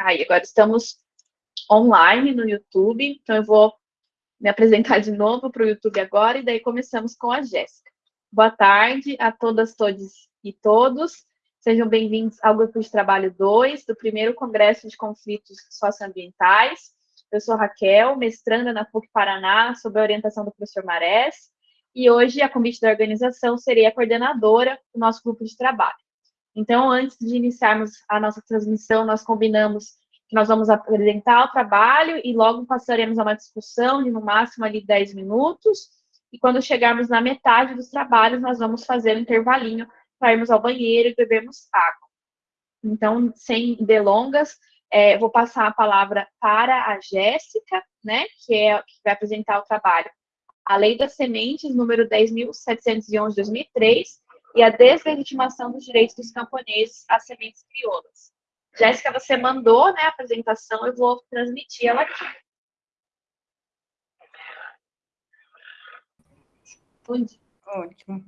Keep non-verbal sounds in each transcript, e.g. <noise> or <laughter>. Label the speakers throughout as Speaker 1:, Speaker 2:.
Speaker 1: Aí, agora estamos online no YouTube, então eu vou me apresentar de novo para o YouTube agora, e daí começamos com a Jéssica. Boa tarde a todas, todos e todos. Sejam bem-vindos ao Grupo de Trabalho 2 do primeiro Congresso de Conflitos Socioambientais. Eu sou Raquel, mestranda na PUC Paraná, sob a orientação do professor Marés, e hoje, a convite da organização, serei a coordenadora do nosso grupo de trabalho. Então, antes de iniciarmos a nossa transmissão, nós combinamos que nós vamos apresentar o trabalho e logo passaremos a uma discussão de no máximo ali 10 minutos, e quando chegarmos na metade dos trabalhos, nós vamos fazer um intervalinho para irmos ao banheiro e bebermos água. Então, sem delongas, é, vou passar a palavra para a Jéssica, né, que, é, que vai apresentar o trabalho A Lei das Sementes, número 10.711 de 2003, e a deslegitimação dos direitos dos camponeses às sementes crioulas. Jéssica, você mandou né, a apresentação, eu vou transmitir ela aqui.
Speaker 2: Ótimo.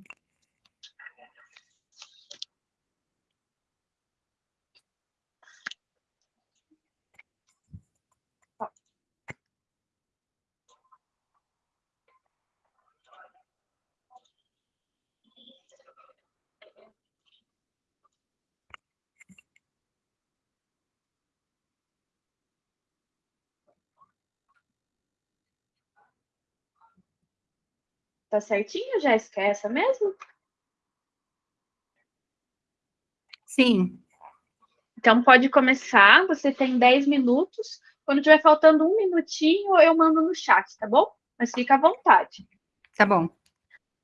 Speaker 1: Tá certinho, Jéssica? É essa mesmo?
Speaker 2: Sim.
Speaker 1: Então, pode começar. Você tem 10 minutos. Quando tiver faltando um minutinho, eu mando no chat, tá bom? Mas fica à vontade.
Speaker 2: Tá bom.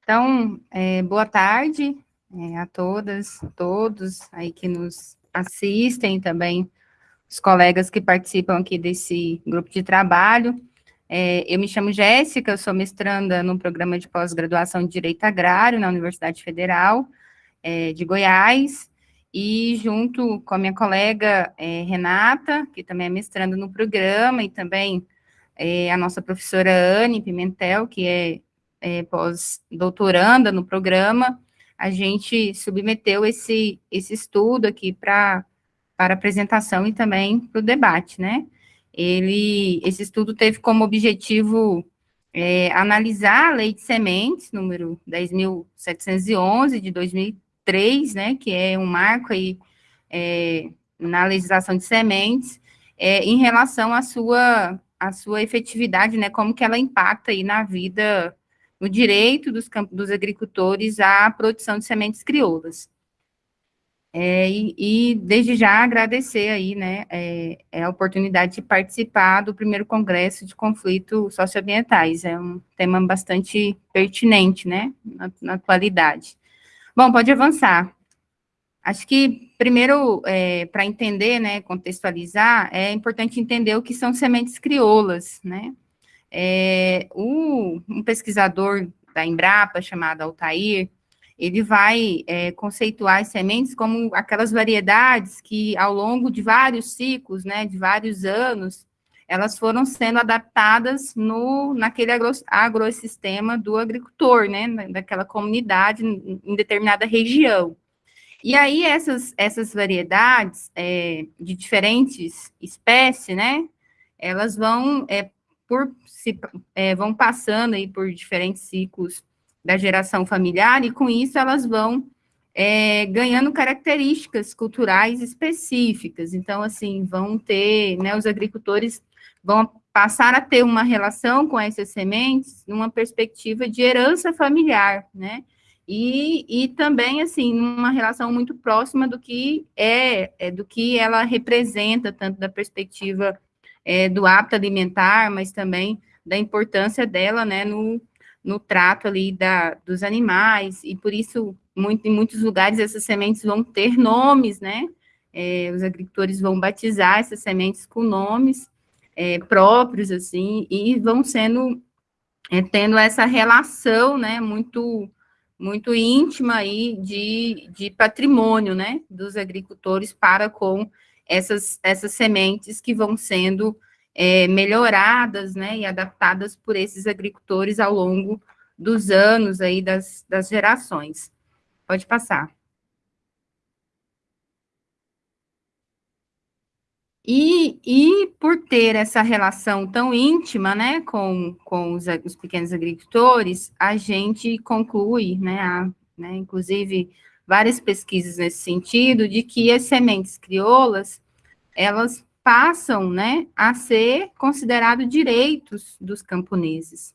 Speaker 2: Então, é, boa tarde é, a todas, todos aí que nos assistem, também os colegas que participam aqui desse grupo de trabalho. É, eu me chamo Jéssica, sou mestranda no programa de pós-graduação de Direito Agrário na Universidade Federal é, de Goiás, e junto com a minha colega é, Renata, que também é mestranda no programa, e também é, a nossa professora Anne Pimentel, que é, é pós-doutoranda no programa, a gente submeteu esse, esse estudo aqui para apresentação e também para o debate, né? Ele, esse estudo teve como objetivo é, analisar a lei de sementes, número 10.711, de 2003, né, que é um marco aí é, na legislação de sementes, é, em relação à sua, à sua efetividade, né, como que ela impacta aí na vida, no direito dos, dos agricultores à produção de sementes crioulas. É, e, e, desde já agradecer aí, né, é, é, a oportunidade de participar do primeiro congresso de conflitos socioambientais, é um tema bastante pertinente, né, na, na atualidade. Bom, pode avançar. Acho que, primeiro, é, para entender, né, contextualizar, é importante entender o que são sementes crioulas, né, é, o, um pesquisador da Embrapa, chamado Altair, ele vai é, conceituar as sementes como aquelas variedades que, ao longo de vários ciclos, né, de vários anos, elas foram sendo adaptadas no, naquele agro, do agricultor, né, daquela comunidade em determinada região. E aí, essas, essas variedades é, de diferentes espécies, né, elas vão, é, por, se, é, vão passando aí por diferentes ciclos da geração familiar, e com isso elas vão é, ganhando características culturais específicas. Então, assim, vão ter, né, os agricultores vão passar a ter uma relação com essas sementes numa perspectiva de herança familiar, né? E, e também, assim, uma relação muito próxima do que é, é do que ela representa, tanto da perspectiva é, do hábito alimentar, mas também da importância dela, né, no, no trato ali da, dos animais, e por isso, muito, em muitos lugares, essas sementes vão ter nomes, né? É, os agricultores vão batizar essas sementes com nomes é, próprios, assim, e vão sendo, é, tendo essa relação, né, muito, muito íntima aí de, de patrimônio, né, dos agricultores para com essas, essas sementes que vão sendo é, melhoradas, né, e adaptadas por esses agricultores ao longo dos anos aí, das, das gerações. Pode passar. E, e por ter essa relação tão íntima, né, com, com os, os pequenos agricultores, a gente conclui, né, a, né, inclusive várias pesquisas nesse sentido, de que as sementes crioulas, elas passam, né, a ser considerados direitos dos camponeses,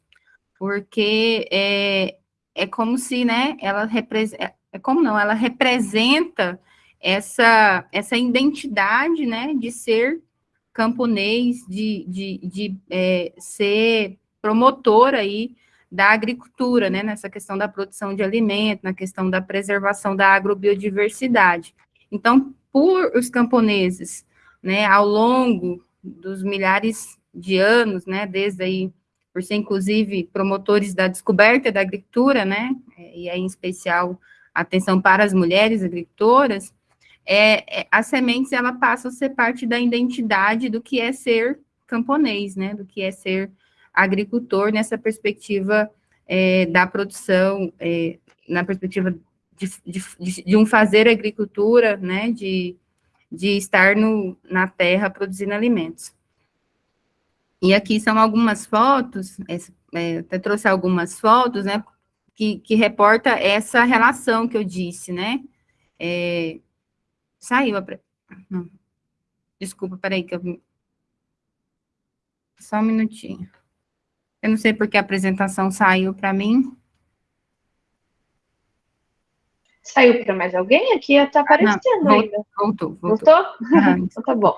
Speaker 2: porque é, é como se, né, ela representa, é, é como não, ela representa essa, essa identidade, né, de ser camponês, de, de, de é, ser promotor aí da agricultura, né, nessa questão da produção de alimento, na questão da preservação da agrobiodiversidade. Então, por os camponeses, né, ao longo dos milhares de anos, né, desde aí, por ser inclusive promotores da descoberta da agricultura, né, e aí em especial atenção para as mulheres agricultoras, é, é, as sementes ela passam a ser parte da identidade do que é ser camponês, né, do que é ser agricultor nessa perspectiva é, da produção, é, na perspectiva de, de, de, um fazer agricultura, né, de, de estar no, na terra produzindo alimentos. E aqui são algumas fotos, é, até trouxe algumas fotos, né, que, que reporta essa relação que eu disse, né, é, Saiu a... Não. Desculpa, peraí que eu... Só um minutinho. Eu não sei porque a apresentação saiu para mim.
Speaker 1: Saiu para mais alguém? Aqui está aparecendo não,
Speaker 2: ainda. Voltou, voltou.
Speaker 1: Voltou? <laughs> então tá bom.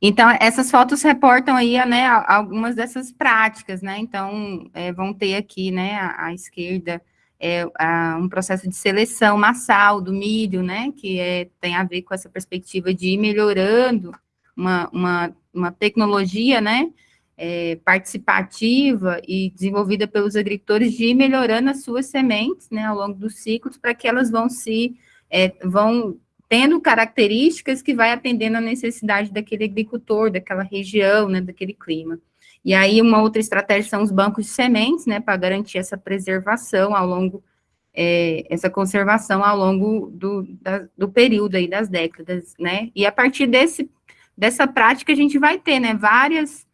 Speaker 2: Então, essas fotos reportam aí, né, algumas dessas práticas, né? Então, é, vão ter aqui, né, à, à esquerda, é, um processo de seleção massal do milho, né, que é, tem a ver com essa perspectiva de ir melhorando uma, uma, uma tecnologia, né, é, participativa e desenvolvida pelos agricultores de ir melhorando as suas sementes, né, ao longo dos ciclos, para que elas vão se, é, vão tendo características que vai atendendo a necessidade daquele agricultor, daquela região, né, daquele clima. E aí, uma outra estratégia são os bancos de sementes, né, para garantir essa preservação ao longo, é, essa conservação ao longo do, da, do período aí, das décadas, né, e a partir desse, dessa prática a gente vai ter, né, várias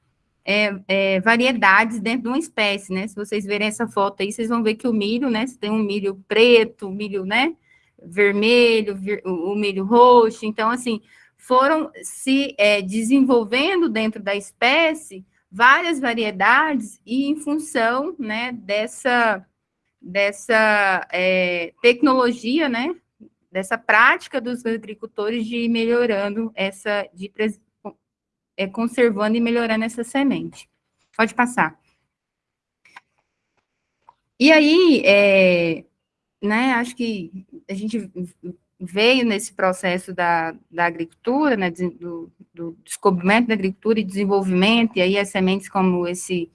Speaker 2: é, é, variedades dentro de uma espécie, né, se vocês verem essa foto aí, vocês vão ver que o milho, né, você tem um milho preto, milho, né, vermelho, o milho roxo, então, assim, foram se é, desenvolvendo dentro da espécie várias variedades e em função, né, dessa, dessa é, tecnologia, né, dessa prática dos agricultores de ir melhorando essa, de é, conservando e melhorando essa semente. Pode passar. E aí, é, né, acho que a gente veio nesse processo da, da agricultura, né, do, do, descobrimento da agricultura e desenvolvimento, e aí as sementes como esse,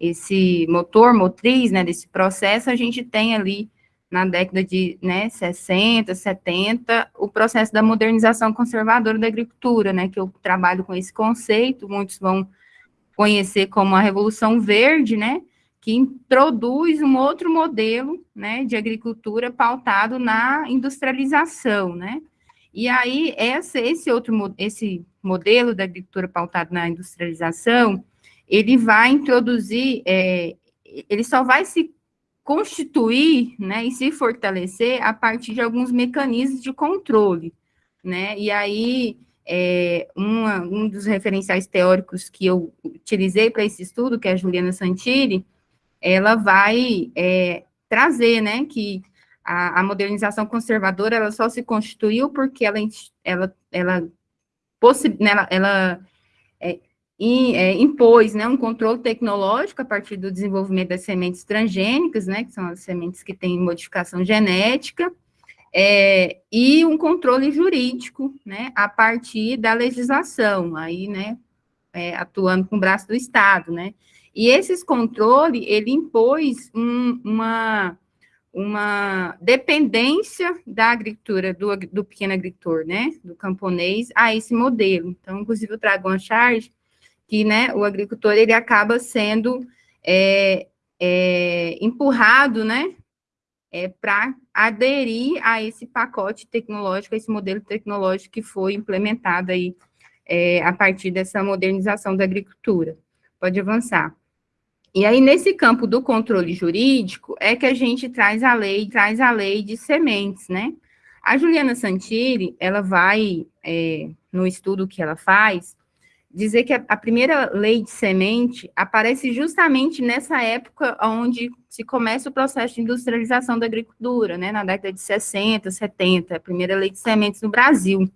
Speaker 2: esse motor, motriz, né, desse processo, a gente tem ali na década de né, 60, 70, o processo da modernização conservadora da agricultura, né, que eu trabalho com esse conceito, muitos vão conhecer como a Revolução Verde, né, que introduz um outro modelo, né, de agricultura pautado na industrialização, né, e aí essa, esse outro, esse modelo da agricultura pautada na industrialização, ele vai introduzir, é, ele só vai se constituir, né, e se fortalecer a partir de alguns mecanismos de controle, né, e aí é, uma, um dos referenciais teóricos que eu utilizei para esse estudo, que é a Juliana Santilli, ela vai é, trazer, né, que a, a, modernização conservadora, ela só se constituiu porque ela, ela, ela, né, ela, ela é, é, impôs, né, um controle tecnológico a partir do desenvolvimento das sementes transgênicas, né, que são as sementes que têm modificação genética, é, e um controle jurídico, né, a partir da legislação, aí, né, é, atuando com o braço do Estado, né, e esses controles, ele impôs um, uma, uma dependência da agricultura, do, do pequeno agricultor, né, do camponês, a esse modelo. Então, inclusive, eu trago uma charge que, né, o agricultor, ele acaba sendo é, é, empurrado, né, é, para aderir a esse pacote tecnológico, a esse modelo tecnológico que foi implementado aí é, a partir dessa modernização da agricultura. Pode avançar. E aí, nesse campo do controle jurídico, é que a gente traz a lei, traz a lei de sementes, né? A Juliana Santilli, ela vai, é, no estudo que ela faz, dizer que a, primeira lei de semente aparece justamente nessa época onde se começa o processo de industrialização da agricultura, né, na década de 60, 70, a primeira lei de sementes no Brasil.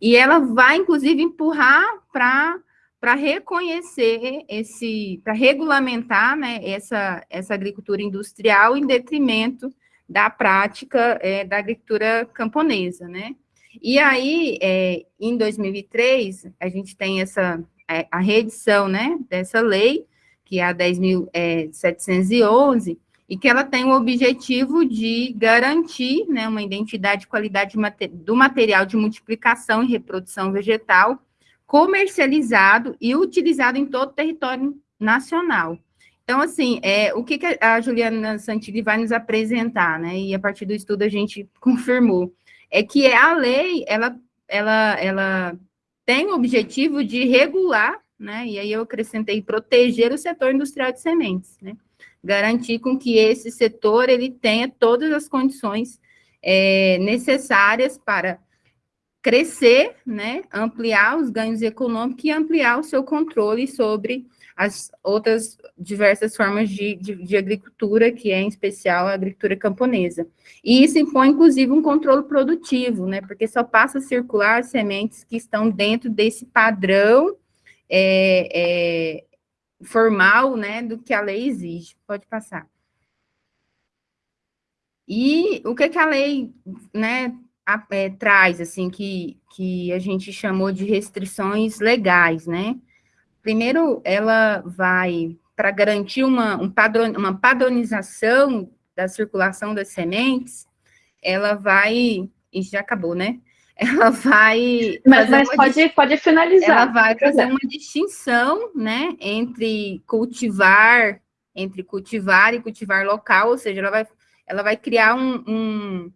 Speaker 2: E ela vai, inclusive, empurrar para para reconhecer esse, para regulamentar né, essa, essa agricultura industrial em detrimento da prática é, da agricultura camponesa, né? E aí, é, em 2003, a gente tem essa, é, a reedição, né, dessa lei, que é a 10.711, é, e que ela tem o objetivo de garantir, né, uma identidade e qualidade do material de multiplicação e reprodução vegetal comercializado e utilizado em todo o território nacional. Então, assim, é, o que, que a Juliana Santilli vai nos apresentar, né, e a partir do estudo a gente <laughs> confirmou, é que a lei, ela, ela, ela tem o objetivo de regular, né, e aí eu acrescentei proteger o setor industrial de sementes, né, garantir com que esse setor, ele tenha todas as condições é, necessárias para crescer, né, ampliar os ganhos econômicos e ampliar o seu controle sobre as outras diversas formas de, de, de, agricultura, que é em especial a agricultura camponesa. E isso impõe, inclusive, um controle produtivo, né, porque só passa a circular sementes que estão dentro desse padrão é, é, formal, né, do que a lei exige. Pode passar. E o que, que a lei, né, a, é, traz, assim, que, que a gente chamou de restrições legais, né, Primeiro, ela vai, para garantir uma, um padron, uma padronização da circulação das sementes, ela vai, e já acabou, né? <laughs> Ela vai...
Speaker 1: Mas, mas pode, pode finalizar.
Speaker 2: Ela vai fazer uma distinção, né, entre cultivar, entre cultivar e cultivar local, ou seja, ela vai, ela vai criar um, um,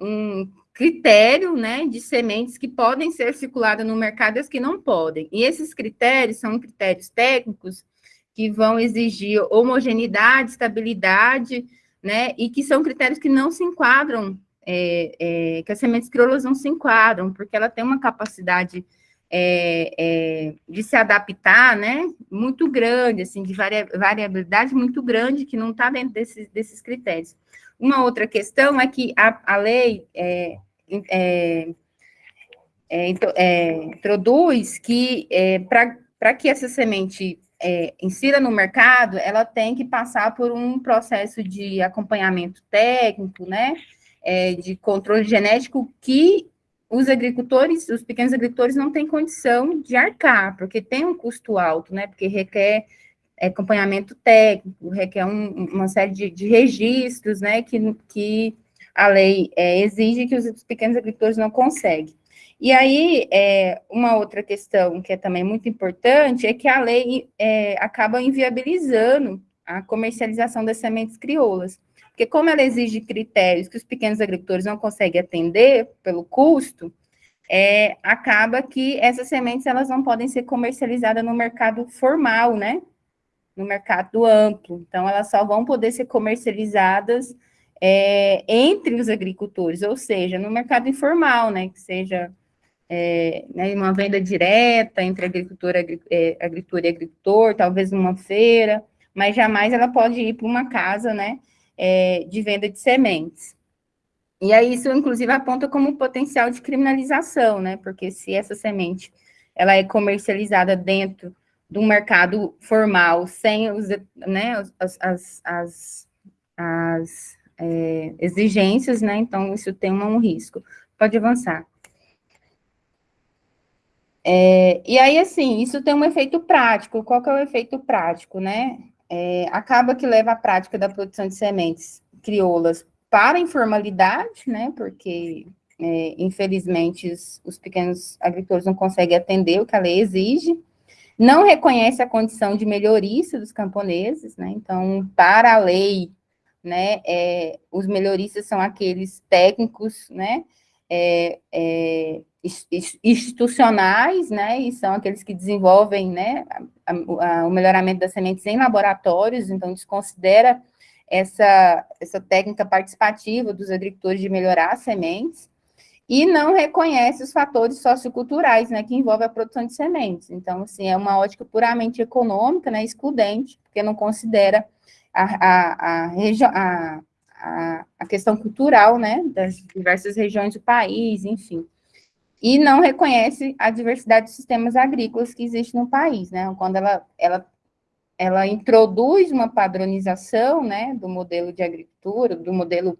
Speaker 2: um critério né, de sementes que podem ser circuladas no mercado e as que não podem. E esses critérios são critérios técnicos que vão exigir homogeneidade, estabilidade, né, e que são critérios que não se enquadram, é, é, que as sementes crioulas não se enquadram, porque ela tem uma capacidade é, é de se adaptar, né, muito grande, assim, de variabilidade muito grande, que não está dentro desses, desses critérios. Uma outra questão é que a, a lei, é, é, é, é, introduz que é, para que essa semente é, insira no mercado, ela tem que passar por um processo de acompanhamento técnico, né, de controle genético que os agricultores, os pequenos agricultores não têm condição de arcar, porque tem um custo alto, né, porque requer acompanhamento técnico, requer um, uma série de, de registros, né, que, que a lei é, exige que os pequenos agricultores não conseguem. E aí, é, uma outra questão que é também muito importante é que a lei é, acaba inviabilizando a comercialização das sementes crioulas. Porque como ela exige critérios que os pequenos agricultores não conseguem atender pelo custo, é, acaba que essas sementes elas não podem ser comercializadas no mercado formal, né? No mercado amplo. Então, elas só vão poder ser comercializadas é, entre os agricultores, ou seja, no mercado informal, né, que seja é, né, uma venda direta entre agricultor, agri, é, agricultor e agricultor, talvez numa feira, mas jamais ela pode ir para uma casa, né, é, de venda de sementes. E aí isso, inclusive, aponta como potencial de criminalização, né, porque se essa semente, ela é comercializada dentro do mercado formal, sem os, né, as, as, as, as é, exigências, né? Então, isso tem um, risco. Pode avançar. É, e aí, assim, isso tem um efeito prático. Qual que é o efeito prático, né? É, acaba que leva a prática da produção de sementes crioulas para a informalidade, né? Porque, é, infelizmente, os, os pequenos agricultores não conseguem atender o que a lei exige. Não reconhece a condição de melhorista dos camponeses, né? Então, para a lei, né? É, os melhoristas são aqueles técnicos, né? É, é, institucionais, né, e são aqueles que desenvolvem, né, a, a, o melhoramento das sementes em laboratórios, então desconsidera essa, essa técnica participativa dos agricultores de melhorar as sementes, e não reconhece os fatores socioculturais, né, que envolvem a produção de sementes. Então, assim, é uma ótica puramente econômica, né, excludente, porque não considera a, a, a, a, questão cultural, né, das diversas regiões do país, enfim. E não reconhece a diversidade de sistemas agrícolas que existe no país, né, quando ela, ela, ela introduz uma padronização, né, do modelo de agricultura, do modelo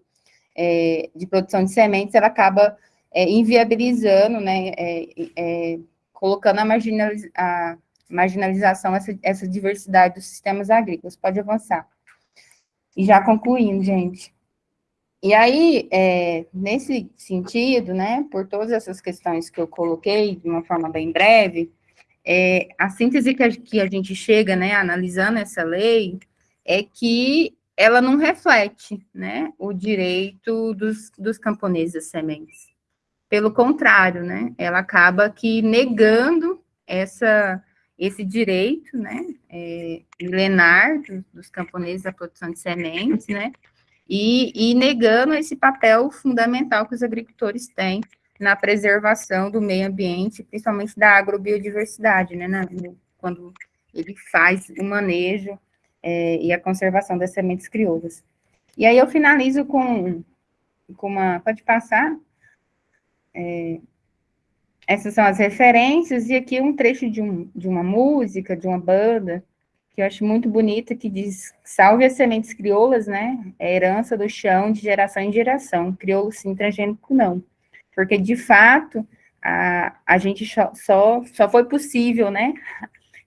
Speaker 2: é, de produção de sementes, ela acaba é, inviabilizando, né, é, é, colocando a, a marginalização, essa, essa diversidade dos sistemas agrícolas. Pode avançar. E já concluindo, gente. E aí, é, nesse sentido, né, por todas essas questões que eu coloquei de uma forma bem breve, é, a síntese que a, que a gente chega, né, analisando essa lei, é que ela não reflete, né, o direito dos, dos camponeses sementes. Pelo contrário, né, ela acaba que negando essa, esse direito, né, é, milenar dos, dos camponeses à produção de sementes, né, e, e, negando esse papel fundamental que os agricultores têm na preservação do meio ambiente, principalmente da agrobiodiversidade, né, na, quando ele faz o manejo é, e a conservação das sementes crioulas. E aí eu finalizo com, com uma, pode passar? É, essas são as referências, e aqui um trecho de, um, de uma música, de uma banda, que eu acho muito bonita, que diz, salve as sementes crioulas, né, é herança do chão de geração em geração, crioulo sim, transgênico não, porque, de fato, a, a gente só, só foi possível, né,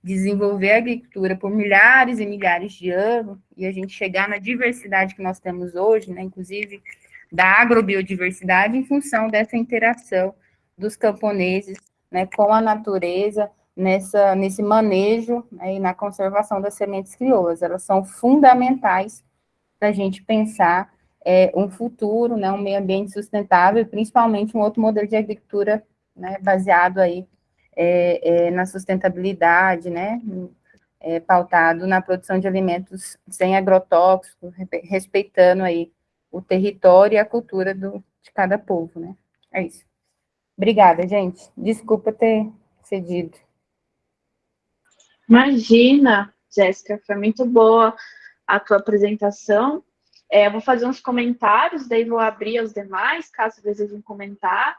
Speaker 2: desenvolver a agricultura por milhares e milhares de anos, e a gente chegar na diversidade que nós temos hoje, né, inclusive da agrobiodiversidade em função dessa interação dos camponeses né, com a natureza, nessa, nesse manejo né, e na conservação das sementes crioulas. Elas são fundamentais para a gente pensar é, um futuro, né, um meio ambiente sustentável, principalmente um outro modelo de agricultura né, baseado aí é, é, na sustentabilidade, né, é, pautado na produção de alimentos sem agrotóxicos, respeitando aí o território e a cultura do, de cada povo, né? É isso. Obrigada, gente. Desculpa ter cedido.
Speaker 1: Imagina, Jéssica, foi muito boa a tua apresentação. É, vou fazer uns comentários, daí vou abrir aos demais, caso desejem comentar.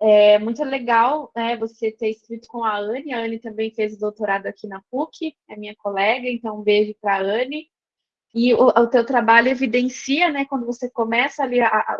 Speaker 1: É muito legal né, você ter escrito com a Anne. A Anne também fez doutorado aqui na PUC, é minha colega, então um beijo para a Anne. E o, o teu trabalho evidencia, né, quando você começa ali a, a,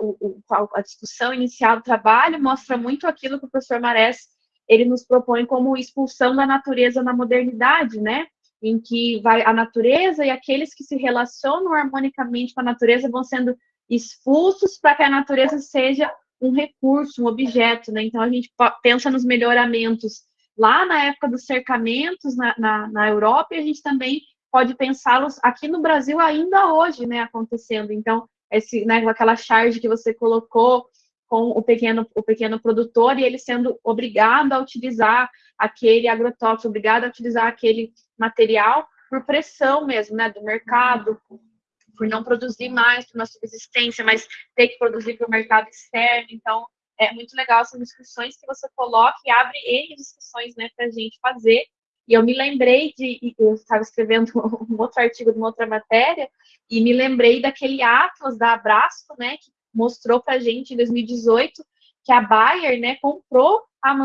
Speaker 1: a, discussão inicial do trabalho, mostra muito aquilo que o professor Marés, ele nos propõe como expulsão da natureza na modernidade, né, em que vai a natureza e aqueles que se relacionam harmonicamente com a natureza vão sendo expulsos para que a natureza seja um recurso, um objeto, né, então a gente pensa nos melhoramentos lá na época dos cercamentos na, na, na Europa e a gente também pode pensá-los aqui no Brasil ainda hoje, né, acontecendo. Então, esse, né, aquela charge que você colocou com o pequeno, o pequeno produtor e ele sendo obrigado a utilizar aquele agrotóxico, obrigado a utilizar aquele material por pressão mesmo, né, do mercado, por não produzir mais para uma subsistência, mas ter que produzir para o mercado externo. Então, é muito legal essas discussões que você coloca e abre N discussões, né, para a gente fazer e eu me lembrei de, eu estava escrevendo <laughs> um outro artigo de uma outra matéria, e me lembrei daquele Atlas da Abrasco, né, que mostrou para a gente em 2018 que a Bayer, né, comprou a,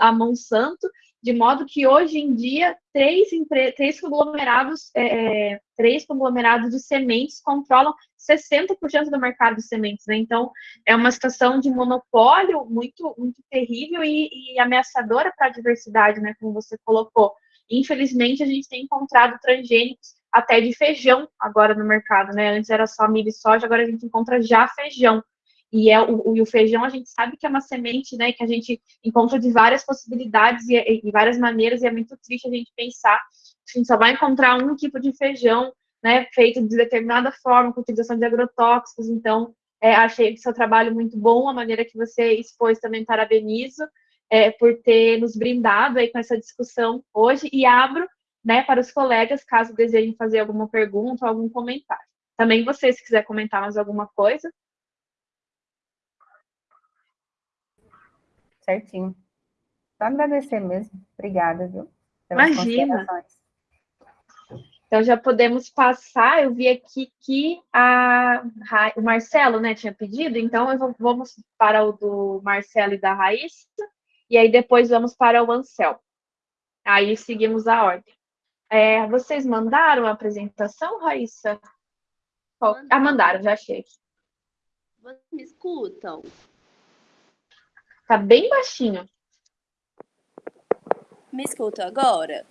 Speaker 1: a Monsanto, de modo que hoje em dia três, três conglomerados, é, é, três conglomerados de sementes controlam 60% do mercado de sementes, né? Então é uma situação de monopólio muito, muito terrível e, e ameaçadora para a diversidade, né? Como você colocou. Infelizmente, a gente tem encontrado transgênicos até de feijão agora no mercado, né? Antes era só milho e soja, agora a gente encontra já feijão. E, é, o, o, o feijão a gente sabe que é uma semente, né, que a gente encontra de várias possibilidades e, e, e várias maneiras, e é muito triste a gente pensar que a gente só vai encontrar um tipo de feijão, né, feito de determinada forma, com utilização de agrotóxicos. Então, é, achei seu trabalho muito bom, a maneira que você expôs também parabenizo. É, por ter nos brindado aí com essa discussão hoje e abro né, para os colegas, caso desejem fazer alguma pergunta ou algum comentário. Também você, se quiser comentar mais alguma coisa.
Speaker 2: Certinho. Só agradecer mesmo. Obrigada, viu?
Speaker 1: Imagina. Então já podemos passar. Eu vi aqui que a, o Marcelo né, tinha pedido, então eu vou, vamos para o do Marcelo e da Raíssa, e aí depois vamos para o Ansel. Aí seguimos a ordem. É, vocês mandaram a apresentação, Raíssa? Mandaram. Ah, mandaram, já achei.
Speaker 3: Vocês me escutam?
Speaker 1: Tá bem baixinho.
Speaker 3: Me escutam agora?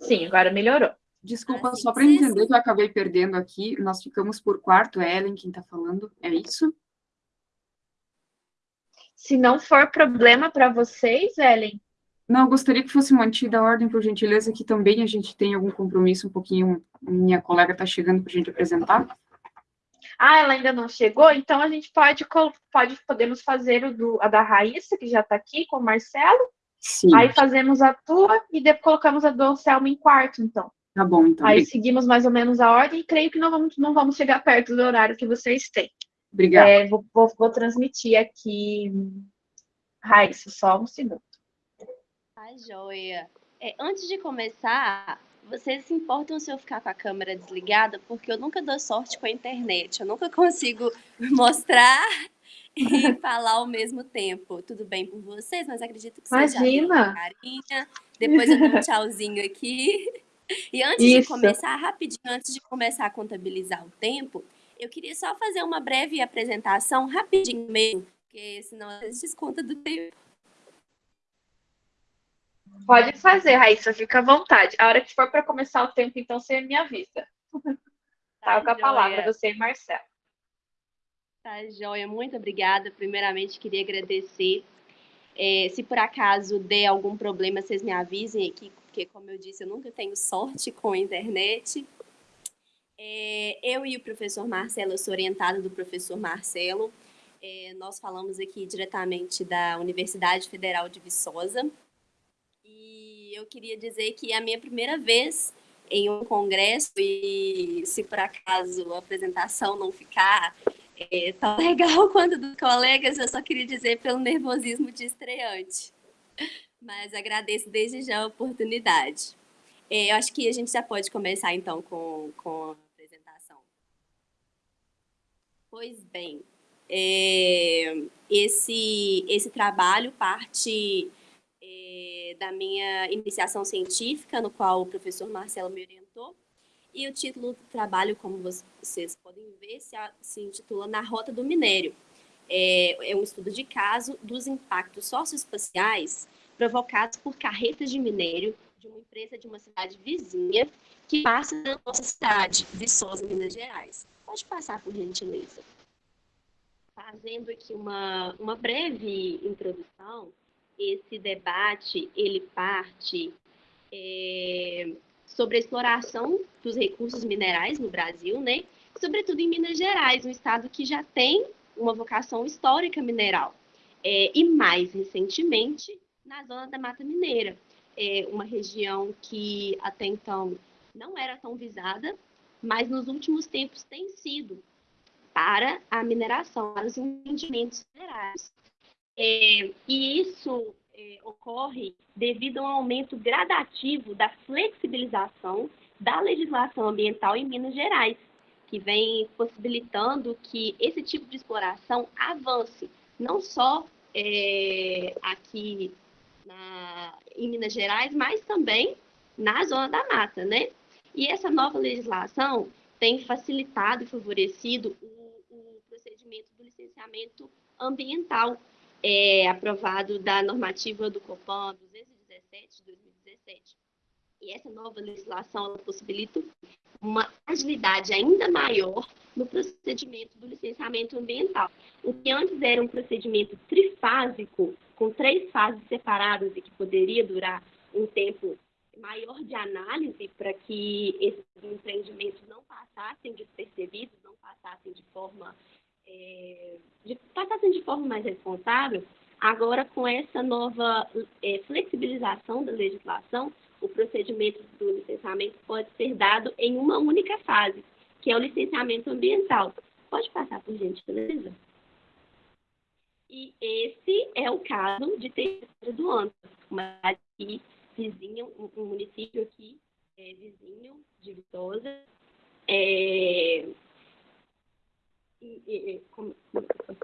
Speaker 1: Sim, agora melhorou.
Speaker 4: Desculpa, assim, só para entender que eu acabei perdendo aqui, nós ficamos por quarto, é Ellen quem está falando, é isso?
Speaker 1: Se não for problema para vocês, Ellen.
Speaker 4: Não, gostaria que fosse mantida a ordem, por gentileza, que também a gente tem algum compromisso um pouquinho, minha colega está chegando para a gente apresentar.
Speaker 1: Ah, ela ainda não chegou? Então a gente pode, pode podemos fazer o do, a da Raíssa, que já está aqui, com o Marcelo. Sim. Aí fazemos a tua e depois colocamos a do Anselmo em quarto, então.
Speaker 4: Tá bom, então.
Speaker 1: Aí seguimos mais ou menos a ordem e creio que não vamos, não vamos chegar perto do horário que vocês têm.
Speaker 4: Obrigada.
Speaker 1: É, vou, vou, vou, transmitir aqui. Raíssa, só um segundo.
Speaker 3: Tá joia. É, antes de começar, vocês se importam se eu ficar com a câmera desligada? Porque eu nunca dou sorte com a internet. Eu nunca consigo <laughs> mostrar <laughs> e falar ao mesmo tempo. Tudo bem por vocês, mas acredito que
Speaker 1: vocês Imagina. já
Speaker 3: carinha. Depois eu dou um tchauzinho aqui. <laughs> E antes Isso. de começar, rapidinho, antes de começar a contabilizar o tempo, eu queria só fazer uma breve apresentação, rapidinho mesmo, porque senão a gente desconta do tempo.
Speaker 1: Pode fazer, Raíssa, fica à vontade. A hora que for para começar o tempo, então você me avisa. <laughs> Tá, tá com a palavra, você e Marcelo.
Speaker 3: Tá, joia. Muito obrigada. Primeiramente, queria agradecer. É, se por acaso der algum problema, vocês me avisem aqui porque, como eu disse, eu nunca tenho sorte com a internet. É, eu e o professor Marcelo, eu sou orientada do professor Marcelo. É, nós falamos aqui diretamente da Universidade Federal de Viçosa. E eu queria dizer que é a minha primeira vez em um congresso e se por acaso a apresentação não ficar é, tão <laughs> legal quanto dos colegas, eu só queria dizer pelo nervosismo de estreante mas agradeço desde já a oportunidade. É, eu acho que a gente já pode começar, então, com, com. Pois bem, é, esse, esse trabalho parte é, da minha iniciação científica, no qual o professor Marcelo me orientou, e o título do trabalho, como vocês podem ver, se, se intitula Na Rota do Minério. É, é um estudo de caso dos impactos socioespaciais provocados por carretas de minério de uma empresa de uma cidade vizinha que passa na nossa cidade, Viçosa, Minas Gerais. Pode passar, por gentileza. Fazendo aqui uma, uma breve introdução, esse debate, ele parte é, sobre a exploração dos recursos minerais no Brasil, né? Sobretudo em Minas Gerais, um estado que já tem uma vocação histórica mineral. É, e mais recentemente, na zona da Mata Mineira, é uma região que até então não era tão visada, mas nos últimos tempos tem sido para a mineração, para os empreendimentos minerais. É, e isso é, ocorre devido a um aumento gradativo da flexibilização da legislação ambiental em Minas Gerais, que vem possibilitando que esse tipo de exploração avance, não só é, aqui na, em Minas Gerais, mas também na zona da mata, né? E essa nova legislação tem facilitado e favorecido o, o procedimento do licenciamento ambiental, é, aprovado da normativa do COPAN 217 de 2017. E essa nova legislação possibilita uma agilidade ainda maior no procedimento do licenciamento ambiental. O que antes era um procedimento trifásico, com três fases separadas e que poderia durar um tempo maior de análise para que esses empreendimentos não passassem despercebidos, não passassem de forma é, de, passassem de forma mais responsável, Agora, com essa nova é, flexibilização da legislação, o procedimento do licenciamento pode ser dado em uma única fase, que é o licenciamento ambiental. Pode passar por gentileza? E esse é o caso de Terceira do Anta, uma cidade vizinha, um, município aqui é, vizinho de Viçosa. É, e, e, como?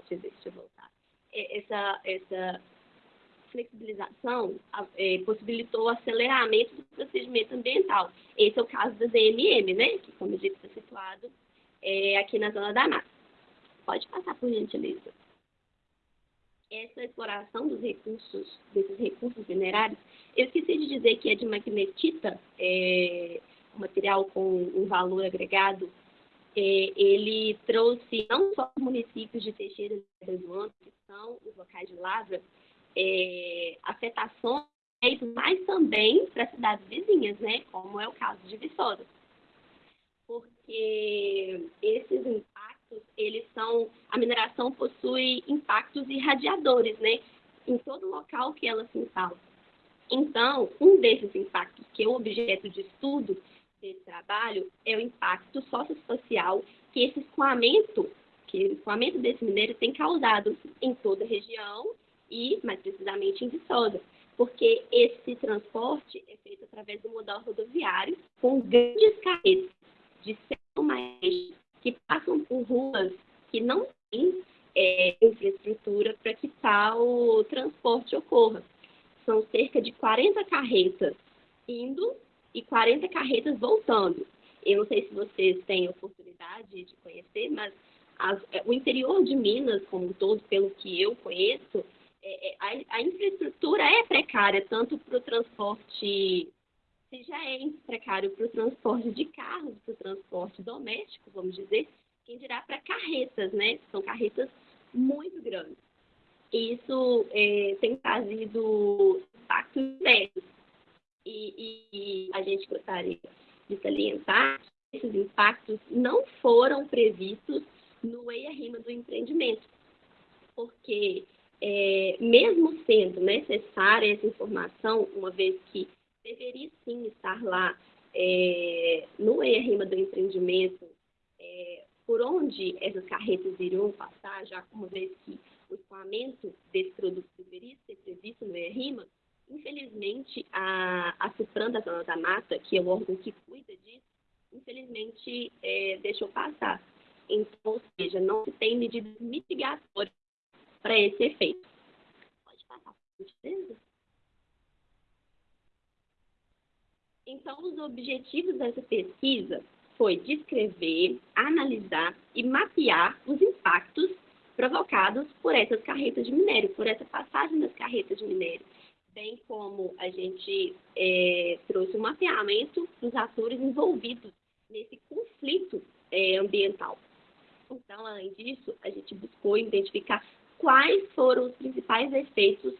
Speaker 3: Deixa eu voltar. É, essa, essa flexibilização é, possibilitou o aceleramento do procedimento ambiental. Esse é o caso da DMM, né? Que, como eu disse, está situado é, aqui na Zona da Mata. Pode passar, por gentileza. Essa exploração dos recursos, desses recursos minerários, eu esqueci de dizer que é de magnetita, é, um material com um valor agregado, é, ele trouxe não só os municípios de Teixeira e Anto, que são os locais de lavra, é, afetações, mas também para cidades vizinhas, né, como é o caso de Viçosa. Porque esses impactos, eles são, a mineração possui impactos irradiadores, né, em todo local que ela se instala. Então, um desses impactos, que é o objeto de estudo desse trabalho, é o impacto socioespacial que esse escoamento, que o escoamento desse minério tem causado em toda a região e, mais precisamente, em Viçosa. Porque esse transporte é feito através do modal rodoviário, com grandes carretas de 100 mais que passam por ruas que não têm é, infraestrutura para que tal transporte ocorra são cerca de 40 carretas indo e 40 carretas voltando. Eu não sei se vocês têm oportunidade de conhecer, mas as, é, o interior de Minas, como um todo, pelo que eu conheço, é, é, a, a, infraestrutura é precária, tanto para o transporte, se já é precário para o transporte de carros, para o transporte doméstico, vamos dizer, quem dirá para carretas, né? São carretas muito grandes isso é, tem trazido impactos sérios. E, e, a gente gostaria de salientar que esses impactos não foram previstos no EIA-RIMA do empreendimento, porque é, mesmo sendo necessária essa informação, uma vez que deveria sim estar lá é, no EIA-RIMA do empreendimento, é, por onde essas carretas iriam passar, já uma vez que o escoamento desse produto deveria ser previsto no ERIMA, infelizmente, a, a da Zona da Mata, que é o órgão que cuida disso, infelizmente é, deixou passar. Então, ou seja, não se tem medidas mitigatórias para esse efeito. Pode passar, por gentileza? Então, os objetivos dessa pesquisa foi descrever, analisar e mapear os impactos provocados por essas carretas de minério, por essa passagem das carretas de minério, bem como a gente é, trouxe um mapeamento dos atores envolvidos nesse conflito é, ambiental. Então, além disso, a gente buscou identificar quais foram os principais efeitos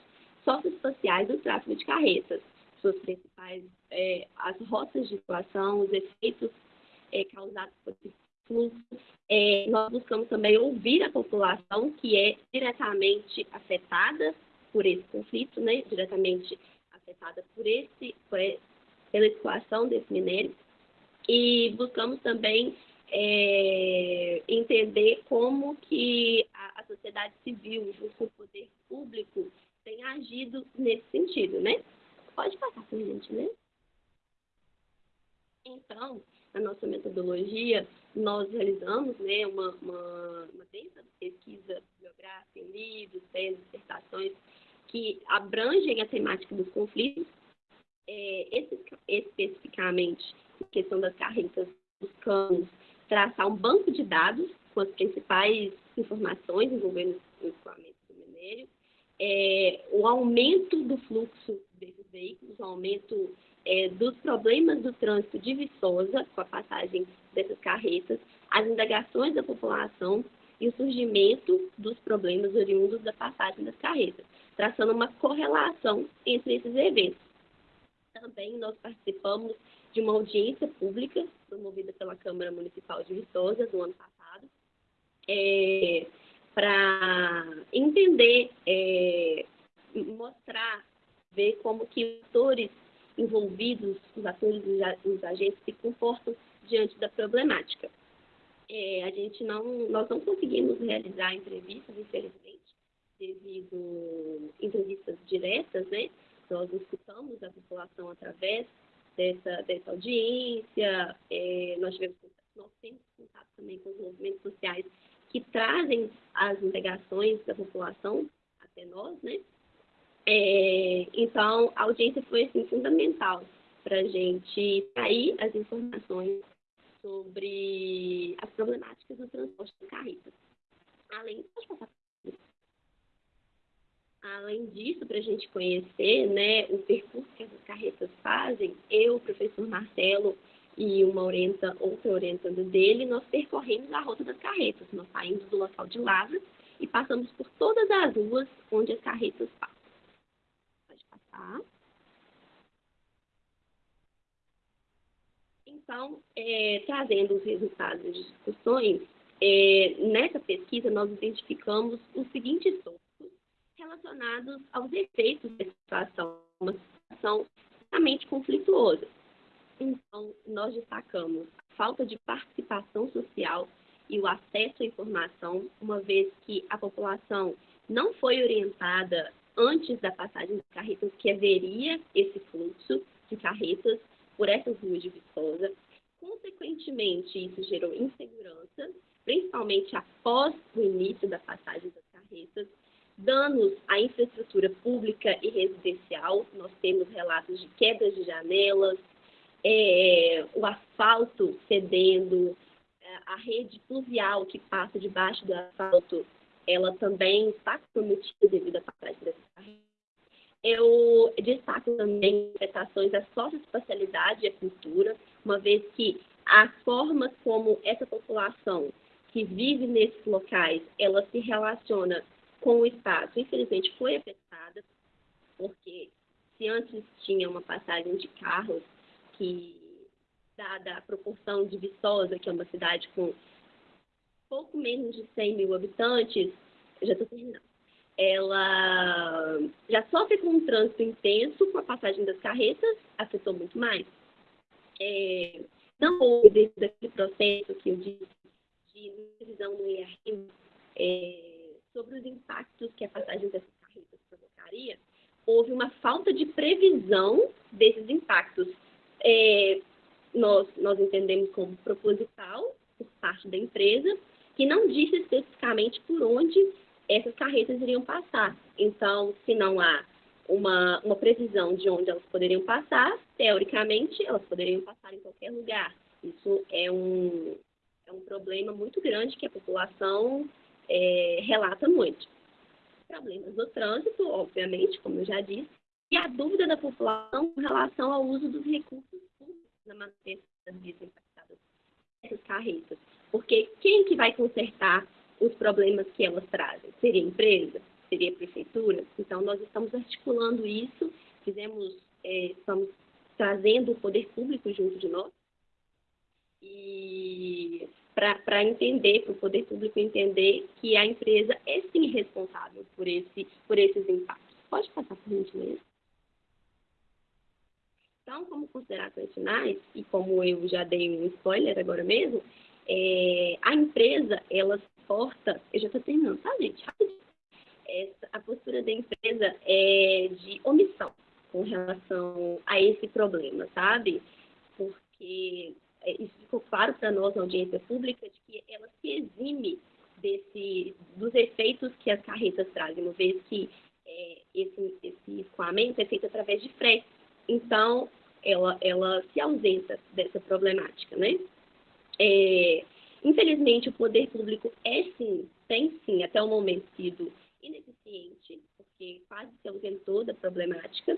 Speaker 3: socioespaciais do tráfego de carretas, suas principais, é, as rotas de situação, os efeitos é, causados por esse fluxo. É, nós buscamos também ouvir a população que é diretamente afetada por esse conflito, né, diretamente afetada por esse, por, pela exploração desse minério. E buscamos também é, entender como que a, a, sociedade civil, junto com o poder público, tem agido nesse sentido, né? Pode passar por gente, né? Então, a nossa metodologia, nós realizamos né, uma, uma, uma densa pesquisa bibliográfica em livros, teses, dissertações, que abrangem a temática dos conflitos. É, especificamente, na questão das carretas, buscamos traçar um banco de dados com as principais informações envolvendo o escoamento do minério, é, o aumento do fluxo veículos, o aumento é, dos problemas do trânsito de Viçosa, com a passagem dessas carretas, as indagações da população e o surgimento dos problemas oriundos da passagem das carretas, traçando uma correlação entre esses eventos. Também nós participamos de uma audiência pública promovida pela Câmara Municipal de Viçosa no ano passado, é, para entender, é, mostrar, ver como que os atores envolvidos, os atores, os agentes se comportam diante da problemática. É, a gente não, nós não conseguimos realizar entrevistas, infelizmente, devido entrevistas diretas, né? Nós escutamos a população através dessa, dessa audiência, é, nós, tivemos, nós temos contato também com os movimentos sociais que trazem as indagações da população até nós, né? É, então, a audiência foi assim, fundamental para a gente sair as informações sobre as problemáticas do transporte de carretas. Além, Além disso, para a gente conhecer né, o percurso que essas carretas fazem, eu, o professor Marcelo e uma orienta, outra orientanda dele, nós percorremos a rota das carretas. Nós saímos do local de Lavras e passamos por todas as ruas onde as carretas passam. Passar. Então, é, trazendo os resultados das discussões, é, nessa pesquisa nós identificamos os seguintes tópicos relacionados aos efeitos da situação, uma situação extremamente conflituosa. Então, nós destacamos a falta de participação social e o acesso à informação, uma vez que a população não foi orientada antes da passagem das carretas que haveria esse fluxo de carretas por essas ruas de Viçosa. Consequentemente, isso gerou insegurança, principalmente após o início da passagem das carretas, danos à infraestrutura pública e residencial. Nós temos relatos de quedas de janelas, é, o asfalto cedendo, é, a rede fluvial que passa debaixo do asfalto, ela também está comprometida devido à passagem dessa carreira. Eu destaco também afetações da socioespacialidade e à cultura, uma vez que a forma como essa população que vive nesses locais, ela se relaciona com o espaço, infelizmente foi afetada, porque se antes tinha uma passagem de carros que, dada a proporção de Viçosa, que é uma cidade com pouco menos de 100 mil habitantes, eu já estou terminando, ela já sofre com um trânsito intenso com a passagem das carretas, afetou muito mais. É, não houve, desde aquele processo que eu disse, de revisão no IRM, é, sobre os impactos que a passagem dessas carretas provocaria, houve uma falta de previsão desses impactos. É, nós, nós entendemos como proposital por parte da empresa, que não disse especificamente por onde essas carretas iriam passar. Então, se não há uma, uma previsão de onde elas poderiam passar, teoricamente, elas poderiam passar em qualquer lugar. Isso é um, é um problema muito grande que a população é, relata muito. Problemas do trânsito, obviamente, como eu já disse, e a dúvida da população com relação ao uso dos recursos públicos na manutenção das vias impactadas essas carretas. Porque quem que vai consertar os problemas que elas trazem? Seria a empresa? Seria a prefeitura? Então, nós estamos articulando isso, fizemos, é, estamos trazendo o poder público junto de nós, e para entender, para o poder público entender que a empresa é sim responsável por, esse, por esses impactos. Pode passar por gentileza? Então, como considerações finais, e como eu já dei um spoiler agora mesmo, é, a empresa, ela porta, eu já estou terminando, tá, gente? Essa, a postura da empresa é de omissão com relação a esse problema, sabe? Porque é, isso ficou claro para nós na audiência pública, de que ela se exime desse, dos efeitos que as carretas trazem, uma vez que é, esse, esse escoamento é feito através de frete. Então, ela, ela se ausenta dessa problemática, né? É, infelizmente, o poder público é sim, tem sim, até o momento sido ineficiente, porque quase se ausentou da problemática,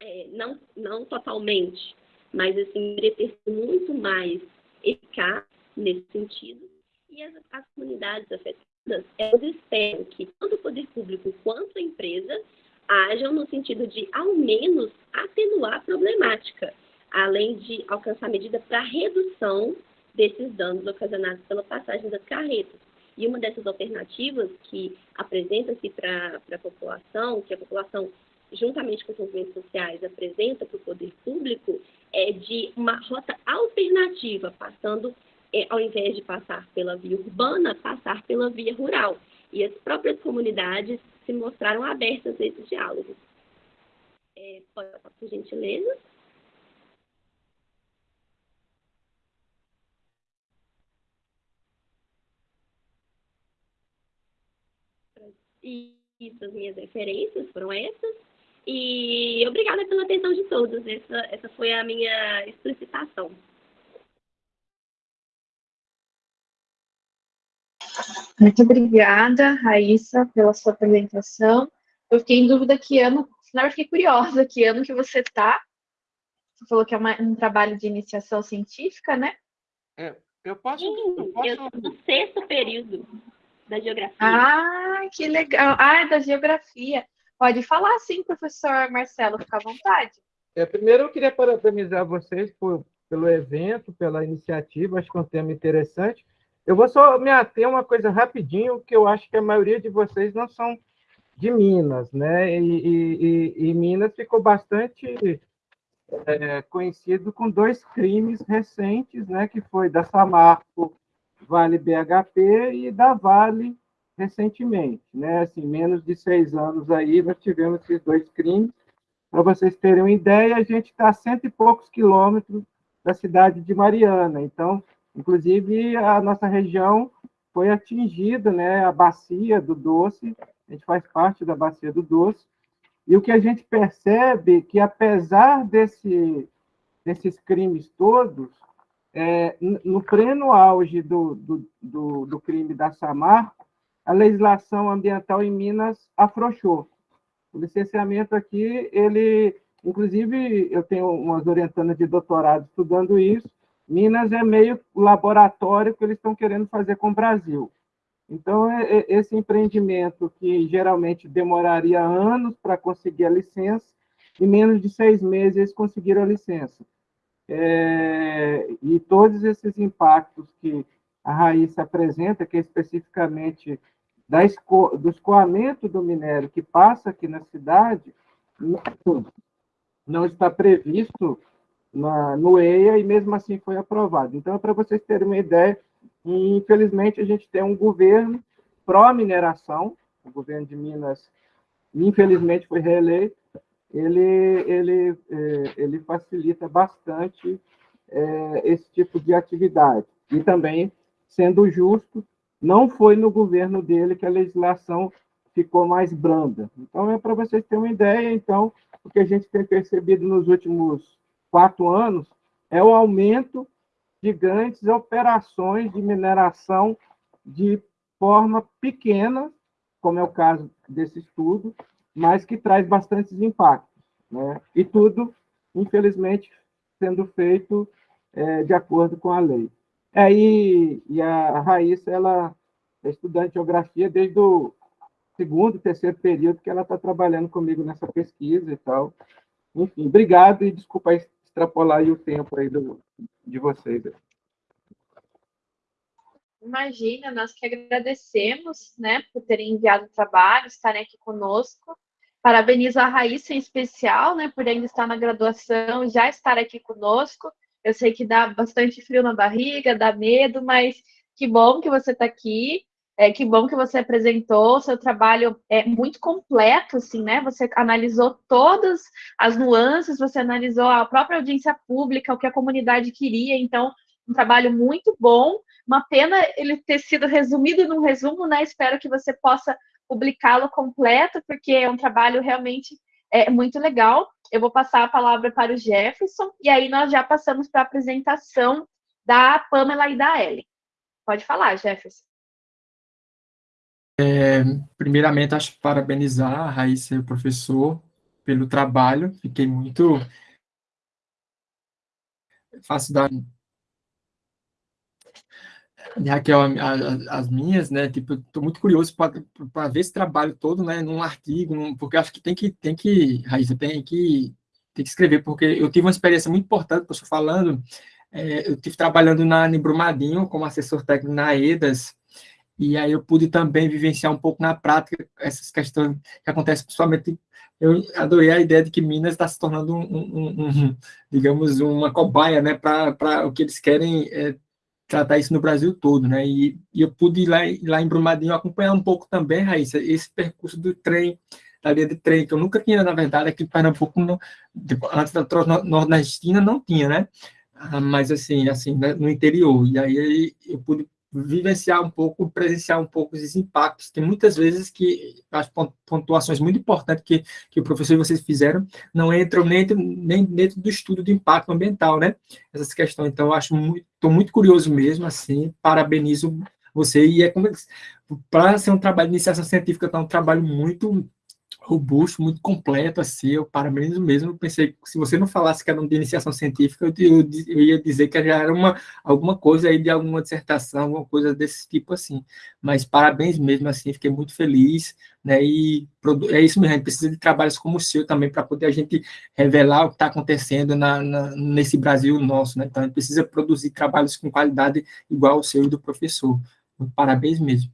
Speaker 3: é, não, não totalmente, mas assim, deveria ter muito mais eficaz nesse sentido. E as, as comunidades afetadas, elas esperam que tanto o poder público quanto a empresa ajam no sentido de, ao menos, atenuar a problemática, além de alcançar medida para redução desses danos ocasionados pela passagem das carretas. E uma dessas alternativas que apresenta-se para a população, que a população, juntamente com os movimentos sociais, apresenta para o poder público, é de uma rota alternativa, passando, é, ao invés de passar pela via urbana, passar pela via rural. E as próprias comunidades se mostraram abertas a esse diálogo. É, pode, por gentileza. E isso, as minhas referências foram essas. E obrigada pela atenção de todos. Essa, essa foi a minha explicitação.
Speaker 1: Muito obrigada, Raíssa, pela sua apresentação. Eu fiquei em dúvida que ano, na verdade, fiquei curiosa que ano que você está. Você falou que é uma, um trabalho de iniciação científica, né?
Speaker 3: É, eu posso. Sim, eu, posso... eu sou do sexto período da geografia.
Speaker 1: Ah, que legal. Ah, é da geografia. Pode falar sim, professor Marcelo, fica à vontade.
Speaker 5: É, primeiro, eu queria parabenizar vocês por, pelo evento, pela iniciativa, acho que é um tema interessante. Eu vou só me ater a uma coisa rapidinho, que eu acho que a maioria de vocês não são de Minas, né? E, e, e Minas ficou bastante é, conhecido com dois crimes recentes, né? Que foi da Samarco Vale BHP e da Vale recentemente, né? Assim, menos de seis anos aí nós tivemos esses dois crimes. Para vocês terem uma ideia, a gente está a cento e poucos quilômetros da cidade de Mariana. Então, inclusive, a nossa região foi atingida, né? A bacia do Doce, a gente faz parte da bacia do Doce. E o que a gente percebe é que, apesar desse, desses crimes todos, é, no pleno auge do, do, do, do, crime da Samarco, a legislação ambiental em Minas afrouxou. O licenciamento aqui, ele, inclusive, eu tenho umas orientandas de doutorado estudando isso, Minas é meio laboratório que eles estão querendo fazer com o Brasil. Então, é, é, esse empreendimento que geralmente demoraria anos para conseguir a licença, em menos de seis meses eles conseguiram a licença. É, e todos esses impactos que a Raíssa apresenta, que é especificamente da esco, do escoamento do minério que passa aqui na cidade, não, está previsto na, no EIA e mesmo assim foi aprovado. Então, para vocês terem uma ideia, infelizmente a gente tem um governo pró-mineração, o governo de Minas, infelizmente, foi reeleito, ele, ele, é, ele facilita bastante é, esse tipo de atividade. E também, sendo justo, não foi no governo dele que a legislação ficou mais branda. Então, é para vocês terem uma ideia, então, o que a gente tem percebido nos últimos quatro anos é o aumento de grandes operações de mineração de forma pequena, como é o caso desse estudo, mas que traz bastantes impactos. Né? E tudo, infelizmente, sendo feito é, de acordo com a lei. É, e, e a Raíssa, ela é estudante de geografia desde o segundo, terceiro período que ela está trabalhando comigo nessa pesquisa e tal. Enfim, obrigado e desculpa extrapolar o tempo aí do, de vocês.
Speaker 1: Imagina, nós que agradecemos, né, por terem enviado o trabalho, estarem aqui conosco. Parabenizo a Raíssa em especial, né, por ainda estar na graduação, já estar aqui conosco. Eu sei que dá bastante frio na barriga, dá medo, mas que bom que você está aqui. É, que bom que você apresentou, seu trabalho é muito completo, assim, né? Você analisou todas as nuances, você analisou a própria audiência pública, o que a comunidade queria, então, um trabalho muito bom. Uma pena ele ter sido resumido num resumo, né? Espero que você possa publicá-lo completo, porque é um trabalho realmente é, muito legal. Eu vou passar a palavra para o Jefferson, e aí nós já passamos para a apresentação da Pamela e da Ellen. Pode falar, Jefferson.
Speaker 6: É, primeiramente, acho parabenizar a Raíssa e o professor pelo trabalho. Fiquei muito... Faço de Raquel, as minhas, né, tipo, estou muito curioso para ver esse trabalho todo, né, num artigo, num, porque acho que tem que, tem que, Raíssa, tem que, tem que escrever, porque eu tive uma experiência muito importante, estou falando, é, eu tive trabalhando na Brumadinho como assessor técnico na EDAS, e aí eu pude também vivenciar um pouco na prática essas questões que acontecem principalmente eu adorei a ideia de que Minas está se tornando um, um, um, digamos uma cobaia né para o que eles querem é, tratar isso no Brasil todo né? E, e, eu pude ir lá, lá em Brumadinho acompanhar um pouco também Raíssa esse percurso do trem da linha de trem que eu nunca tinha na verdade aqui em Pernambuco no, antes da nordestina não tinha né? Ah, mas assim assim né, no interior. E aí eu pude vivenciar um pouco, presenciar um pouco esses impactos. Tem muitas vezes que as pontuações muito importantes que, que o professor e vocês fizeram não entram nem, nem dentro do estudo de impacto ambiental, né? Essas questões. Então, eu acho muito, estou muito curioso mesmo, assim, parabenizo você. E é como para ser um trabalho de iniciação científica, tá um trabalho muito robusto, muito completo, assim, eu parabenizo mesmo, eu pensei, se você não falasse que era de iniciação científica, eu, eu, eu, ia dizer que já era uma, alguma coisa aí de alguma dissertação, alguma coisa desse tipo, assim, mas parabéns mesmo, assim, fiquei muito feliz, né, e é isso mesmo, a gente precisa de trabalhos como o seu também, para poder a gente revelar o que está acontecendo na, na, nesse Brasil nosso, né, então a gente precisa produzir trabalhos com qualidade igual ao seu e do professor, então, parabéns mesmo.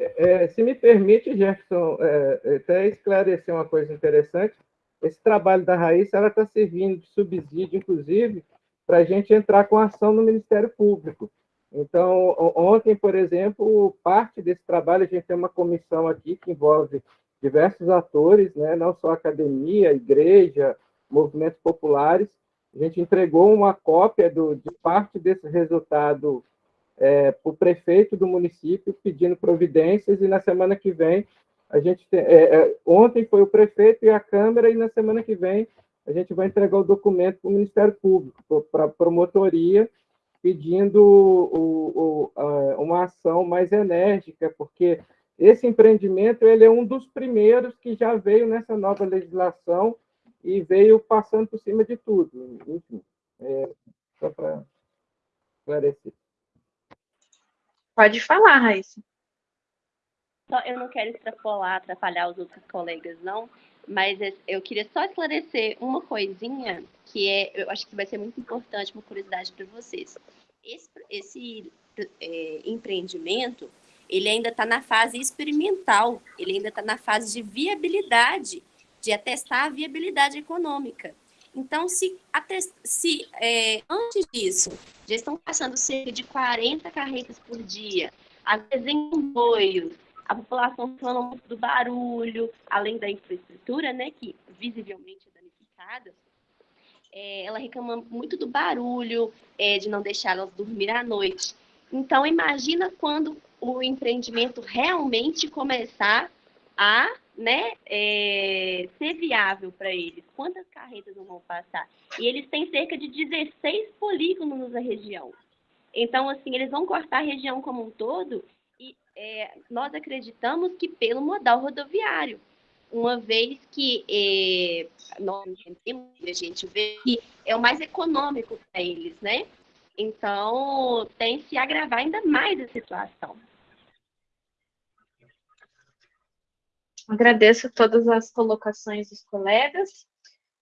Speaker 5: É, se me permite, Jefferson, é, até esclarecer uma coisa interessante, esse trabalho da Raíssa está servindo de subsídio, inclusive, para a gente entrar com ação no Ministério Público. Então, ontem, por exemplo, parte desse trabalho, a gente tem uma comissão aqui que envolve diversos atores, né, não só academia, igreja, movimentos populares. A gente entregou uma cópia do, de parte desse resultado é, o prefeito do município pedindo providências e na semana que vem a gente tem, é, é, ontem foi o prefeito e a Câmara e na semana que vem a gente vai entregar o documento para o Ministério Público, para a promotoria, pedindo o, o, uma ação mais enérgica, porque esse empreendimento ele é um dos primeiros que já veio nessa nova legislação e veio passando por cima de tudo. Enfim, é, só para esclarecer.
Speaker 1: Pode falar, Raíssa.
Speaker 3: Eu não quero extrapolar, atrapalhar os outros colegas, não, mas eu queria só esclarecer uma coisinha que é, eu acho que vai ser muito importante, uma curiosidade para vocês. Esse, esse é, empreendimento, ele ainda está na fase experimental, ele ainda está na fase de viabilidade, de atestar a viabilidade econômica. Então, se, se é, antes disso, já estão passando cerca de 40 carretas por dia, às vezes em comboios, a população falando muito do barulho, além da infraestrutura, né, que visivelmente é danificada, é, ela reclama muito do barulho, é, de não deixar elas dormir à noite. Então, imagina quando o empreendimento realmente começar a né, é, ser viável para eles. Quantas carretas não vão passar? E eles têm cerca de 16 polígonos na região. Então, assim, eles vão cortar a região como um todo e é, nós acreditamos que pelo modal rodoviário, uma vez que é, nós a gente vê que é o mais econômico para eles, né? Então, tem se agravar ainda mais a situação.
Speaker 1: Agradeço todas as colocações dos colegas.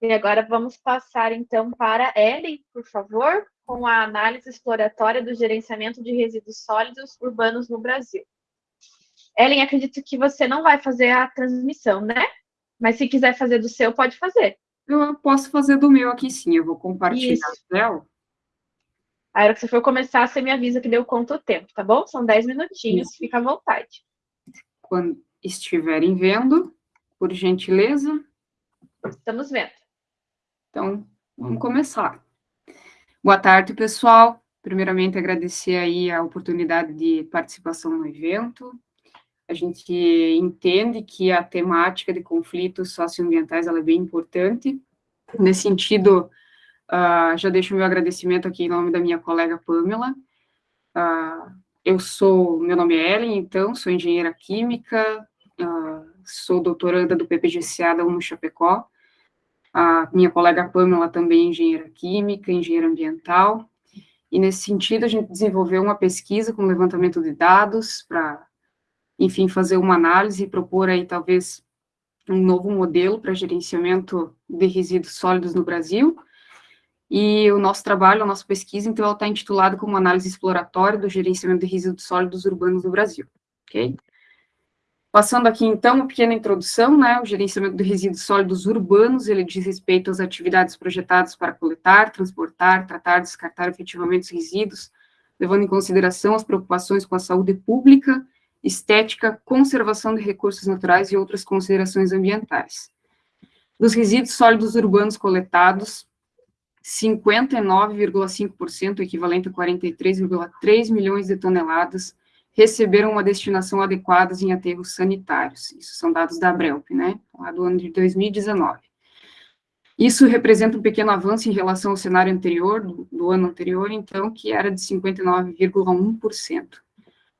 Speaker 1: E agora vamos passar, então, para Ellen, por favor, com a análise exploratória do gerenciamento de resíduos sólidos urbanos no Brasil. Ellen, acredito que você não vai fazer a transmissão, né? Mas se quiser fazer do seu, pode fazer.
Speaker 4: Eu posso fazer do meu aqui sim, eu vou compartilhar Isso. o céu.
Speaker 1: A hora que você for começar, você me avisa que deu conta o tempo, tá bom? São 10 minutinhos, Isso. fica à vontade.
Speaker 4: Quando, estiverem vendo, por gentileza.
Speaker 1: Estamos vendo.
Speaker 4: Então, vamos começar. Boa tarde, pessoal. Primeiramente, agradecer aí a oportunidade de participação no evento. A gente entende que a temática de conflitos socioambientais ela é bem importante. Nesse sentido, uh, já deixo meu agradecimento aqui em nome da minha colega Pamela. Uh, eu sou, meu nome é Ellen, então, sou engenheira química, uh, sou doutoranda do PPGCA da UNO Chapecó, a minha colega Pamela também é engenheira química, engenheira ambiental, e nesse sentido a gente desenvolveu uma pesquisa com levantamento de dados para, enfim, fazer uma análise e propor aí talvez um novo modelo para gerenciamento de resíduos sólidos no Brasil, e o nosso trabalho, a nossa pesquisa, então, ela está intitulada como Análise Exploratória do Gerenciamento de Resíduos Sólidos Urbanos no Brasil, ok? Passando aqui, então, uma pequena introdução, né, o gerenciamento de resíduos sólidos urbanos, ele diz respeito às atividades projetadas para coletar, transportar, tratar, descartar efetivamente os resíduos, levando em consideração as preocupações com a saúde pública, estética, conservação de recursos naturais e outras considerações ambientais. Dos resíduos sólidos urbanos coletados, 59,5%, equivalente a 43,3 milhões de toneladas, receberam uma destinação adequada em aterros sanitários. Isso são dados da Abrelp, né, lá do ano de 2019. Isso representa um pequeno avanço em relação ao cenário anterior, do, do ano anterior, então, que era de 59,1%.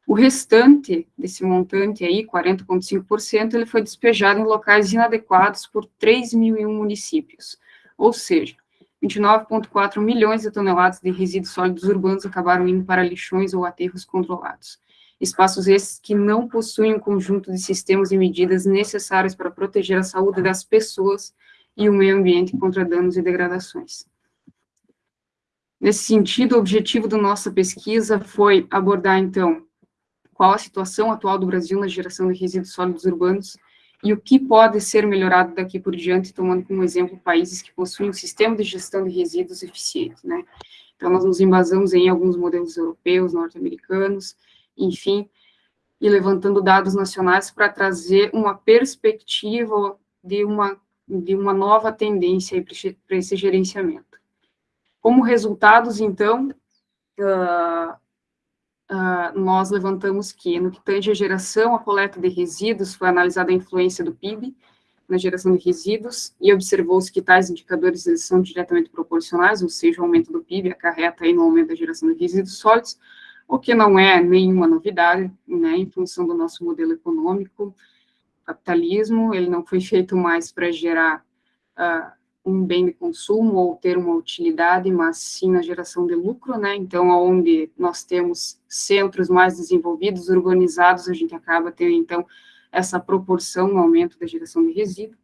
Speaker 4: O restante desse montante aí, 40,5%, ele foi despejado em locais inadequados por 3.001 municípios, ou seja, 29,4 milhões de toneladas de resíduos sólidos urbanos acabaram indo para lixões ou aterros controlados espaços esses que não possuem um conjunto de sistemas e medidas necessários para proteger a saúde das pessoas e o meio ambiente contra danos e degradações. Nesse sentido, o objetivo da nossa pesquisa foi abordar, então, qual a situação atual do Brasil na geração de resíduos sólidos urbanos e o que pode ser melhorado daqui por diante, tomando como exemplo países que possuem um sistema de gestão de resíduos eficiente, né? Então, nós nos embasamos em alguns modelos europeus, norte-americanos, enfim, e levantando dados nacionais para trazer uma perspectiva de uma, de uma nova tendência para esse gerenciamento. Como resultados, então, uh, uh, nós levantamos que, no que tange a geração, a coleta de resíduos, foi analisada a influência do PIB na geração de resíduos, e observou-se que tais indicadores eles são diretamente proporcionais, ou seja, o aumento do PIB acarreta aí no aumento da geração de resíduos sólidos, o que não é nenhuma novidade, né, em função do nosso modelo econômico, capitalismo, ele não foi feito mais para gerar uh, um bem de consumo ou ter uma utilidade, mas sim na geração de lucro, né, então, onde nós temos centros mais desenvolvidos, urbanizados, a gente acaba tendo, então, essa proporção no aumento da geração de resíduos.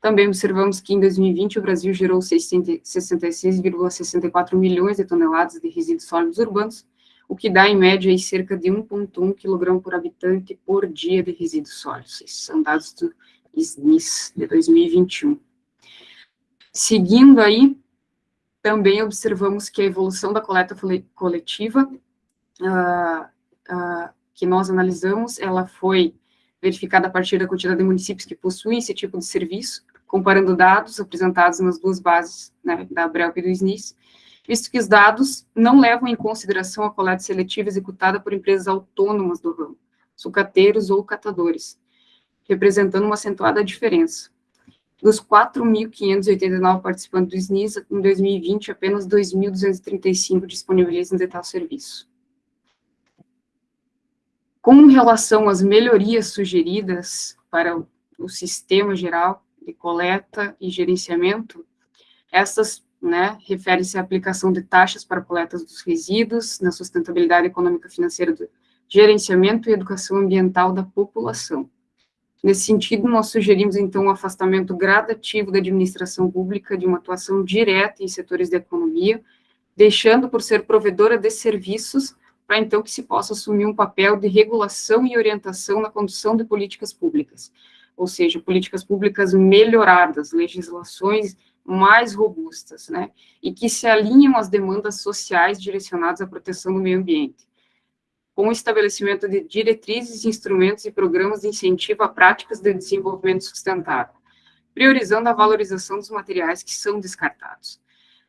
Speaker 4: Também observamos que em 2020 o Brasil gerou 66,64 milhões de toneladas de resíduos sólidos urbanos, o que dá, em média, aí, cerca de 1,1 kg por habitante por dia de resíduos sólidos. Esses são dados do SNIS de 2021. Seguindo aí, também observamos que a evolução da coleta coletiva, uh, uh, que nós analisamos, ela foi verificada a partir da quantidade de municípios que possuem esse tipo de serviço, comparando dados apresentados nas duas bases, né, da Abrel e do SNIS, visto que os dados não levam em consideração a coleta seletiva executada por empresas autônomas do ramo, sucateiros ou catadores, representando uma acentuada diferença. Dos 4.589 participantes do SNIS, em 2020, apenas 2.235 disponibilizam de tal serviço. Com relação às melhorias sugeridas para o sistema geral de coleta e gerenciamento, essas né, refere-se à aplicação de taxas para coletas dos resíduos, na sustentabilidade econômica financeira do gerenciamento e educação ambiental da população. Nesse sentido, nós sugerimos, então, um afastamento gradativo da administração pública de uma atuação direta em setores da economia, deixando por ser provedora de serviços, para então que se possa assumir um papel de regulação e orientação na condução de políticas públicas, ou seja, políticas públicas melhoradas, legislações mais robustas, né, e que se alinham às demandas sociais direcionadas à proteção do meio ambiente, com o estabelecimento de diretrizes, instrumentos e programas de incentivo a práticas de desenvolvimento sustentável, priorizando a valorização dos materiais que são descartados.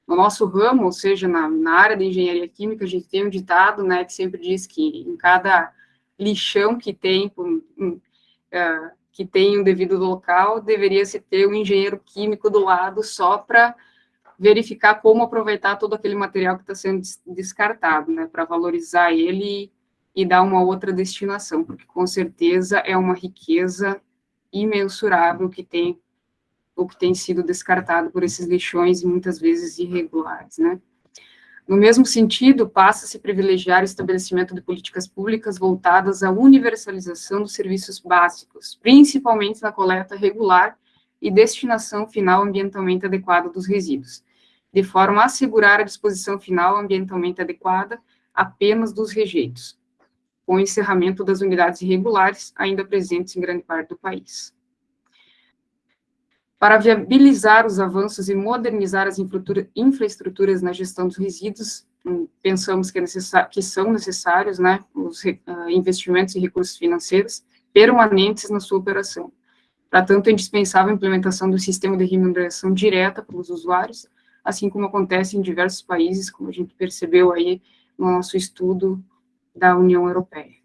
Speaker 4: No nosso ramo, ou seja, na, na área da engenharia química, a gente tem um ditado, né, que sempre diz que em cada lixão que tem, um, um, uh, que tem um devido local, deveria se ter um engenheiro químico do lado só para verificar como aproveitar todo aquele material que está sendo descartado, né, para valorizar ele e, dar uma outra destinação, porque com certeza é uma riqueza imensurável que tem o que tem sido descartado por esses lixões muitas vezes irregulares, né. No mesmo sentido, passa-se privilegiar o estabelecimento de políticas públicas voltadas à universalização dos serviços básicos, principalmente na coleta regular e destinação final ambientalmente adequada dos resíduos, de forma a assegurar a disposição final ambientalmente adequada apenas dos rejeitos, com o encerramento das unidades irregulares ainda presentes em grande parte do país. Para viabilizar os avanços e modernizar as infraestruturas na gestão dos resíduos, hum, pensamos que, é que são necessários né, os uh, investimentos e recursos financeiros permanentes na sua operação. Para tanto, é indispensável a implementação do sistema de remuneração direta para os usuários, assim como acontece em diversos países, como a gente percebeu aí no nosso estudo da União Europeia.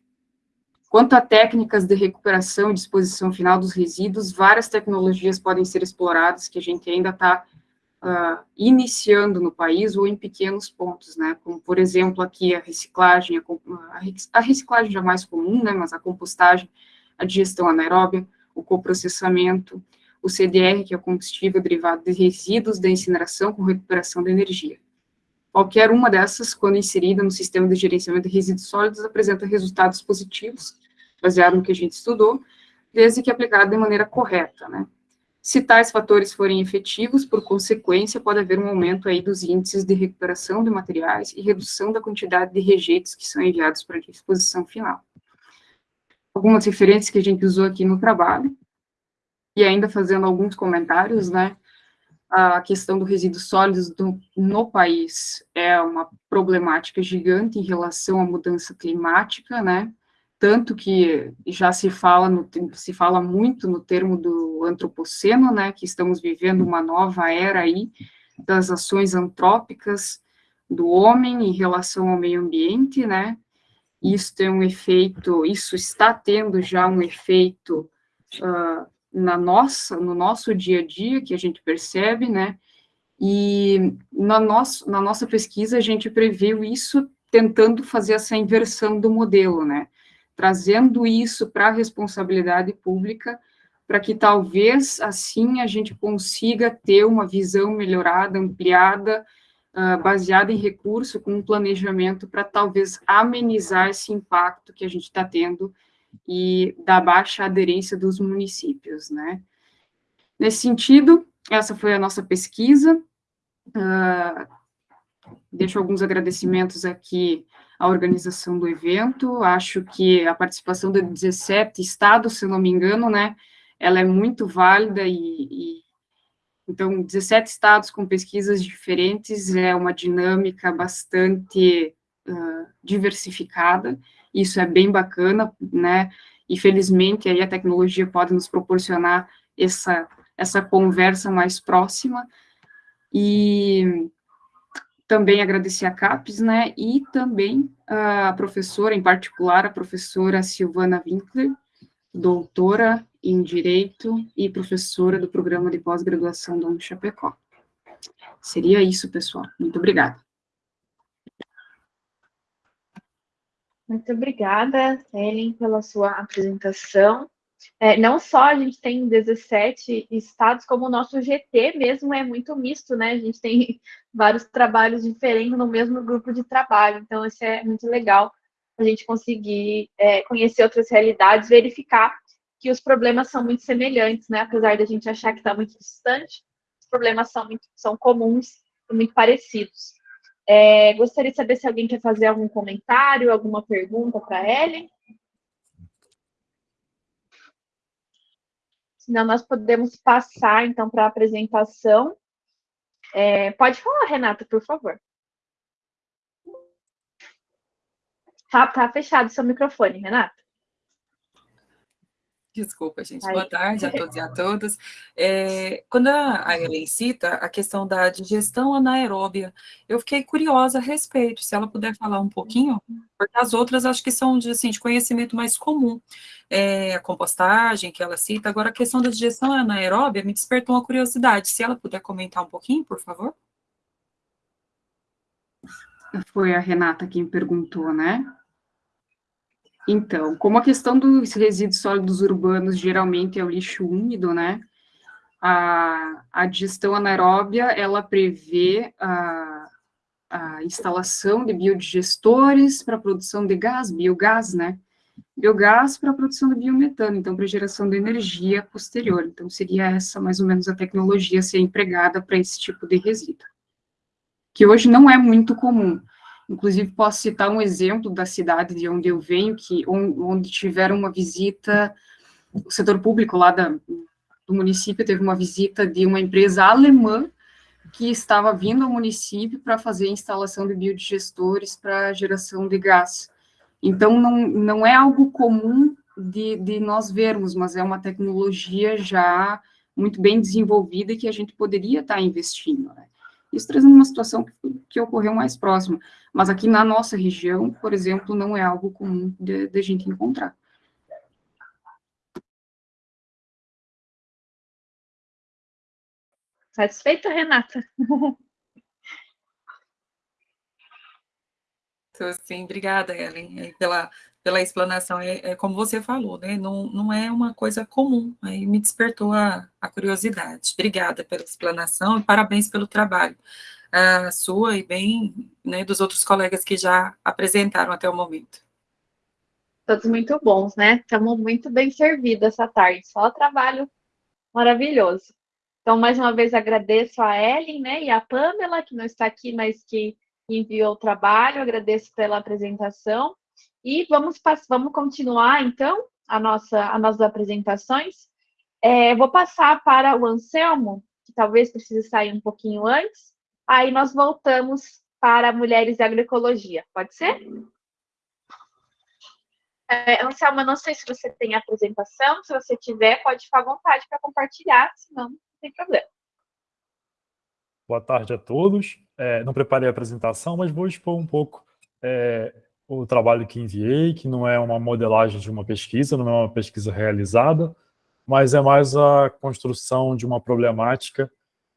Speaker 4: Quanto a técnicas de recuperação e disposição final dos resíduos, várias tecnologias podem ser exploradas que a gente ainda está uh, ah, iniciando no país ou em pequenos pontos, né? Como, por exemplo, aqui a reciclagem, a, reciclagem já é mais comum, né? Mas a compostagem, a digestão anaeróbia, o coprocessamento, o CDR, que é o combustível derivado de resíduos da incineração com recuperação de energia. Qualquer uma dessas, quando inserida no sistema de gerenciamento de resíduos sólidos, apresenta resultados positivos, baseado no que a gente estudou, desde que aplicado de maneira correta, né? Se tais fatores forem efetivos, por consequência, pode haver um aumento aí dos índices de recuperação de materiais e redução da quantidade de rejeitos que são enviados para a disposição final. Algumas referências que a gente usou aqui no trabalho, e ainda fazendo alguns comentários, né, a questão do resíduos sólidos do, no país é uma problemática gigante em relação à mudança climática, né, tanto que já se fala, no, se fala muito no termo do antropoceno, né, que estamos vivendo uma nova era aí das ações antrópicas do homem em relação ao meio ambiente, né, isso tem um efeito, isso está tendo já um efeito uh, na nossa, no nosso dia a dia, que a gente percebe, né, e na, nosso, na nossa pesquisa a gente previu isso tentando fazer essa inversão do modelo, né, trazendo isso para a responsabilidade pública, para que talvez assim a gente consiga ter uma visão melhorada, ampliada, uh, baseada em recurso, com um planejamento para talvez amenizar esse impacto que a gente está tendo e da baixa aderência dos municípios, né? Nesse sentido, essa foi a nossa pesquisa. Uh, deixo alguns agradecimentos aqui a organização do evento. Acho que a participação de 17 estados, se não me engano, né, ela é muito válida e, e então 17 estados com pesquisas diferentes é uma dinâmica bastante uh, diversificada. Isso é bem bacana, né? E felizmente aí a tecnologia pode nos proporcionar essa essa conversa mais próxima. E também agradecer a CAPES, né, e também a professora, em particular, a professora Silvana Winkler, doutora em Direito e professora do programa de pós-graduação da Chapecó. Seria isso, pessoal. Muito obrigada.
Speaker 1: Muito obrigada, Ellen, pela sua apresentação. É, não só a gente tem 17 estados, como o nosso GT mesmo é muito misto, né? A gente tem <laughs> vários trabalhos diferentes no mesmo grupo de trabalho, então isso é muito legal a gente conseguir é, conhecer outras realidades, verificar que os problemas são muito semelhantes, né? Apesar da gente achar que está muito distante, os problemas são, muito, são comuns e muito parecidos. É, gostaria de saber se alguém quer fazer algum comentário, alguma pergunta para Ellen. Senão nós podemos passar, então, para a apresentação. É, pode falar, Renata, por favor. Tá, tá fechado seu microfone, Renata.
Speaker 7: Desculpa, gente. Boa tarde a todos e a todas. É, quando a Ellen cita a questão da digestão anaeróbia, eu fiquei curiosa a respeito, se ela puder falar um pouquinho, porque as outras acho que são de, assim, de conhecimento mais comum. É, a compostagem que ela cita, agora a questão da digestão anaeróbia me despertou uma curiosidade. Se ela puder comentar um pouquinho, por favor.
Speaker 4: Foi a Renata quem perguntou, né? Então, como a questão dos resíduos sólidos urbanos geralmente é o lixo úmido, né? A, a digestão anaeróbia, ela prevê a, a instalação de biodigestores para produção de gás, biogás, né? Biogás para produção de biometano, então para geração de energia posterior. Então seria essa mais ou menos a tecnologia a ser empregada para esse tipo de resíduo. que hoje não é muito comum. Inclusive, posso citar um exemplo da cidade de onde eu venho, que onde tiveram uma visita, o setor público lá da, do município teve uma visita de uma empresa alemã que estava vindo ao município para fazer a instalação de biodigestores para geração de gás. Então, não, não é algo comum de, de nós vermos, mas é uma tecnologia já muito bem desenvolvida que a gente poderia estar investindo. Né? Isso trazendo uma situação que, que, ocorreu mais próxima. Mas aqui na nossa região, por exemplo, não é algo comum de, de a gente encontrar.
Speaker 1: Satisfeita, Renata?
Speaker 7: Então, sim, obrigada, Ellen, pela, pela explanação. É, é, como você falou, né? Não, não é uma coisa comum. Aí me despertou a, a curiosidade. Obrigada pela explanação e parabéns pelo trabalho a sua e bem né, dos outros colegas que já apresentaram até o momento.
Speaker 1: Todos muito bons, né? Estamos muito bem servidos essa tarde. Só trabalho maravilhoso. Então, mais uma vez, agradeço a Ellen né, e a Pamela, que não está aqui, mas que enviou o trabalho. Agradeço pela apresentação. E vamos, vamos continuar, então, a nossa, as nossas apresentações. É, vou passar para o Anselmo, que talvez precise sair um pouquinho antes. Aí nós voltamos para Mulheres e Agroecologia. Pode ser? É, Anselmo, não sei se você tem apresentação. Se você tiver, pode ficar à vontade para compartilhar, senão sem problema.
Speaker 8: Boa tarde a todos. É, não preparei a apresentação, mas vou expor um pouco é, o trabalho que enviei, que não é uma modelagem de uma pesquisa, não é uma pesquisa realizada, mas é mais a construção de uma problemática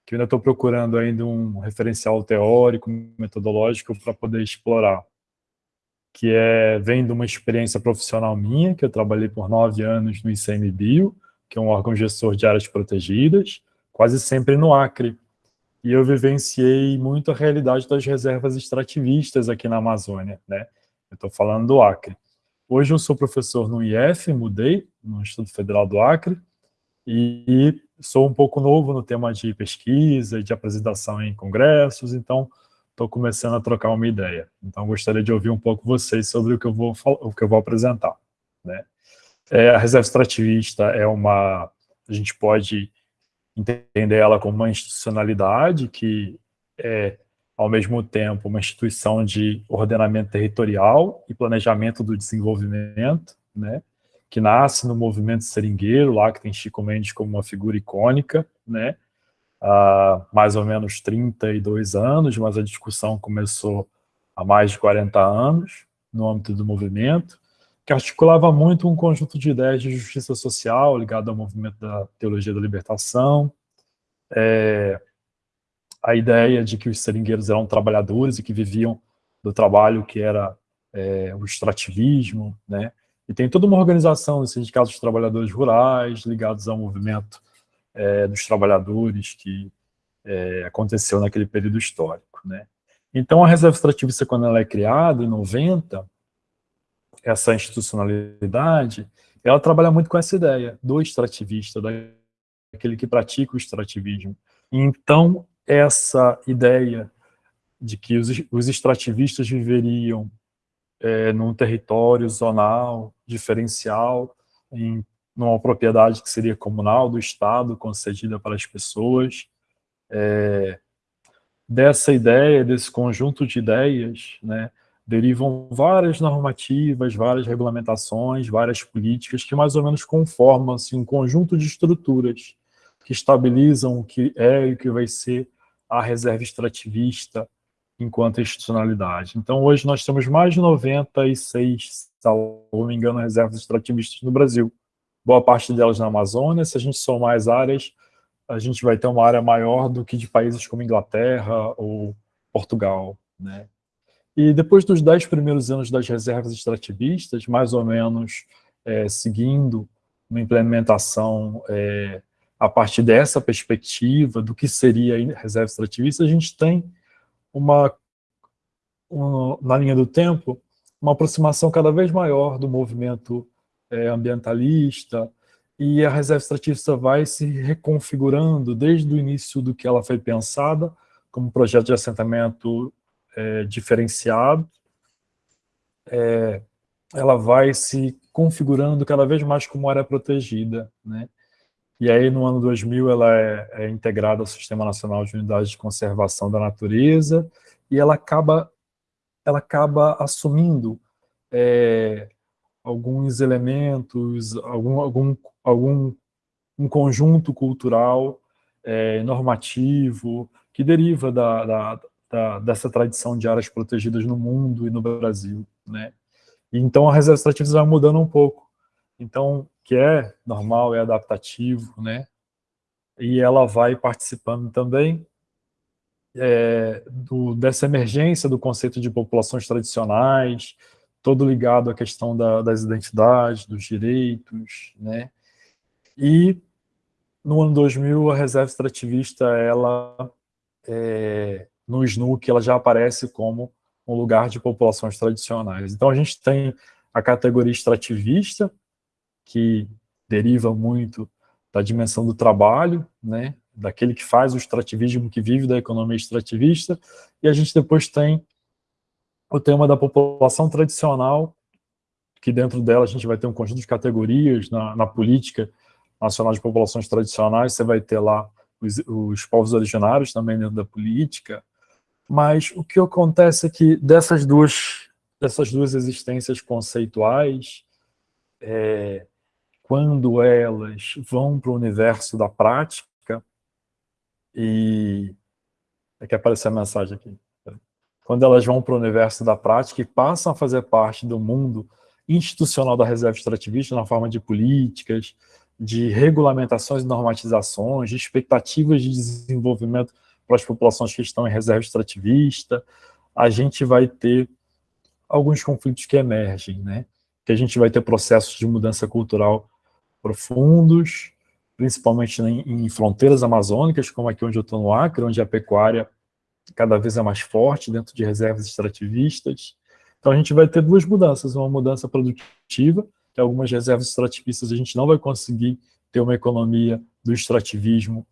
Speaker 8: que eu ainda estou procurando ainda um referencial teórico, metodológico para poder explorar, que é, vem de uma experiência profissional minha, que eu trabalhei por nove anos no ICMBio, que é um órgão gestor de áreas protegidas, quase sempre no Acre. E eu vivenciei muito a realidade das reservas extrativistas aqui na Amazônia, né? Eu estou falando do Acre. Hoje eu sou professor no IF, mudei, no Instituto Federal do Acre, e sou um pouco novo no tema de pesquisa de apresentação em congressos, então estou começando a trocar uma ideia. Então gostaria de ouvir um pouco vocês sobre o que eu vou, o que eu vou apresentar. Né? É, a reserva extrativista é uma... A gente pode entender ela como uma institucionalidade que é, ao mesmo tempo, uma instituição de ordenamento territorial e planejamento do desenvolvimento, né, que nasce no movimento seringueiro, lá que tem Chico Mendes como uma figura icônica, né, há mais ou menos 32 anos, mas a discussão começou há mais de 40 anos, no âmbito do movimento, que articulava muito um conjunto de ideias de justiça social ligado ao movimento da teologia da libertação, é, a ideia de que os seringueiros eram trabalhadores e que viviam do trabalho que era é, o extrativismo, né? E tem toda uma organização dos sindicatos de trabalhadores rurais ligados ao movimento é, dos trabalhadores que é, aconteceu naquele período histórico, né? Então, a reserva extrativista, quando ela é criada, em 90, essa institucionalidade, ela trabalha muito com essa ideia do extrativista, daquele que pratica o extrativismo. Então, essa ideia de que os, os extrativistas viveriam é, num território zonal, diferencial, em numa propriedade que seria comunal do Estado, concedida para as pessoas. É, dessa ideia, desse conjunto de ideias, né, derivam várias normativas, várias regulamentações, várias políticas que mais ou menos conformam assim, um conjunto de estruturas que estabilizam o que é e o que vai ser a reserva extrativista enquanto institucionalidade. Então, hoje nós temos mais de 96, se não me engano, reservas extrativistas no Brasil. Boa parte delas na Amazônia, se a gente somar as áreas, a gente vai ter uma área maior do que de países como Inglaterra ou Portugal. Né? E depois dos dez primeiros anos das reservas extrativistas, mais ou menos é, seguindo uma implementação é, a partir dessa perspectiva do que seria a reserva extrativista, a gente tem uma, uma, na linha do tempo, uma aproximação cada vez maior do movimento é, ambientalista, e a reserva extrativista vai se reconfigurando desde o início do que ela foi pensada, como projeto de assentamento é, diferenciado, é, ela vai se configurando cada vez mais como área protegida, né? E aí, no ano 2000, ela é, é integrada ao Sistema Nacional de Unidades de Conservação da Natureza, e ela acaba, ela acaba assumindo é, alguns elementos, algum, algum, algum um conjunto cultural é, normativo que deriva da, da, da, dessa tradição de áreas protegidas no mundo e no Brasil, né? E então a reserva extrativista vai mudando um pouco. Então, que é normal, é adaptativo, né? E ela vai participando também é, do, dessa emergência do conceito de populações tradicionais, todo ligado à questão da, das identidades, dos direitos, né? E no ano 2000 a reserva extrativista, ela é, no SNUC, ela já aparece como um lugar de populações tradicionais. Então a gente tem a categoria extrativista, que deriva muito da dimensão do trabalho, né, daquele que faz o extrativismo, que vive da economia extrativista, e a gente depois tem o tema da população tradicional, que dentro dela a gente vai ter um conjunto de categorias na, na política nacional de populações tradicionais, você vai ter lá os, os povos originários também dentro da política, mas o que acontece é que dessas duas, dessas duas existências conceituais, é, quando elas vão para o universo da prática, e... É que apareceu a mensagem aqui. Quando elas vão para o universo da prática e passam a fazer parte do mundo institucional da reserva extrativista, na forma de políticas, de regulamentações e normatizações, de expectativas de desenvolvimento para as populações que estão em reserva extrativista, a gente vai ter alguns conflitos que emergem, né? que a gente vai ter processos de mudança cultural profundos, principalmente em, em fronteiras amazônicas, como aqui onde eu estou no Acre, onde a pecuária cada vez é mais forte dentro de reservas extrativistas. Então a gente vai ter duas mudanças, uma mudança produtiva, que algumas reservas extrativistas a gente não vai conseguir ter uma economia do extrativismo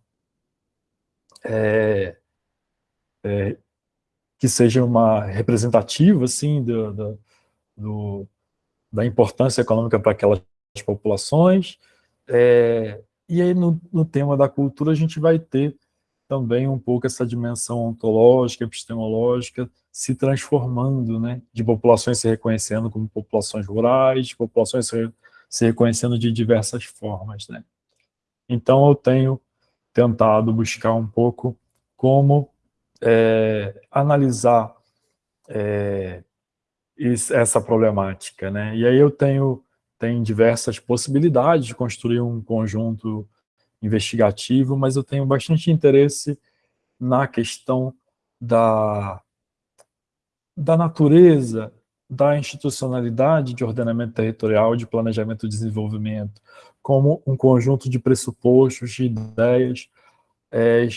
Speaker 8: é, é, que seja uma representativa assim, do, do, do da importância econômica para aquelas populações. É, e aí, no, no, tema da cultura, a gente vai ter também um pouco essa dimensão ontológica, epistemológica, se transformando, né, de populações se reconhecendo como populações rurais, populações se, se reconhecendo de diversas formas, né. Então, eu tenho tentado buscar um pouco como é, analisar é, essa problemática, né? E aí eu tenho tem diversas possibilidades de construir um conjunto investigativo, mas eu tenho bastante interesse na questão da, da natureza, da institucionalidade de ordenamento territorial, de planejamento e desenvolvimento, como um conjunto de pressupostos, de ideias, é,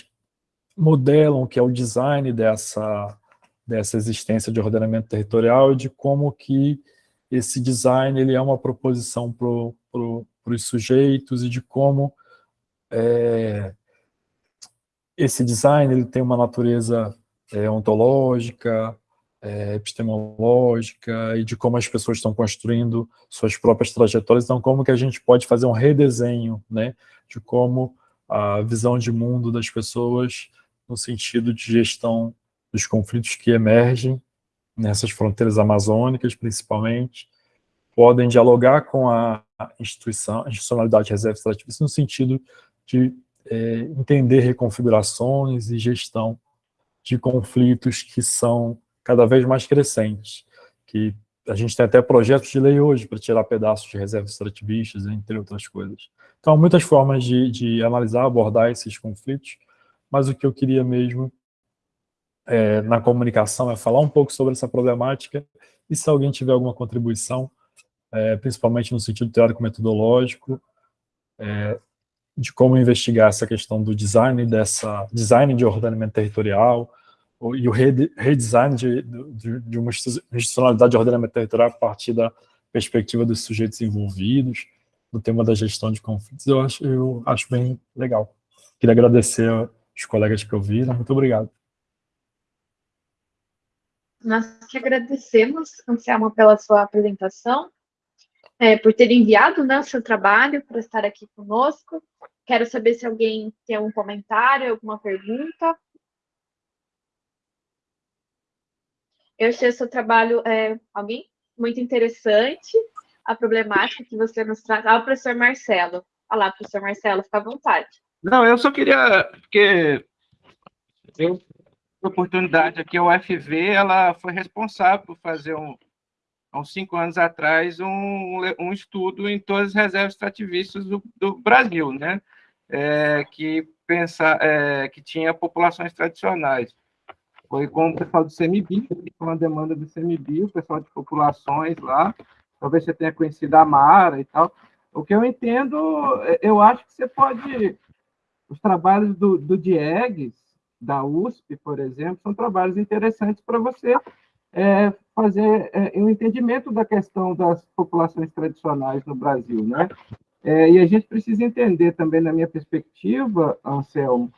Speaker 8: modelam que é o design dessa, dessa existência de ordenamento territorial de como que esse design ele é uma proposição para pro, os sujeitos e de como é, esse design ele tem uma natureza é, ontológica, é, epistemológica e de como as pessoas estão construindo suas próprias trajetórias, então como que a gente pode fazer um redesenho, né, de como a visão de mundo das pessoas no sentido de gestão dos conflitos que emergem nessas fronteiras amazônicas, principalmente, podem dialogar com a instituição, a institucionalidade reserva extrativista no sentido de é, entender reconfigurações e gestão de conflitos que são cada vez mais crescentes, que a gente tem até projetos de lei hoje para tirar pedaços de reservas extrativistas, entre outras coisas. Então, muitas formas de, de analisar, abordar esses conflitos, mas o que eu queria mesmo é, na comunicação é falar um pouco sobre essa problemática e se alguém tiver alguma contribuição, é, principalmente no sentido teórico-metodológico, é, de como investigar essa questão do design, dessa design de ordenamento territorial, e o redesign de, de, de uma institucionalidade de ordenamento territorial a partir da perspectiva dos sujeitos envolvidos, no tema da gestão de conflitos, eu acho, eu acho bem legal. Queria agradecer os colegas que ouviram, muito obrigado.
Speaker 1: Nós que agradecemos, Anselmo, pela sua apresentação, é, por ter enviado né, o seu trabalho para estar aqui conosco. Quero saber se alguém tem algum comentário, alguma pergunta. Eu achei o seu trabalho, é, alguém? Muito interessante, a problemática que você nos traz. Ah, o professor Marcelo. Olha lá, professor Marcelo, fica à vontade.
Speaker 5: Não, eu só queria, porque eu oportunidade aqui, a UFV, ela foi responsável por fazer um, há uns cinco anos atrás, um, um estudo em todas as reservas extrativistas do, do Brasil, né? É, que, pensa, é, que tinha populações tradicionais. Foi com o pessoal do CMBio, com a demanda do CMBio, o pessoal de populações lá, talvez você tenha conhecido a Mara e tal. O que eu entendo, eu acho que você pode... Os trabalhos do, do Diegues, da USP, por exemplo, são trabalhos interessantes para você é, fazer é, um entendimento da questão das populações tradicionais no Brasil, né? É, e a gente precisa entender também, na minha perspectiva, Anselmo,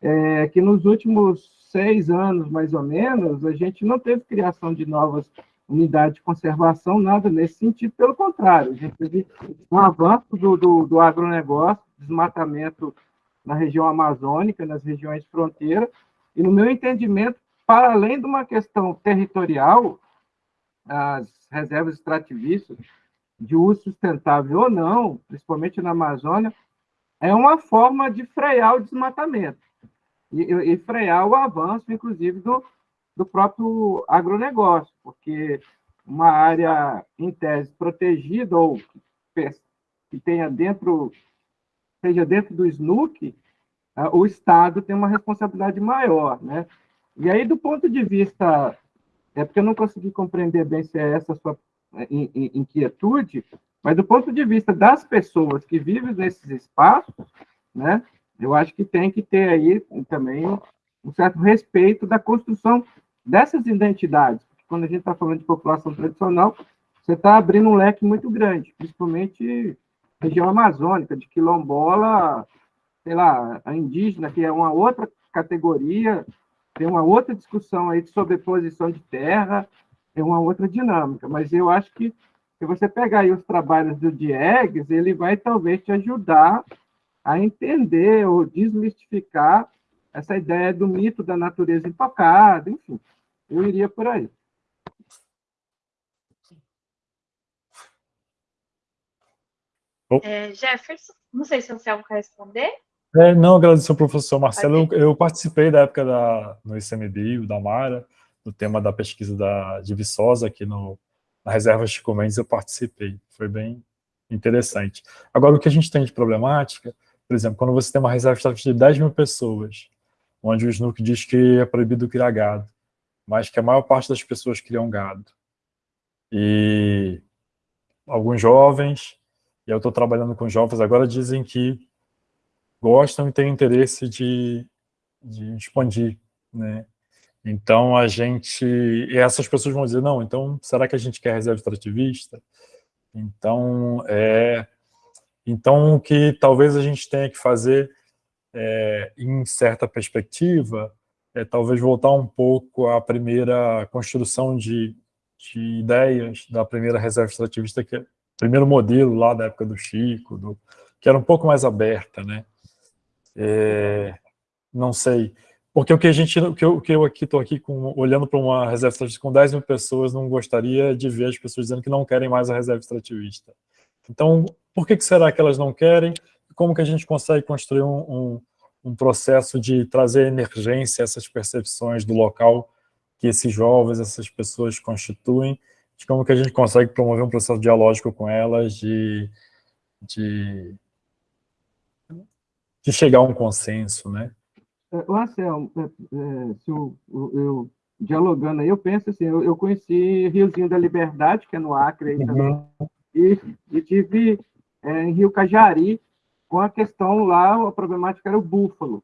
Speaker 5: é, que nos últimos seis anos, mais ou menos, a gente não teve criação de novas unidades de conservação, nada nesse sentido, pelo contrário, a gente teve um avanço do, do, do agronegócio, desmatamento na região amazônica, nas regiões de fronteira, e no meu entendimento, para além de uma questão territorial, as reservas extrativistas, de uso sustentável ou não, principalmente na Amazônia, é uma forma de frear o desmatamento e, e frear o avanço, inclusive, do, do próprio agronegócio, porque uma área, em tese, protegida ou que, que tenha dentro seja dentro do SNUC, ah, o Estado tem uma responsabilidade maior, né? E aí, do ponto de vista, é porque eu não consegui compreender bem se é essa a sua é, inquietude, mas do ponto de vista das pessoas que vivem nesses espaços, né? Eu acho que tem que ter aí também um certo respeito da construção dessas identidades. Quando a gente está falando de população tradicional, você está abrindo um leque muito grande, principalmente região amazônica, de quilombola, sei lá, a indígena, que é uma outra categoria, tem uma outra discussão aí de sobreposição de terra, é uma outra dinâmica, mas eu acho que se você pegar aí os trabalhos do Diegues, ele vai talvez te ajudar a entender ou desmistificar essa ideia do mito da natureza intocada, enfim, eu iria por aí.
Speaker 1: É, Jefferson, não sei se você quer responder.
Speaker 8: É, não, agradecer ao professor Marcelo. Eu, eu, participei da época da, no ICMBio, da Mara, no tema da pesquisa da, de Viçosa, aqui no, na reserva Chico Mendes, eu participei. Foi bem interessante. Agora, o que a gente tem de problemática, por exemplo, quando você tem uma reserva de 10 mil pessoas, onde o SNUC diz que é proibido criar gado, mas que a maior parte das pessoas criam gado. E alguns jovens e eu estou trabalhando com jovens agora, dizem que gostam e têm interesse de, de expandir, né? Então, a gente... E essas pessoas vão dizer, não, então, será que a gente quer reserva extrativista? Então, é... Então, o que talvez a gente tenha que fazer, é, em certa perspectiva, é talvez voltar um pouco à primeira construção de, de ideias da primeira reserva extrativista, que é primeiro modelo lá da época do Chico, do, que era um pouco mais aberta, né? É, não sei, porque o que a gente, o que eu, o que eu aqui estou aqui com, olhando para uma reserva extrativista com 10 mil pessoas, não gostaria de ver as pessoas dizendo que não querem mais a reserva extrativista. Então, por que, que será que elas não querem? Como que a gente consegue construir um, um, um processo de trazer emergência a essas percepções do local que esses jovens, essas pessoas constituem, de como que a gente consegue promover um processo dialógico com elas, de, de, de chegar a um consenso, né?
Speaker 5: Marcel, é, é, se eu, eu, dialogando aí, eu penso assim, eu, eu, conheci Riozinho da Liberdade, que é no Acre, aí, uhum. e, e tive é, em Rio Cajari, com a questão lá, a problemática era o búfalo,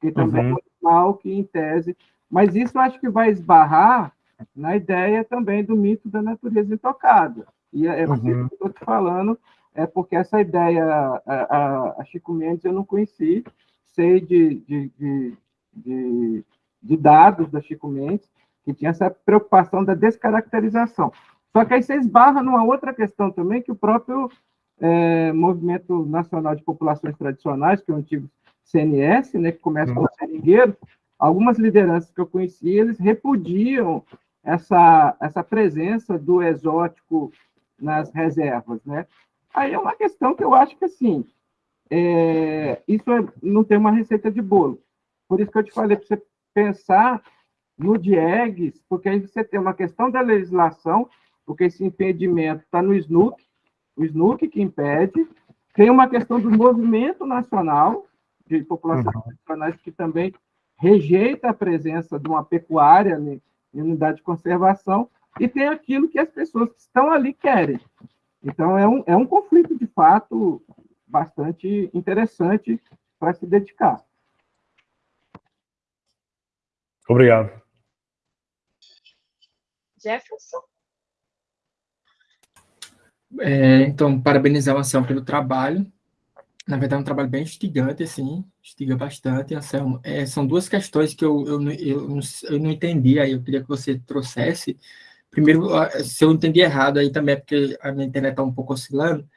Speaker 5: que também uhum. é um animal que, em tese... Mas isso eu acho que vai esbarrar na ideia também do mito da natureza intocada. E é, é uhum. que eu estou te falando, é porque essa ideia, a, a, a, Chico Mendes eu não conheci, sei de, de, de, de, de dados da Chico Mendes, que tinha essa preocupação da descaracterização. Só que aí você esbarra numa outra questão também, que o próprio é, Movimento Nacional de Populações Tradicionais, que é o antigo CNS, né, que começa com o seringueiro, algumas lideranças que eu conheci, eles repudiam essa, essa presença do exótico nas reservas, né? Aí é uma questão que eu acho que, assim, é, isso é, não tem uma receita de bolo. Por isso que eu te falei para você pensar no DIEGS, porque aí você tem uma questão da legislação, porque esse impedimento está no SNUC, o SNUC que impede, tem uma questão do movimento nacional de populações uhum. nacionais que também rejeita a presença de uma pecuária em unidade de conservação, e tem aquilo que as pessoas que estão ali querem. Então, é um, é um conflito, de fato, bastante interessante para se dedicar.
Speaker 8: Obrigado.
Speaker 1: Jefferson?
Speaker 6: É, então, parabenizar o Anselmo pelo trabalho. Na verdade, é um trabalho bem instigante, assim, instiga bastante, Anselmo. É, são duas questões que eu, eu, eu, eu não entendi, aí eu queria que você trouxesse. Primeiro, se eu entendi errado, aí também é porque a minha internet está um pouco oscilando,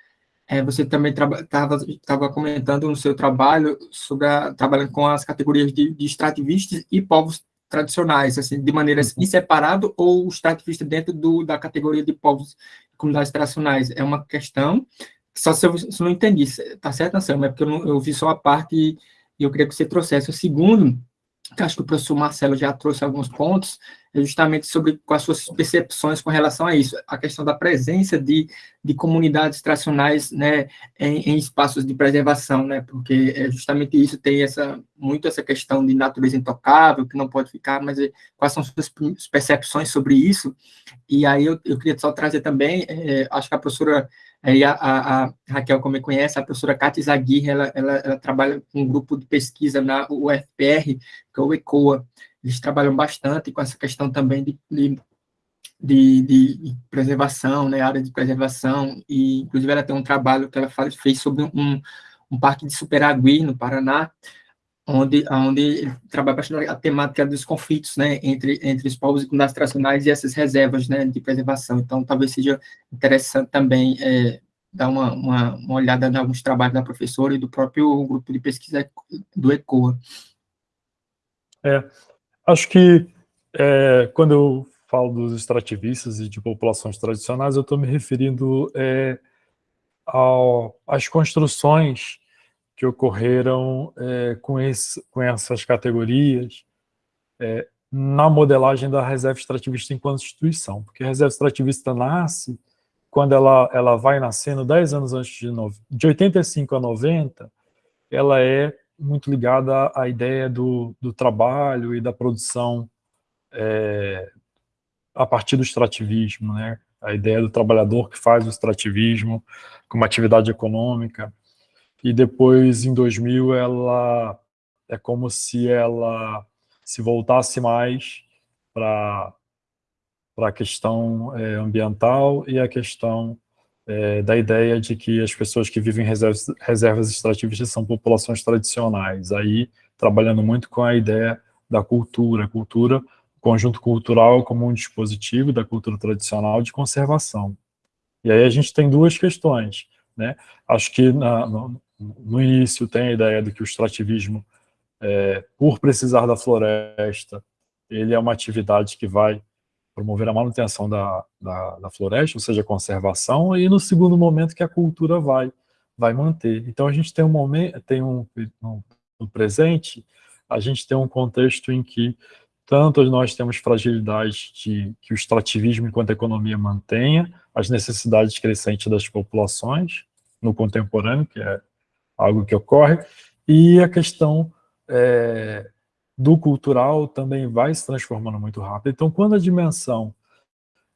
Speaker 6: é, você também estava comentando no seu trabalho sobre a, trabalhando com as categorias de, de extrativistas e povos tradicionais, assim, de maneira uhum. em separado ou extrativista dentro do, da categoria de povos e comunidades tradicionais? É uma questão, só se eu, se não entendi, tá certo, Anselmo? É porque eu, não, eu vi só a parte e, eu queria que você trouxesse. O segundo, que acho que o professor Marcelo já trouxe alguns pontos, é justamente sobre as suas percepções com relação a isso, a questão da presença de, de comunidades tradicionais né, em, em espaços de preservação, né, porque é justamente isso tem essa, muito essa questão de natureza intocável, que não pode ficar, mas é, quais são suas percepções sobre isso, e aí eu, eu queria só trazer também, é, acho que a professora Aí a, a, a, Raquel, como me conhece, a professora Cátia Zaguirre, ela, ela, ela, trabalha com um grupo de pesquisa na UFPR, que é o ECOA. Eles trabalham bastante com essa questão também de, de, de, de preservação, né, área de preservação, e inclusive ela tem um trabalho que ela faz, fez sobre um, um parque de Superagui, no Paraná, onde, onde ele trabalha bastante a temática dos conflitos né, entre, entre os povos e comunidades tradicionais e essas reservas né, de preservação. Então, talvez seja interessante também é, dar uma, uma, uma, olhada em alguns trabalhos da professora e do próprio grupo de pesquisa do ECOA.
Speaker 8: É, acho que é, quando eu falo dos extrativistas e de populações tradicionais, eu estou me referindo é, ao, às construções que ocorreram é, com, esse, com essas categorias é, na modelagem da reserva extrativista enquanto instituição, porque a reserva extrativista nasce quando ela, ela vai nascendo 10 anos antes de, no, de 85 a 90, ela é muito ligada à ideia do, do trabalho e da produção é, a partir do extrativismo, né? a ideia do trabalhador que faz o extrativismo como atividade econômica, e depois, em 2000, ela é como se ela se voltasse mais para a questão é, ambiental e a questão é, da ideia de que as pessoas que vivem em reservas, reservas extrativistas são populações tradicionais, aí trabalhando muito com a ideia da cultura, cultura, conjunto cultural como um dispositivo da cultura tradicional de conservação. E aí a gente tem duas questões, né? Acho que na, no, no início tem a ideia de que o extrativismo, é, por precisar da floresta, ele é uma atividade que vai promover a manutenção da, da, da, floresta, ou seja, a conservação, e no segundo momento que a cultura vai, vai manter. Então a gente tem um momento, tem um, no presente, a gente tem um contexto em que tanto nós temos fragilidade de que o extrativismo enquanto economia mantenha as necessidades crescentes das populações no contemporâneo, que é algo que ocorre, e a questão é, do cultural também vai se transformando muito rápido. Então, quando a dimensão,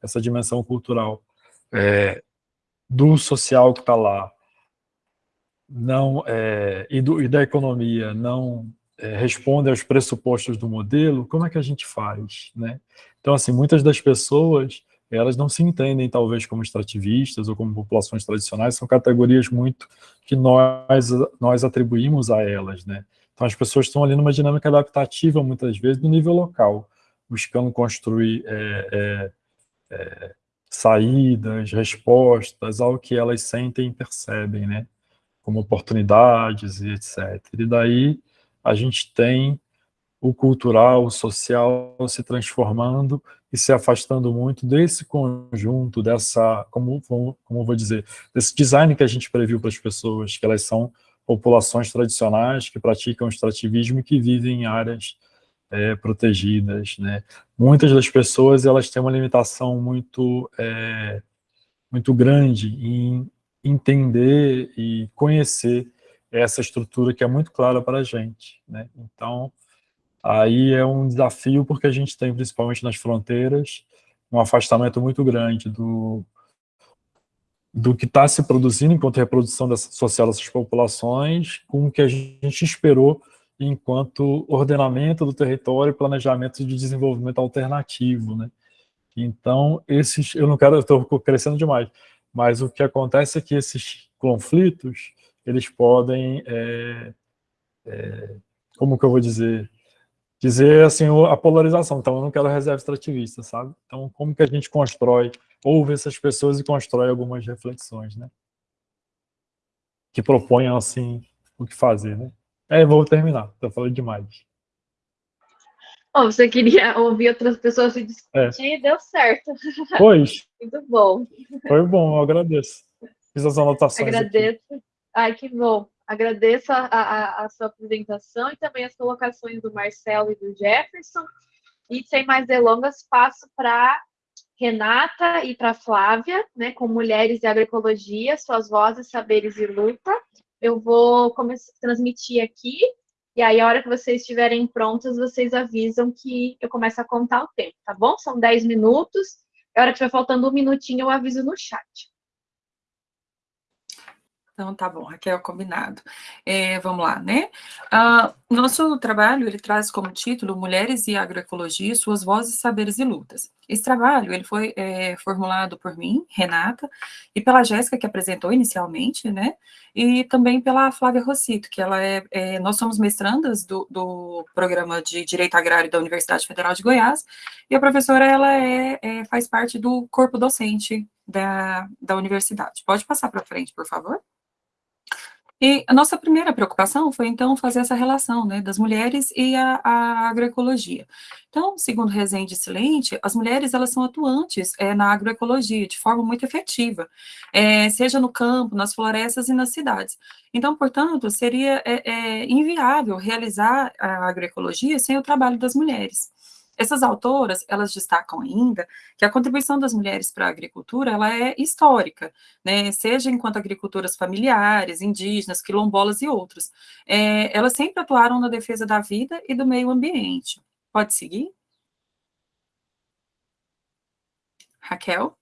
Speaker 8: essa dimensão cultural é, do social que está lá, não é, e, do, e, da economia não é, responde aos pressupostos do modelo, como é que a gente faz? Né? Então, assim, muitas das pessoas elas não se entendem talvez como extrativistas ou como populações tradicionais, são categorias muito que nós, nós atribuímos a elas, né? Então as pessoas estão ali numa dinâmica adaptativa muitas vezes no nível local, buscando construir é, é, é, saídas, respostas ao que elas sentem e percebem, né? Como oportunidades e etc. E daí a gente tem o cultural, o social se transformando e se afastando muito desse conjunto, dessa, como, como, vou dizer, desse design que a gente previu para as pessoas, que elas são populações tradicionais que praticam extrativismo e que vivem em áreas é, protegidas, né? Muitas das pessoas, elas têm uma limitação muito, é, muito grande em entender e conhecer essa estrutura que é muito clara para a gente, né? Então, Aí é um desafio porque a gente tem, principalmente nas fronteiras, um afastamento muito grande do, do que está se produzindo enquanto reprodução dessa, social dessas populações, com o que a gente esperou enquanto ordenamento do território e planejamento de desenvolvimento alternativo, né? Então, esses, eu não quero, eu estou crescendo demais, mas o que acontece é que esses conflitos, eles podem, é, é, como que eu vou dizer, dizer assim a polarização. Então, eu não quero reserva extrativista, sabe? Então, como que a gente constrói, ouve essas pessoas e constrói algumas reflexões, né? Que proponham, assim, o que fazer, né? É, vou terminar, estou falando demais.
Speaker 1: Oh, você queria ouvir outras pessoas se discutir, é. deu certo. <laughs>
Speaker 8: Pois.
Speaker 1: Muito bom.
Speaker 8: Foi bom, eu agradeço. Fiz as anotações
Speaker 1: Agradeço.
Speaker 8: Aqui.
Speaker 1: Ai, que bom. Agradeço a, a, a, sua apresentação e também as colocações do Marcelo e do Jefferson. E sem mais delongas, passo para Renata e para Flávia, né, com Mulheres e Agroecologia, Suas Vozes, Saberes e Luta. Eu vou começar, transmitir aqui, e aí, a hora que vocês estiverem prontas, vocês avisam que eu começo a contar o tempo, tá bom? São 10 minutos. A hora que estiver faltando um minutinho, eu aviso no chat.
Speaker 7: Então, tá bom, Raquel, combinado. É, vamos lá, né? Uh, nosso trabalho, ele traz como título Mulheres e Agroecologia, Suas Vozes, Saberes e Lutas. Esse trabalho, ele foi é, formulado por mim, Renata, e pela Jéssica, que apresentou inicialmente, né? E também pela Flávia Rossito, que ela é, é nós somos mestrandas do, do, Programa de Direito Agrário da Universidade Federal de Goiás, e a professora, ela é, é faz parte do corpo docente da, da universidade. Pode passar para frente, por favor? E a nossa primeira preocupação foi, então, fazer essa relação, né, das mulheres e a, a agroecologia. Então, segundo Rezende Silente, as mulheres, elas são atuantes é, na agroecologia, de forma muito efetiva, é, seja no campo, nas florestas e nas cidades. Então, portanto, seria é inviável realizar a agroecologia sem o trabalho das mulheres. Essas autoras, elas destacam ainda que a contribuição das mulheres para a agricultura, ela é histórica, né, seja enquanto agricultoras familiares, indígenas, quilombolas e outros. É, elas sempre atuaram na defesa da vida e do meio ambiente. Pode seguir? Raquel?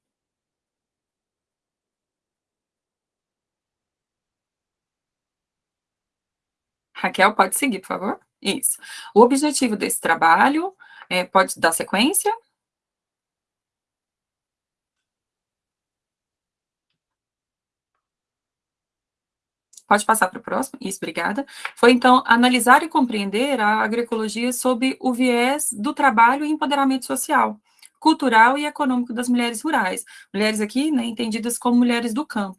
Speaker 7: Raquel, pode seguir, por favor? Isso. O objetivo desse trabalho é, pode dar sequência? Pode passar para o próximo? Isso, obrigada. Foi, então, analisar e compreender a agroecologia sob o viés do trabalho e empoderamento social, cultural e econômico das mulheres rurais. Mulheres aqui, né, entendidas como mulheres do campo.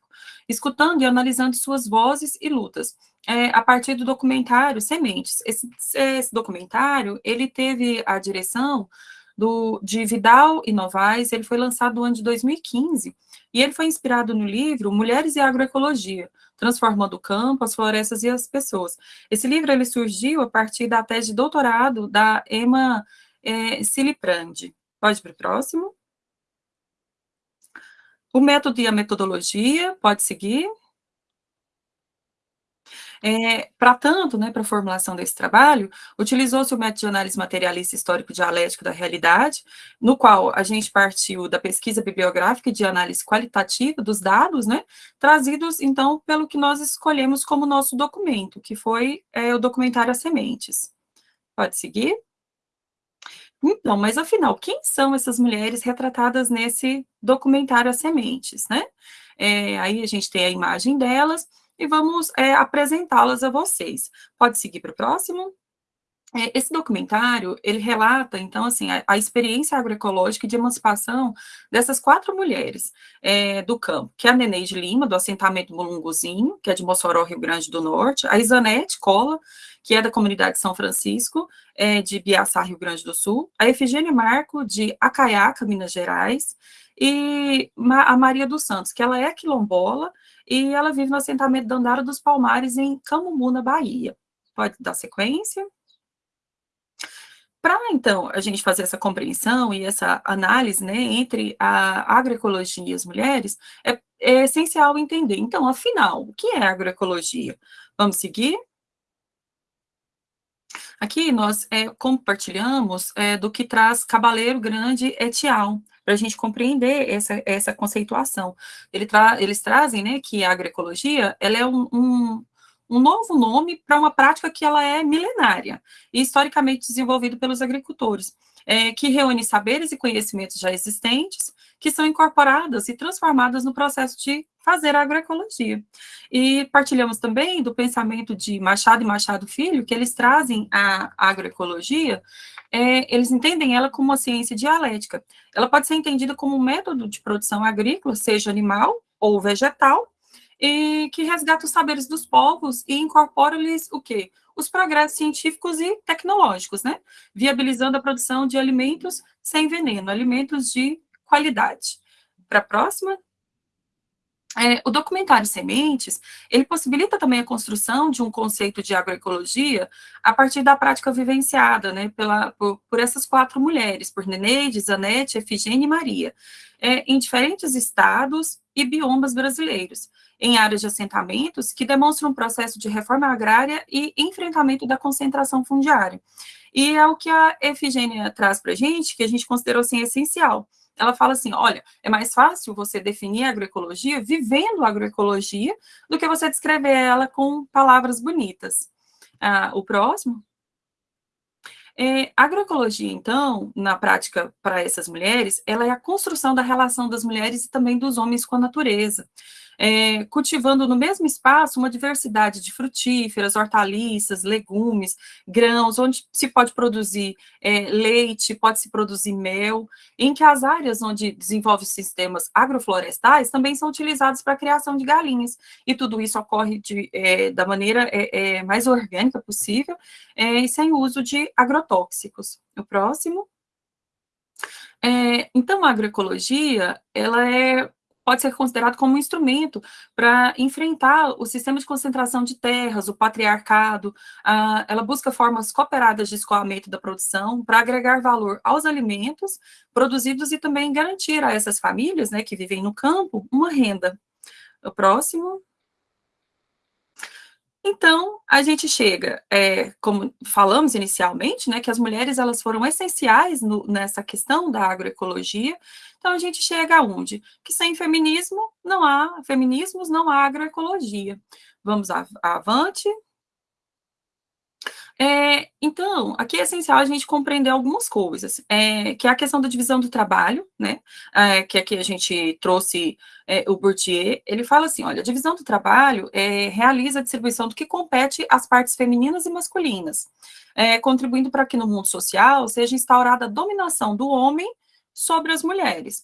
Speaker 7: Escutando e analisando suas vozes e lutas é, a partir do documentário Sementes. Esse, esse, documentário, ele teve a direção do, de Vidal e Novaes, ele foi lançado no ano de 2015, e ele foi inspirado no livro Mulheres e Agroecologia, Transformando o Campo, as Florestas e as Pessoas. Esse livro, ele surgiu a partir da tese de doutorado da Emma é, Siliprandi. Pode ir para o próximo. O método e a metodologia, pode seguir. É, para tanto, né, para a formulação desse trabalho, utilizou-se o método de análise materialista histórico dialético da realidade, no qual a gente partiu da pesquisa bibliográfica e de análise qualitativa dos dados, né, trazidos, então, pelo que nós escolhemos como nosso documento, que foi é, o documentário As Sementes. Pode seguir? Então, mas afinal, quem são essas mulheres retratadas nesse documentário As Sementes, né? É, aí a gente tem a imagem delas, e vamos é, apresentá-las a vocês. Pode seguir para o próximo? É, esse documentário, ele relata, então, assim, a, a, experiência agroecológica de emancipação dessas quatro mulheres é, do campo, que é a Neneide Lima, do assentamento Mulunguzinho, que é de Mossoró, Rio Grande do Norte, a Isanete Cola, que é da comunidade São Francisco, é, de Biaçá, Rio Grande do Sul, a Efigênia Marco, de Acaiaca, Minas Gerais, e a Maria dos Santos, que ela é quilombola, e ela vive no assentamento Dandara dos Palmares, em Camumu, na Bahia. Pode dar sequência? Para, então, a gente fazer essa compreensão e essa análise, né, entre a agroecologia e as mulheres, é, é essencial entender. Então, afinal, o que é agroecologia? Vamos seguir? Aqui nós é, compartilhamos é, do que traz Cabaleiro Grande Etial, para a gente compreender essa, essa conceituação. Ele tra eles trazem né, que a agroecologia ela é um, um, um novo nome para uma prática que ela é milenária e historicamente desenvolvida pelos agricultores, é, que reúne saberes e conhecimentos já existentes, que são incorporadas e transformadas no processo de fazer agroecologia. E partilhamos também do pensamento de Machado e Machado Filho, que eles trazem a agroecologia, é, eles entendem ela como uma ciência dialética. Ela pode ser entendida como um método de produção agrícola, seja animal ou vegetal, e que resgata os saberes dos povos e incorpora-lhes o quê? Os progressos científicos e tecnológicos, né? Viabilizando a produção de alimentos sem veneno, alimentos de qualidade. Para a próxima. É, o documentário Sementes, ele possibilita também a construção de um conceito de agroecologia a partir da prática vivenciada, né, pela, por, por essas quatro mulheres, por Neneide, Zanete, Efigênia e Maria, é, em diferentes estados e biomas brasileiros, em áreas de assentamentos que demonstram um processo de reforma agrária e enfrentamento da concentração fundiária. E é o que a Efigênia traz para a gente, que a gente considerou assim essencial. Ela fala assim: olha, é mais fácil você definir a agroecologia vivendo a agroecologia do que você descrever ela com palavras bonitas. Ah, o próximo. É, a agroecologia, então, na prática para essas mulheres, ela é a construção da relação das mulheres e também dos homens com a natureza é, cultivando no mesmo espaço uma diversidade de frutíferas, hortaliças, legumes, grãos, onde se pode produzir é, leite, pode-se produzir mel, em que as áreas onde desenvolve sistemas agroflorestais também são utilizadas para a criação de galinhas, e tudo isso ocorre de, é, da maneira é, é, mais orgânica possível é, e sem uso de agrotóxicos. O próximo. É, então, a agroecologia, ela é pode ser considerado como um instrumento para enfrentar o sistema de concentração de terras, o patriarcado, a, ela busca formas cooperadas de escoamento da produção para agregar valor aos alimentos produzidos e também garantir a essas famílias, né, que vivem no campo, uma renda. O próximo. Então, a gente chega, é, como falamos inicialmente, né, que as mulheres elas foram essenciais no, nessa questão da agroecologia, então a gente chega aonde? Que sem feminismo não há, feminismos não há agroecologia. Vamos avante. É, então, aqui é essencial a gente compreender algumas coisas, é, que é a questão da divisão do trabalho, né, é, que aqui a gente trouxe é, o Bourdieu, ele fala assim, olha, a divisão do trabalho é, realiza a distribuição do que compete às partes femininas e masculinas, é, contribuindo para que no mundo social seja instaurada a dominação do homem sobre as mulheres.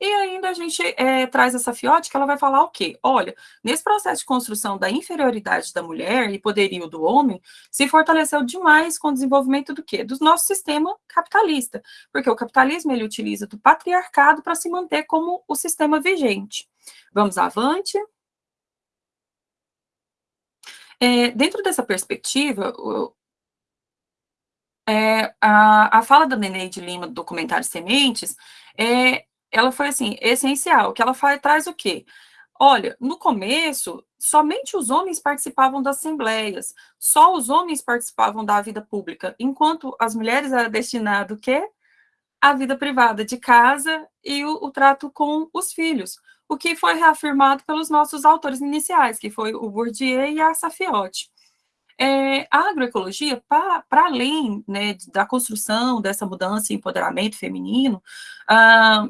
Speaker 7: E ainda a gente é, traz essa fiote que ela vai falar o quê? Olha, nesse processo de construção da inferioridade da mulher e poderio do homem, se fortaleceu demais com o desenvolvimento do quê? Do nosso sistema capitalista, porque o capitalismo ele utiliza do patriarcado para se manter como o sistema vigente. Vamos avante. É, dentro dessa perspectiva, é, a, a fala da Neneide Lima do documentário Sementes é, ela foi assim, essencial, que ela faz, traz o quê? Olha, no começo, somente os homens participavam das assembleias, só os homens participavam da vida pública, enquanto as mulheres eram destinadas o quê? A vida privada de casa e o, o trato com os filhos, o que foi reafirmado pelos nossos autores iniciais, que foi o Bourdieu e a Safiotti. É, a agroecologia, para além né, da construção dessa mudança e empoderamento feminino, ah,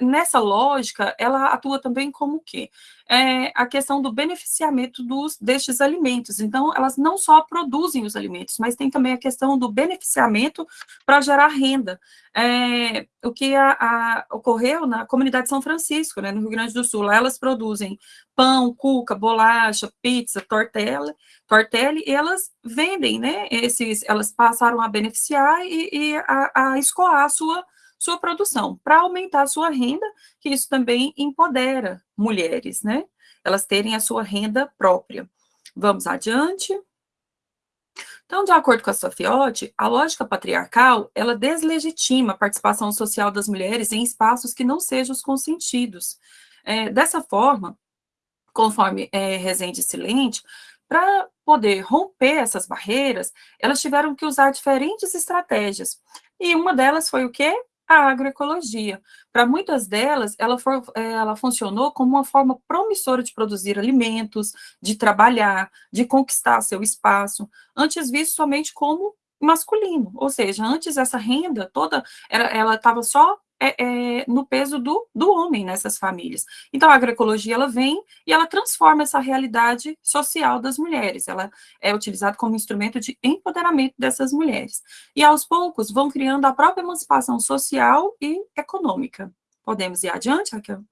Speaker 7: nessa lógica, ela atua também como o quê? É a questão do beneficiamento dos, destes alimentos. Então, elas não só produzem os alimentos, mas tem também a questão do beneficiamento para gerar renda. É, o que a, a, ocorreu na comunidade São Francisco, né, no Rio Grande do Sul, lá elas produzem pão, cuca, bolacha, pizza, tortela, tortelli, e elas vendem, né, esses, elas passaram a beneficiar e, e a, a escoar a sua sua produção, para aumentar a sua renda, que isso também empodera mulheres, né? Elas terem a sua renda própria. Vamos adiante. Então, de acordo com a Sofiotti, a lógica patriarcal, ela deslegitima a participação social das mulheres em espaços que não sejam os consentidos. É, dessa forma, conforme é, Rezende Silente, para poder romper essas barreiras, elas tiveram que usar diferentes estratégias. E uma delas foi o quê? A agroecologia. Para muitas delas, ela, for, eh, ela funcionou como uma forma promissora de produzir alimentos, de trabalhar, de conquistar seu espaço, antes visto somente como masculino, ou seja, antes essa renda toda, ela estava só é, é, no peso do, do homem nessas famílias. Então, a agroecologia, ela vem e ela transforma essa realidade social das mulheres, ela é utilizada como instrumento de empoderamento dessas mulheres. E, aos poucos, vão criando a própria emancipação social e econômica. Podemos ir adiante, Raquel?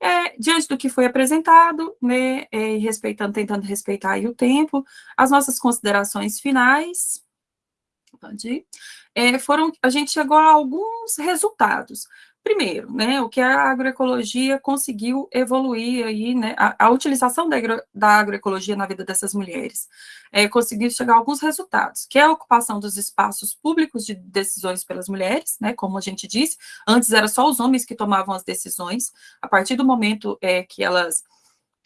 Speaker 7: É, diante do que foi apresentado, né, é, respeitando, tentando respeitar o tempo, as nossas considerações finais, pode ir é, foram, a gente chegou a alguns resultados. Primeiro, né, o que a agroecologia conseguiu evoluir aí, né, a, a utilização da, agro, da, agroecologia na vida dessas mulheres, é, conseguiu chegar a alguns resultados, que é a ocupação dos espaços públicos de decisões pelas mulheres, né, como a gente disse, antes era só os homens que tomavam as decisões, a partir do momento é, que elas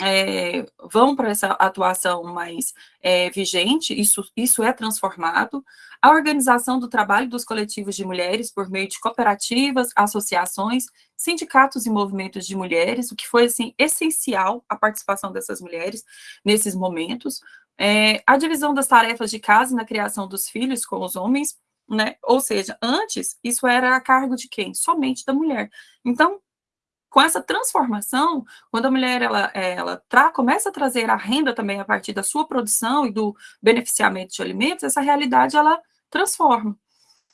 Speaker 7: é, vão para essa atuação mais é, vigente, isso, isso é transformado. A organização do trabalho dos coletivos de mulheres por meio de cooperativas, associações, sindicatos e movimentos de mulheres, o que foi, assim, essencial a participação dessas mulheres nesses momentos. É, a divisão das tarefas de casa na criação dos filhos com os homens, né? Ou seja, antes, isso era a cargo de quem? Somente da mulher. Então, com essa transformação, quando a mulher ela, ela tra, começa a trazer a renda também a partir da sua produção e do beneficiamento de alimentos, essa realidade ela transforma.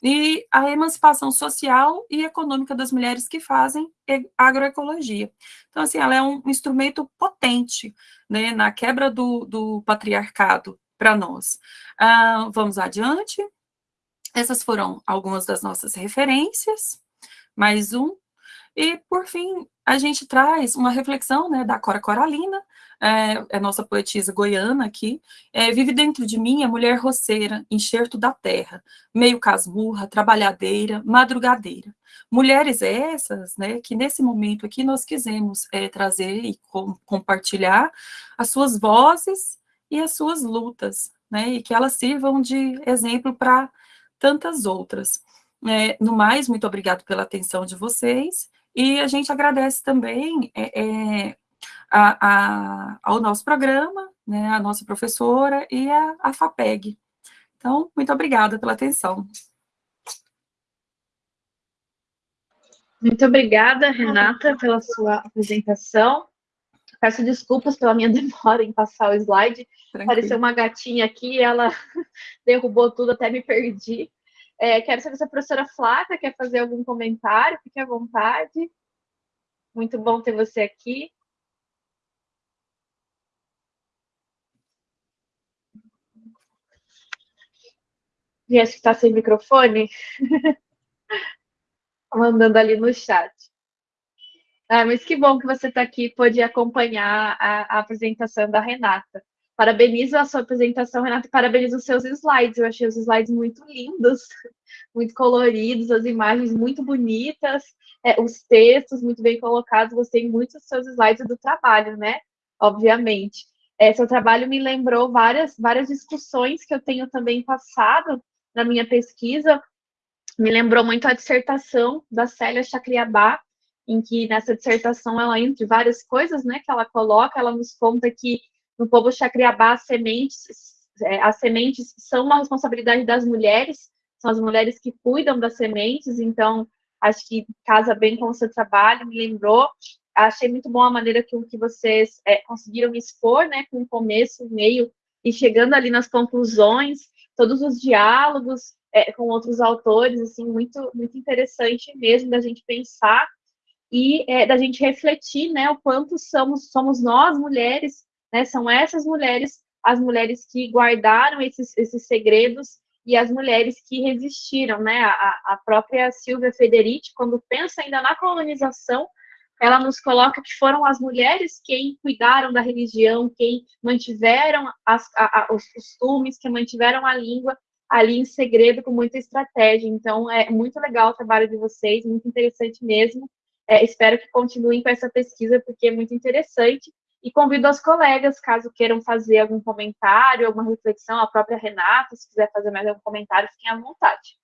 Speaker 7: E a emancipação social e econômica das mulheres que fazem agroecologia. Então, assim, ela é um instrumento potente né, na quebra do, do patriarcado para nós. Ah, vamos adiante. Essas foram algumas das nossas referências. Mais um. E, por fim, a gente traz uma reflexão né, da Cora Coralina, é, é nossa poetisa goiana aqui, é, vive dentro de mim a mulher roceira, enxerto da terra, meio casmurra, trabalhadeira, madrugadeira. Mulheres essas, né, que nesse momento aqui nós quisemos é, trazer e com, compartilhar as suas vozes e as suas lutas, né, e que elas sirvam de exemplo para tantas outras. É, no mais, muito obrigado pela atenção de vocês, e a gente agradece também é, é, a, a, ao nosso programa, né, a nossa professora e a, a FAPEG. Então, muito obrigada pela atenção.
Speaker 1: Muito obrigada, Renata, pela sua apresentação. Peço desculpas pela minha <laughs> demora em passar o slide. Tranquilo. Apareceu uma gatinha aqui, ela <laughs> derrubou tudo, até me perdi. É, quero saber se a professora Flávia quer fazer algum comentário, fique à vontade. Muito bom ter você aqui. Gente, está sem microfone? <laughs> Mandando ali no chat. Ah, mas que bom que você está aqui, pode acompanhar a, a apresentação da Renata. Parabenizo a sua apresentação, Renata, e parabenizo os seus slides. Eu achei os slides muito lindos, <laughs> muito coloridos, as imagens muito bonitas, é, os textos muito bem colocados. Gostei muito dos seus slides do trabalho, né? Obviamente. É, seu trabalho me lembrou várias, várias discussões que eu tenho também passado na minha pesquisa. Me lembrou muito a dissertação da Célia Chacriabá, em que nessa dissertação ela, entre várias coisas, né, que ela coloca, ela nos conta que no povo Chacriabá, as sementes, é, as sementes são uma responsabilidade das mulheres, são as mulheres que cuidam das sementes, então acho que casa bem com o seu trabalho, me lembrou. Achei muito bom a maneira que, que vocês é, conseguiram expor, né, com o começo, o meio, e chegando ali nas conclusões, todos os diálogos é, com outros autores, assim, muito, muito interessante mesmo da gente pensar e é, da gente refletir, né, o quanto somos, somos nós, mulheres, né, são essas mulheres, as mulheres que guardaram esses, esses segredos e as mulheres que resistiram, né, a, a própria Silvia Federici, quando pensa ainda na colonização, ela nos coloca que foram as mulheres quem cuidaram da religião, quem mantiveram as, a, a, os costumes, que mantiveram a língua ali em segredo com muita estratégia. Então, é muito legal o trabalho de vocês, muito interessante mesmo. É, espero que continuem com essa pesquisa, porque é muito interessante. E convido os colegas, caso queiram fazer algum comentário, alguma reflexão, a própria Renata, se quiser fazer mais algum comentário, fiquem à vontade.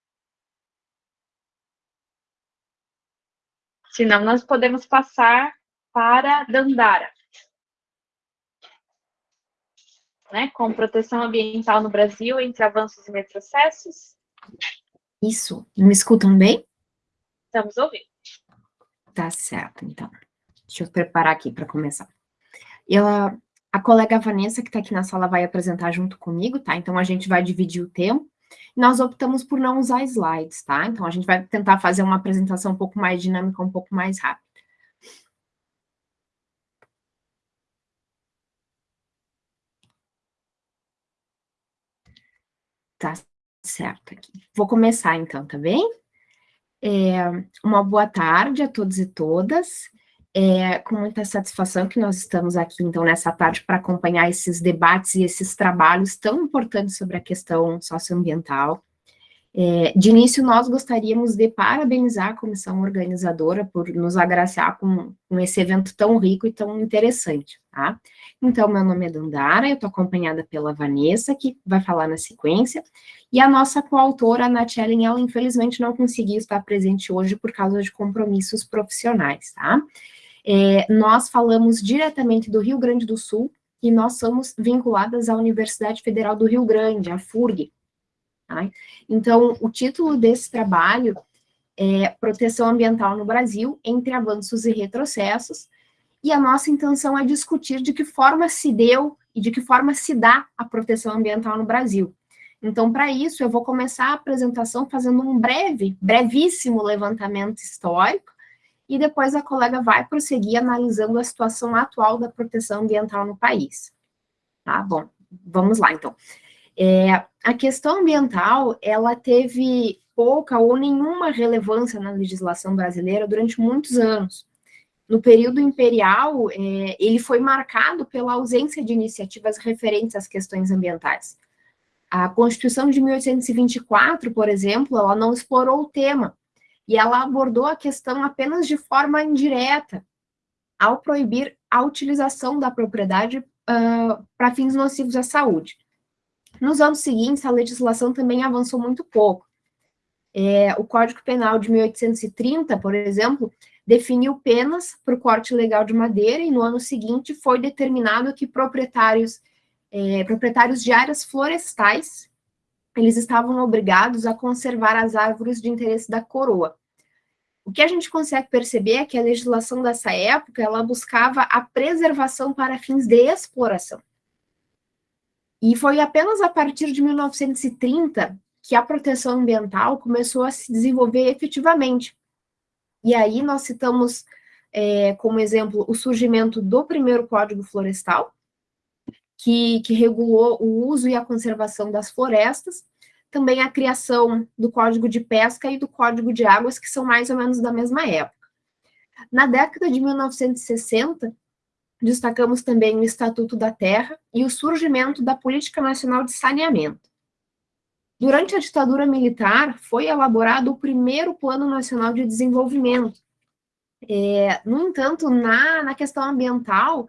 Speaker 1: Senão, nós podemos passar para Dandara. Né, com proteção ambiental no Brasil, entre avanços e retrocessos.
Speaker 9: Isso. Me escutam bem?
Speaker 1: Estamos ouvindo.
Speaker 9: Tá certo, então. Deixa eu preparar aqui para começar. Ela, a colega Vanessa, que está aqui na sala, vai apresentar junto comigo, tá? Então, a gente vai dividir o tempo. Nós optamos por não usar slides, tá? Então, a gente vai tentar fazer uma apresentação um pouco mais dinâmica, um pouco mais rápida. Tá certo aqui. Vou começar, então, tá bem? É, uma boa tarde a todos e todas. É com muita satisfação que nós estamos aqui, então, nessa tarde para acompanhar esses debates e esses trabalhos tão importantes sobre a questão socioambiental. É, de início, nós gostaríamos de parabenizar a comissão organizadora por nos agraciar com, com esse evento tão rico e tão interessante, tá? Então, meu nome é Dandara, eu estou acompanhada pela Vanessa, que vai falar na sequência, e a nossa coautora, a Nath ela infelizmente não conseguiu estar presente hoje por causa de compromissos profissionais, tá? É, nós falamos diretamente do Rio Grande do Sul, e nós somos vinculadas à Universidade Federal do Rio Grande, a FURG, Tá? Então, o título desse trabalho é Proteção Ambiental no Brasil, entre avanços e retrocessos, e a nossa intenção é discutir de que forma se deu e de que forma se dá a proteção ambiental no Brasil. Então, para isso, eu vou começar a apresentação fazendo um breve, brevíssimo levantamento histórico, e depois a colega vai prosseguir analisando a situação atual da proteção ambiental no país. Tá bom, vamos lá, então. É, a questão ambiental, ela teve pouca ou nenhuma relevância na legislação brasileira durante muitos anos. No período imperial, é, ele foi marcado pela ausência de iniciativas referentes às questões ambientais. A Constituição de 1824, por exemplo, ela não explorou o tema, e ela abordou a questão apenas de forma indireta, ao proibir a utilização da propriedade uh, para fins nocivos à saúde. Nos anos seguintes, a legislação também avançou muito pouco. É, o Código Penal de 1830, por exemplo, definiu penas para o corte ilegal de madeira e no ano seguinte foi determinado que proprietários, é, proprietários de áreas florestais, eles estavam obrigados a conservar as árvores de interesse da coroa. O que a gente consegue perceber é que a legislação dessa época, ela buscava a preservação para fins de exploração. E foi apenas a partir de 1930 que a proteção ambiental começou a se desenvolver efetivamente. E aí nós citamos é, como exemplo o surgimento do primeiro Código Florestal, que, que regulou o uso e a conservação das florestas, também a criação do Código de Pesca e do Código de Águas, que são mais ou menos da mesma época. Na década de 1960, Destacamos também o Estatuto da Terra e o surgimento da Política Nacional de Saneamento. Durante a ditadura militar, foi elaborado o primeiro Plano Nacional de Desenvolvimento. É, no entanto, na, na questão ambiental,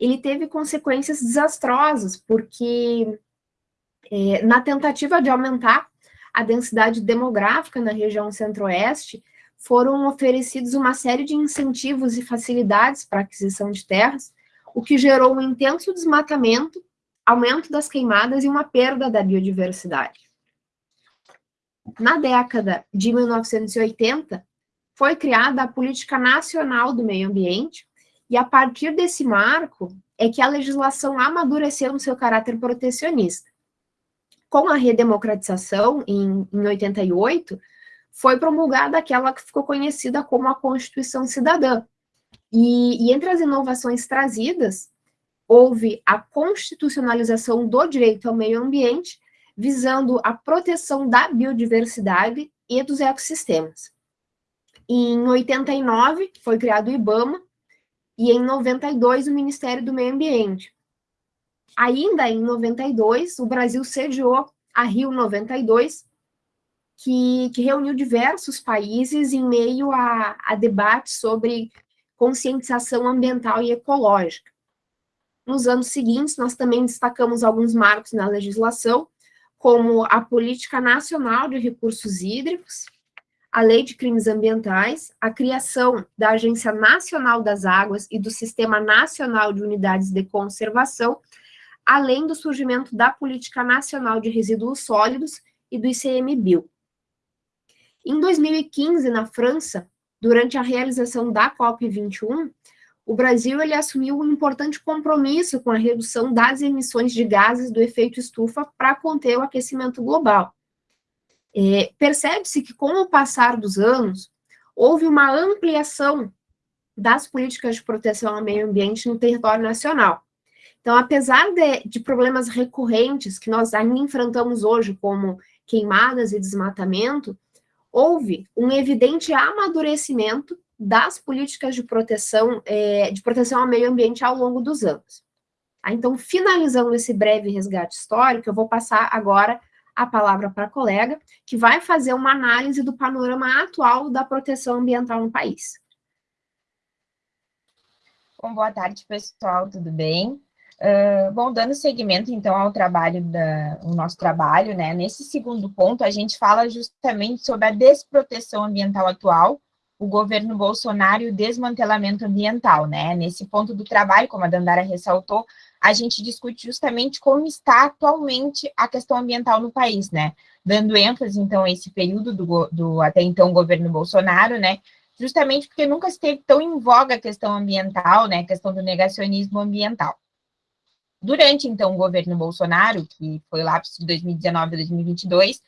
Speaker 9: ele teve consequências desastrosas, porque é, na tentativa de aumentar a densidade demográfica na região centro-oeste, foram oferecidos uma série de incentivos e facilidades para aquisição de terras, o que gerou um intenso desmatamento, aumento das queimadas e uma perda da biodiversidade. Na década de 1980, foi criada a Política Nacional do Meio Ambiente, e a partir desse marco é que a legislação amadureceu no seu caráter protecionista. Com a redemocratização, em, em 88, foi promulgada aquela que ficou conhecida como a Constituição Cidadã. E, e entre as inovações trazidas, houve a constitucionalização do direito ao meio ambiente, visando a proteção da biodiversidade e dos ecossistemas. Em 89, foi criado o IBAMA, e em 92, o Ministério do Meio Ambiente. Ainda em 92, o Brasil sediou a Rio 92, que, que reuniu diversos países em meio a, a debates sobre conscientização ambiental e ecológica. Nos anos seguintes, nós também destacamos alguns marcos na legislação, como a Política Nacional de Recursos Hídricos, a Lei de Crimes Ambientais, a criação da Agência Nacional das Águas e do Sistema Nacional de Unidades de Conservação, além do surgimento da Política Nacional de Resíduos Sólidos e do ICMBio. Em 2015, na França, durante a realização da COP21, o Brasil ele assumiu um importante compromisso com a redução das emissões de gases do efeito estufa para conter o aquecimento global. É, Percebe-se que, com o passar dos anos, houve uma ampliação das políticas de proteção ao meio ambiente no território nacional. Então, apesar de, de problemas recorrentes que nós ainda enfrentamos hoje, como queimadas e desmatamento, houve um evidente amadurecimento das políticas de proteção, é, de proteção ao meio ambiente ao longo dos anos. Ah, então, finalizando esse breve resgate histórico, eu vou passar agora a palavra para a colega, que vai fazer uma análise do panorama atual da proteção ambiental no país.
Speaker 10: Bom, boa tarde, pessoal, tudo bem? Uh, bom, dando seguimento, então, ao trabalho, da, o nosso trabalho, né, nesse segundo ponto, a gente fala justamente sobre a desproteção ambiental atual, o governo Bolsonaro e o desmantelamento ambiental, né? Nesse ponto do trabalho, como a Dandara ressaltou, a gente discute justamente como está atualmente a questão ambiental no país, né? Dando ênfase, então, a esse período do, do até então governo Bolsonaro, né? Justamente porque nunca esteve tão em voga a questão ambiental, né? A questão do negacionismo ambiental. Durante, então, o governo Bolsonaro, que foi lá de 2019 a 2022,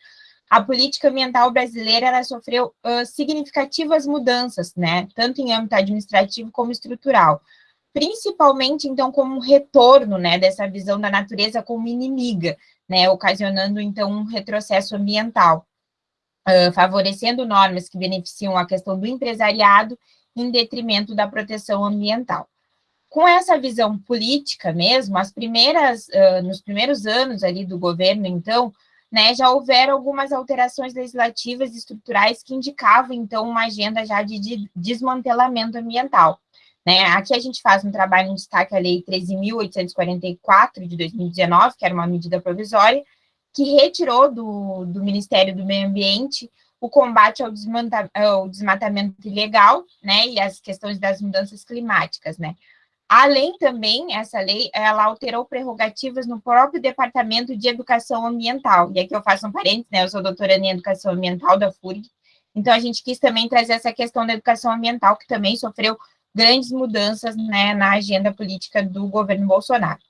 Speaker 10: a política ambiental brasileira sofreu uh, significativas mudanças, né, tanto em âmbito administrativo como estrutural, principalmente, então, como um retorno, né, dessa visão da natureza como inimiga, né, ocasionando, então, um retrocesso ambiental, uh, favorecendo normas que beneficiam a questão do empresariado em detrimento da proteção ambiental. Com essa visão política mesmo, as primeiras, uh, nos primeiros anos ali do governo, então, né, já houveram algumas alterações legislativas e estruturais que indicavam, então, uma agenda já de, de desmantelamento ambiental. Né? Aqui a gente faz um trabalho, um destaque à Lei 13.844 de 2019, que era uma medida provisória, que retirou do, do Ministério do Meio Ambiente o combate ao, ao desmatamento ilegal, né, e as questões das mudanças climáticas, né. Além também, essa lei, ela alterou prerrogativas no próprio Departamento de Educação Ambiental. E aqui eu faço um parênteses, né? Eu sou doutora em Educação Ambiental da FURG. Então, a gente quis também trazer essa questão da educação ambiental, que também sofreu grandes mudanças né, na agenda política do governo Bolsonaro.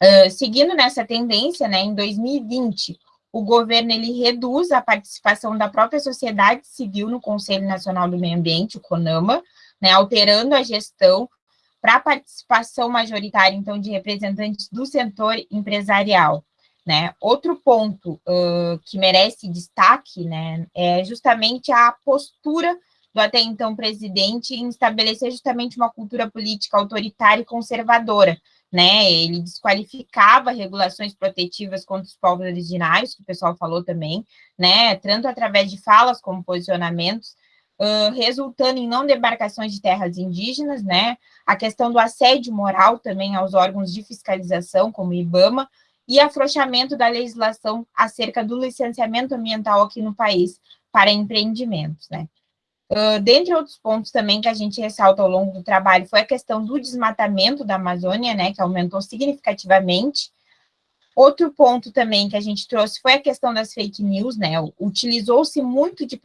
Speaker 10: Uh, seguindo nessa tendência, né, em 2020, o governo ele reduz a participação da própria sociedade civil no Conselho Nacional do Meio Ambiente, o CONAMA, né, alterando a gestão para a participação majoritária, então, de representantes do setor empresarial. Né? Outro ponto uh, que merece destaque né, é justamente a postura do até então presidente em estabelecer justamente uma cultura política autoritária e conservadora. Né? Ele desqualificava regulações protetivas contra os povos originários, que o pessoal falou também, né? tanto através de falas como posicionamentos, uh, resultando em não debarcações de terras indígenas, né? A questão do assédio moral também aos órgãos de fiscalização, como o IBAMA, e afrouxamento da legislação acerca do licenciamento ambiental aqui no país para empreendimentos, né? Uh, dentre outros pontos também que a gente ressalta ao longo do trabalho foi a questão do desmatamento da Amazônia, né, que aumentou significativamente, Outro ponto também que a gente trouxe foi a questão das fake news, né? Utilizou-se muito de,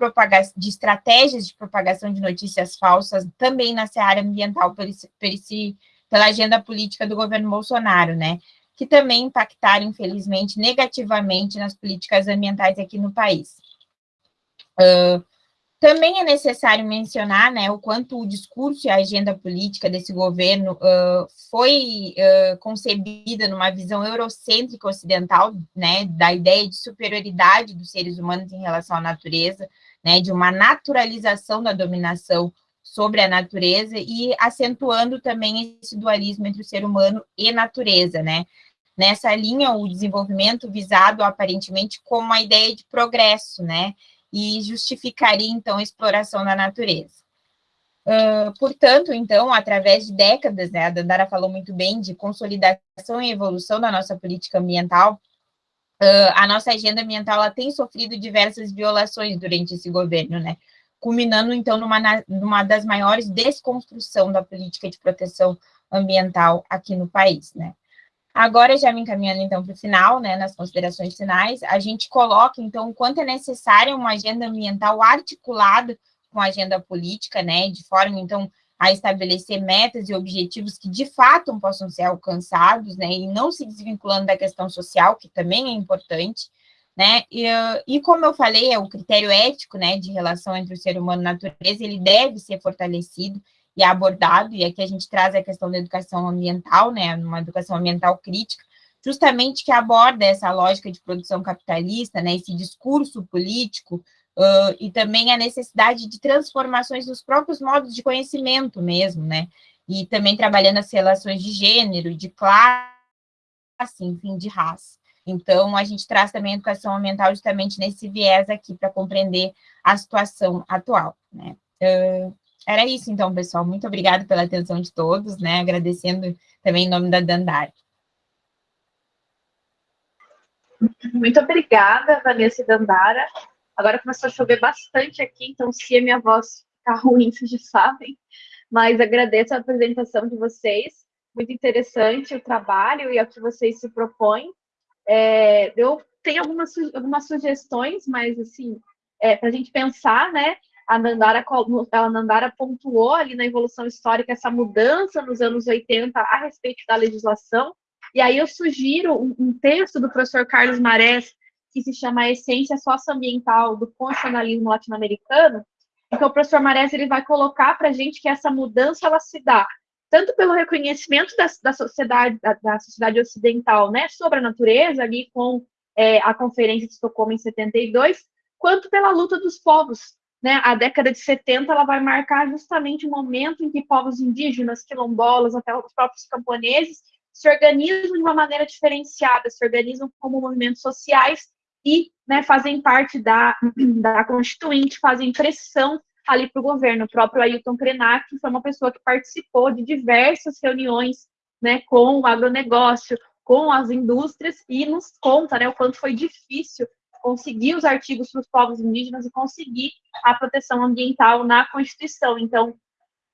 Speaker 10: de estratégias de propagação de notícias falsas também na área ambiental por esse, por esse, pela agenda política do governo Bolsonaro, né? Que também impactaram, infelizmente, negativamente nas políticas ambientais aqui no país. Uh, também é necessário mencionar né, o quanto o discurso e a agenda política desse governo uh, foi uh, concebida numa visão eurocêntrica ocidental, né, da ideia de superioridade dos seres humanos em relação à natureza, né, de uma naturalização da dominação sobre a natureza e acentuando também esse dualismo entre o ser humano e natureza, né? Nessa linha, o desenvolvimento visado aparentemente como uma ideia de progresso, né? E justificaria, então, a exploração da natureza. Uh, portanto, então, através de décadas, né, a Dandara falou muito bem de consolidação e evolução da nossa política ambiental, uh, a nossa agenda ambiental ela tem sofrido diversas violações durante esse governo, né, culminando, então, numa, numa das maiores desconstrução da política de proteção ambiental aqui no país, né. Agora, já me encaminhando, então, para o final, né, nas considerações finais, a gente coloca, então, o quanto é necessária uma agenda ambiental articulada com a agenda política, né, de forma, então, a estabelecer metas e objetivos que, de fato, possam ser alcançados, né, e não se desvinculando da questão social, que também é importante, né, e, e como eu falei, é o critério ético, né, de relação entre o ser humano e a natureza, ele deve ser fortalecido, e abordado, e aqui a gente traz a questão da educação ambiental, né, uma educação ambiental crítica, justamente que aborda essa lógica de produção capitalista, né, esse discurso político, uh, e também a necessidade de transformações nos próprios modos de conhecimento mesmo, né, e também trabalhando as relações de gênero, de classe, enfim, de raça. Então, a gente traz também a educação ambiental justamente nesse viés aqui, para compreender a situação atual, né. Uh, era isso, então, pessoal. Muito obrigada pela atenção de todos, né? Agradecendo também em nome da Dandara.
Speaker 1: Muito obrigada, Vanessa e Dandara. Agora começou a chover bastante aqui, então se a minha voz ficar ruim, <laughs> vocês já sabem. Mas agradeço a apresentação de vocês. Muito interessante o trabalho e o que vocês se propõem. É, eu tenho algumas, algumas sugestões, mas assim, é, para a gente pensar, né? A Nandara, a Nandara pontuou ali na evolução histórica essa mudança nos anos 80 a respeito da legislação, e aí eu sugiro um, um texto do professor Carlos Marés, que se chama A Essência Socioambiental do Constitucionalismo Latino-Americano, que o professor Marés ele vai colocar para a gente que essa mudança ela se dá tanto pelo reconhecimento da, da sociedade da, da, sociedade ocidental, né, sobre a natureza ali com é, a Conferência de Estocolmo em 72, quanto pela luta dos povos né, a década de 70 ela vai marcar justamente o momento em que povos indígenas, quilombolas, até os próprios camponeses, se organizam de uma maneira diferenciada, se organizam como movimentos sociais e né, fazem parte da, <clears throat> da Constituinte, fazem pressão ali para o governo. O próprio Ailton Krenak foi uma pessoa que participou de diversas reuniões né, com o agronegócio, com as indústrias, e nos conta né, o quanto foi difícil conseguir os artigos para os povos indígenas e conseguir a proteção ambiental na Constituição. Então,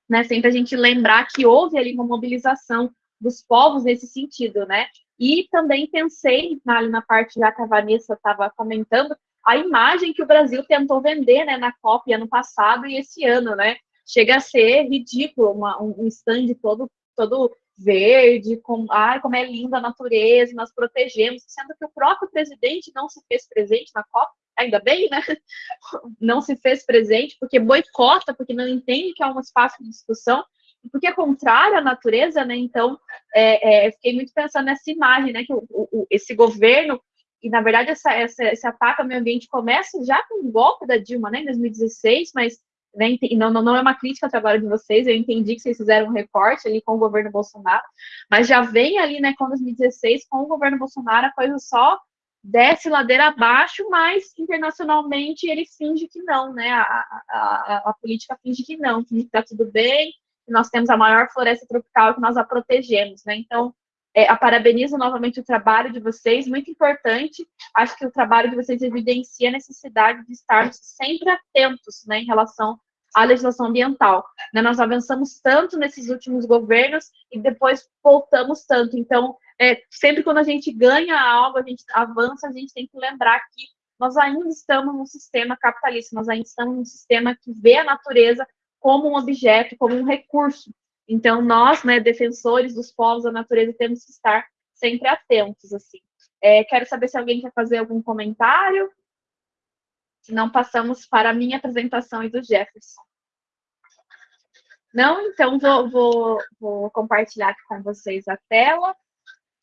Speaker 1: né, sempre a gente lembrar que houve ali uma mobilização dos povos nesse sentido, né? E também pensei, ali na parte já que a Vanessa estava comentando, a imagem que o Brasil tentou vender né, na COP ano passado e esse ano, né? Chega a ser ridículo, uma, um stand todo, todo verde, com, ai, como é linda a natureza, nós protegemos, sendo que o próprio presidente não se fez presente na COP, ainda bem, né? <laughs> Não se fez presente, porque boicota, porque não entende que é um espaço de discussão, porque é contrário à natureza, né? Então, é, é, fiquei muito pensando nessa imagem, né? Que o, o, esse governo, e na verdade essa, essa, esse ataque ao meio ambiente começa já com o golpe da Dilma, né? Em 2016, mas né, não, não, não é uma crítica ao trabalho de vocês, eu entendi que vocês fizeram um recorte ali com o governo Bolsonaro, mas já vem ali, né, com 2016, com o governo Bolsonaro, a coisa só desce ladeira abaixo, mas internacionalmente ele finge que não, né, a, a, a, política finge que não, finge que está tudo bem, que nós temos a maior floresta tropical que nós a protegemos, né, então é, parabenizo novamente o trabalho de vocês, muito importante. Acho que o trabalho de vocês evidencia a necessidade de estarmos sempre atentos né, em relação à legislação ambiental. Né, nós avançamos tanto nesses últimos governos e depois voltamos tanto. Então, é, sempre quando a gente ganha algo, a gente avança, a gente tem que lembrar que nós ainda estamos num sistema capitalista, nós ainda estamos num sistema que vê a natureza como um objeto, como um recurso. Então, nós, né, defensores dos povos da natureza, temos que estar sempre atentos, assim. É, quero saber se alguém quer fazer algum comentário. Se não, passamos para a minha apresentação e do Jefferson. Não? Então, vou, vou, vou compartilhar aqui com vocês a tela.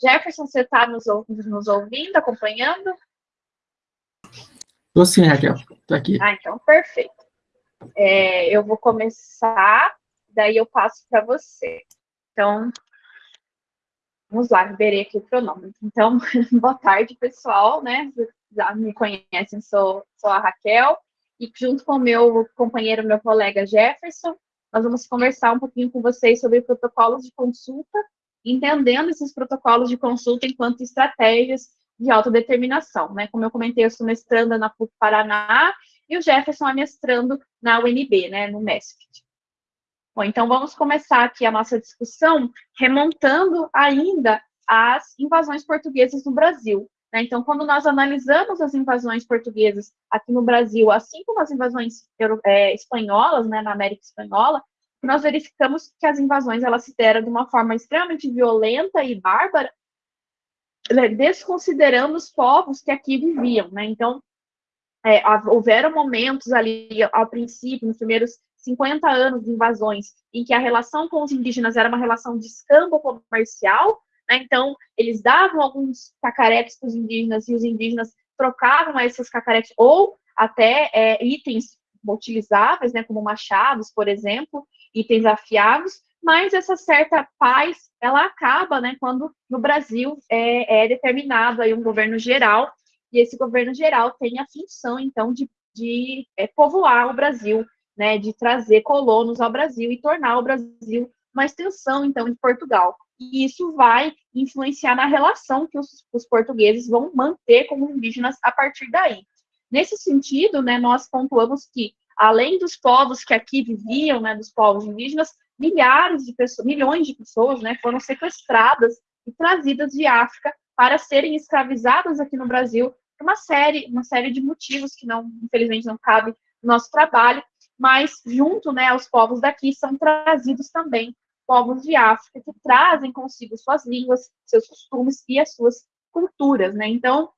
Speaker 1: Jefferson, você está nos, nos ouvindo, acompanhando?
Speaker 6: Estou sim, Raquel. Estou aqui.
Speaker 1: Ah, então, perfeito. É, eu vou começar, daí eu passo para você. Então, vamos lá, liberei aqui o cronômetro. Então, <laughs> boa tarde, pessoal, né? Já me conhecem, sou, sou a Raquel, e junto com o meu companheiro, meu colega Jefferson, nós vamos conversar um pouquinho com vocês sobre protocolos de consulta entendendo esses protocolos de consulta enquanto estratégias de autodeterminação. Né? Como eu comentei, eu sou mestranda na PUC Paraná e o Jefferson é mestrando na UNB, né, no MESFIT. Bom, então vamos começar aqui a nossa discussão remontando ainda as invasões portuguesas no Brasil. Né? Então, quando nós analisamos as invasões portuguesas aqui no Brasil, assim como as invasões é, espanholas, né, na América Espanhola, nós verificamos que as invasões elas se deram de uma forma extremamente violenta e bárbara, né, desconsiderando os povos que aqui viviam, né? Então, é, houveram momentos ali, ao princípio, nos primeiros 50 anos de invasões, em que a relação com os indígenas era uma relação de escambo comercial, né? Então, eles davam alguns cacaretes para os indígenas e os indígenas trocavam esses cacaretes ou até é, itens utilizáveis, né, como machados, por exemplo, itens afiados, mas essa certa paz, ela acaba, né, quando no Brasil é, é determinado aí um governo geral, e esse governo geral tem a função, então, de, de é, povoar o Brasil, né, de trazer colonos ao Brasil e tornar o Brasil uma extensão, então, de Portugal. E isso vai influenciar na relação que os, os portugueses vão manter com os indígenas a partir daí. Nesse sentido, né, nós pontuamos que além dos povos que aqui viviam, né, dos povos indígenas, milhares de pessoas, milhões de pessoas, né, foram sequestradas e trazidas de África para serem escravizadas aqui no Brasil por uma série, uma série de motivos que não, infelizmente, não cabe no nosso trabalho, mas junto, né, aos povos daqui são trazidos também povos de África que trazem consigo suas línguas, seus costumes e as suas culturas, né? Então,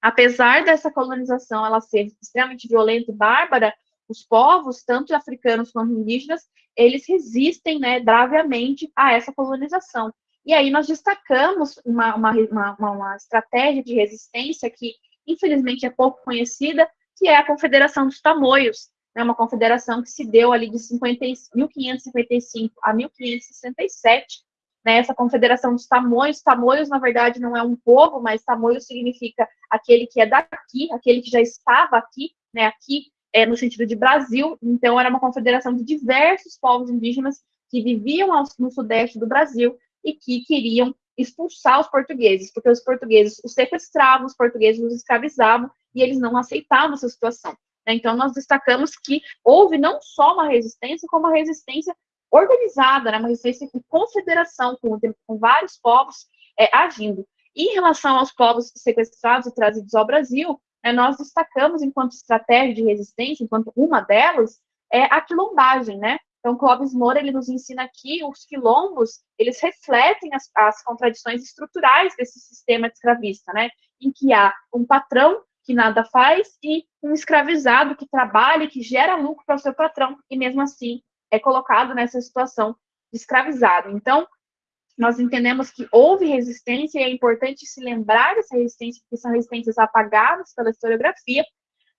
Speaker 1: apesar dessa colonização ela ser extremamente violenta e bárbara, os povos, tanto africanos quanto indígenas, eles resistem né, braviamente a essa colonização. E aí nós destacamos uma, uma, uma, uma estratégia de resistência que, infelizmente, é pouco conhecida, que é a Confederação dos Tamoios, né, uma confederação que se deu ali de 50, 1555 a 1567, né, essa confederação dos tamoios, tamoios, na verdade, não é um povo, mas tamoio significa aquele que é daqui, aquele que já estava aqui, né, aqui é, no sentido de Brasil, então era uma confederação de diversos povos indígenas que viviam no sudeste do Brasil e que queriam expulsar os portugueses, porque os portugueses os sequestravam, os portugueses os escravizavam e eles não aceitavam essa situação. Né? Então, nós destacamos que houve não só uma resistência, como uma resistência organizada, né? uma resistência com confederação, com, com vários povos é, agindo. Em relação aos povos sequestrados e trazidos ao Brasil, né, nós destacamos enquanto estratégia de resistência, enquanto uma delas, é a quilombagem, né? Então, Clóvis Moura, ele nos ensina aqui, os quilombos, eles refletem as, as contradições estruturais desse sistema escravista, né? Em que há um patrão que nada faz e um escravizado que trabalha, que gera lucro para o seu patrão e mesmo assim é colocado nessa situação de escravizado. Então, nós entendemos que houve resistência e é importante se lembrar dessa resistência, porque são resistências apagadas pela historiografia,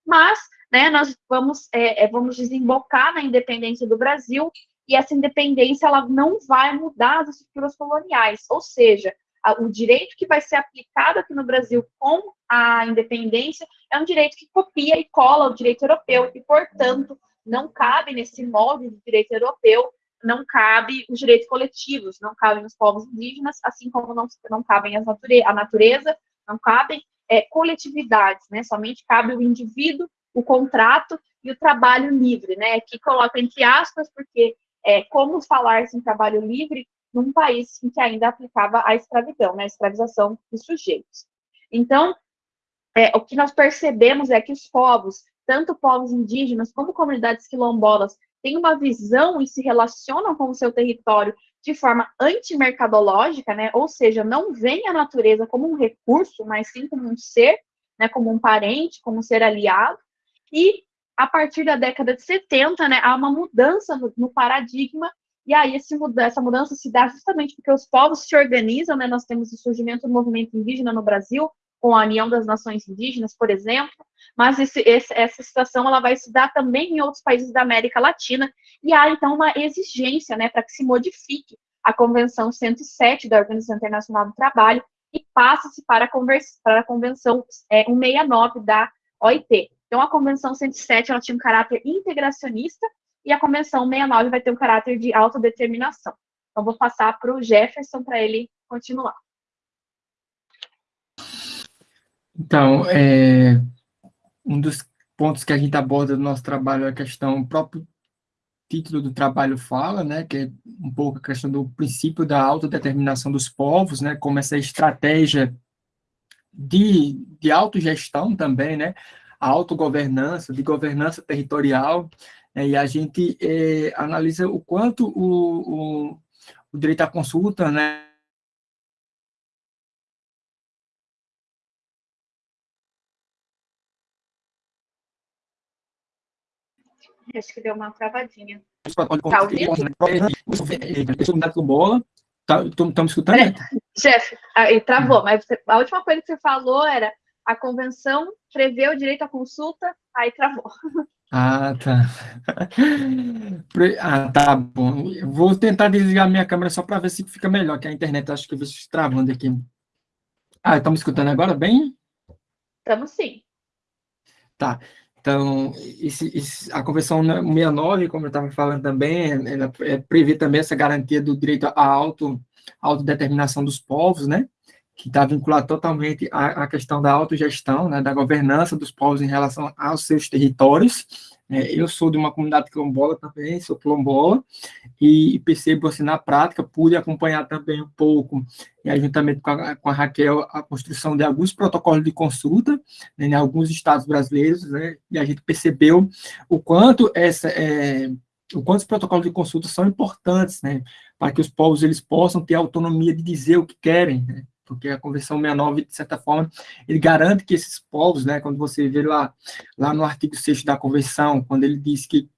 Speaker 1: mas né, nós vamos, é, é, vamos desembocar na independência do Brasil e essa independência ela não vai mudar as estruturas coloniais, ou seja, o direito que vai ser aplicado aqui no Brasil com a independência é um direito que copia e cola o direito europeu e, portanto, não cabe nesse molde do direito europeu não cabe os direitos coletivos, não cabem os povos indígenas, assim como não, não cabem as nature, a natureza, não cabem é, coletividades, né? Somente cabe o indivíduo, o contrato e o trabalho livre, né? Que coloca entre aspas, porque é, como falar em trabalho livre num país em que ainda aplicava a escravidão, né, a escravização dos sujeitos. Então, é, o que nós percebemos é que os povos, tanto povos indígenas como comunidades quilombolas, têm uma visão e se relacionam com o seu território de forma antimercadológica, né? Ou seja, não veem a natureza como um recurso, mas sim como um ser, né? Como um parente, como um ser aliado. E a partir da década de 70, né, há uma mudança no paradigma e aí essa mudança se dá justamente porque os povos se organizam, né? Nós temos o surgimento do movimento indígena no Brasil, com a União das Nações Indígenas, por exemplo, mas esse, esse, essa situação ela vai se dar também em outros países da América Latina, e há então uma exigência né, para que se modifique a Convenção 107 da Organização Internacional do Trabalho e passe-se para, para, a Convenção é, 169 da OIT. Então, a Convenção 107 ela tinha um caráter integracionista e a Convenção 69 vai ter um caráter de autodeterminação. Então, vou passar para o Jefferson para ele continuar.
Speaker 6: Então, é, um dos pontos que a gente aborda no nosso trabalho é a questão, o próprio título do trabalho fala, né, que é um pouco a questão do princípio da autodeterminação dos povos, né, como essa estratégia de, de autogestão também, né, a autogovernança, de governança territorial, né, e a gente é, analisa o quanto o, o, o direito à consulta, né,
Speaker 1: Acho que deu uma travadinha.
Speaker 6: Tá ouvindo? Bola. Estamos tá, escutando? É,
Speaker 1: Jeff, aí travou, mas a última coisa que você falou era a convenção prevê o direito à consulta, aí travou. <laughs>
Speaker 6: Ah, tá. <laughs> Ah, tá bom. Eu vou tentar desligar minha câmera só para ver se fica melhor, que a internet acho que eu vejo travando aqui. Ah, estamos escutando agora bem?
Speaker 1: Estamos sim.
Speaker 6: Tá. Então, esse, esse, a Convenção 69, como eu estava falando também, ela é, prevê também essa garantia do direito à auto, autodeterminação dos povos, né? Que está vinculado totalmente à, à, questão da autogestão, né, da governança dos povos em relação aos seus territórios, é, eu sou de uma comunidade quilombola também, sou quilombola, e percebo assim na prática, pude acompanhar também um pouco, e juntamente com a, com a Raquel, a construção de alguns protocolos de consulta né, em alguns estados brasileiros, né, e a gente percebeu o quanto essa é, o quanto os protocolos de consulta são importantes, né, para que os povos eles possam ter autonomia de dizer o que querem, né, porque a Convenção 69, de certa forma, ele garante que esses povos, né, quando você vê lá, lá no artigo 6 da Convenção, quando ele diz que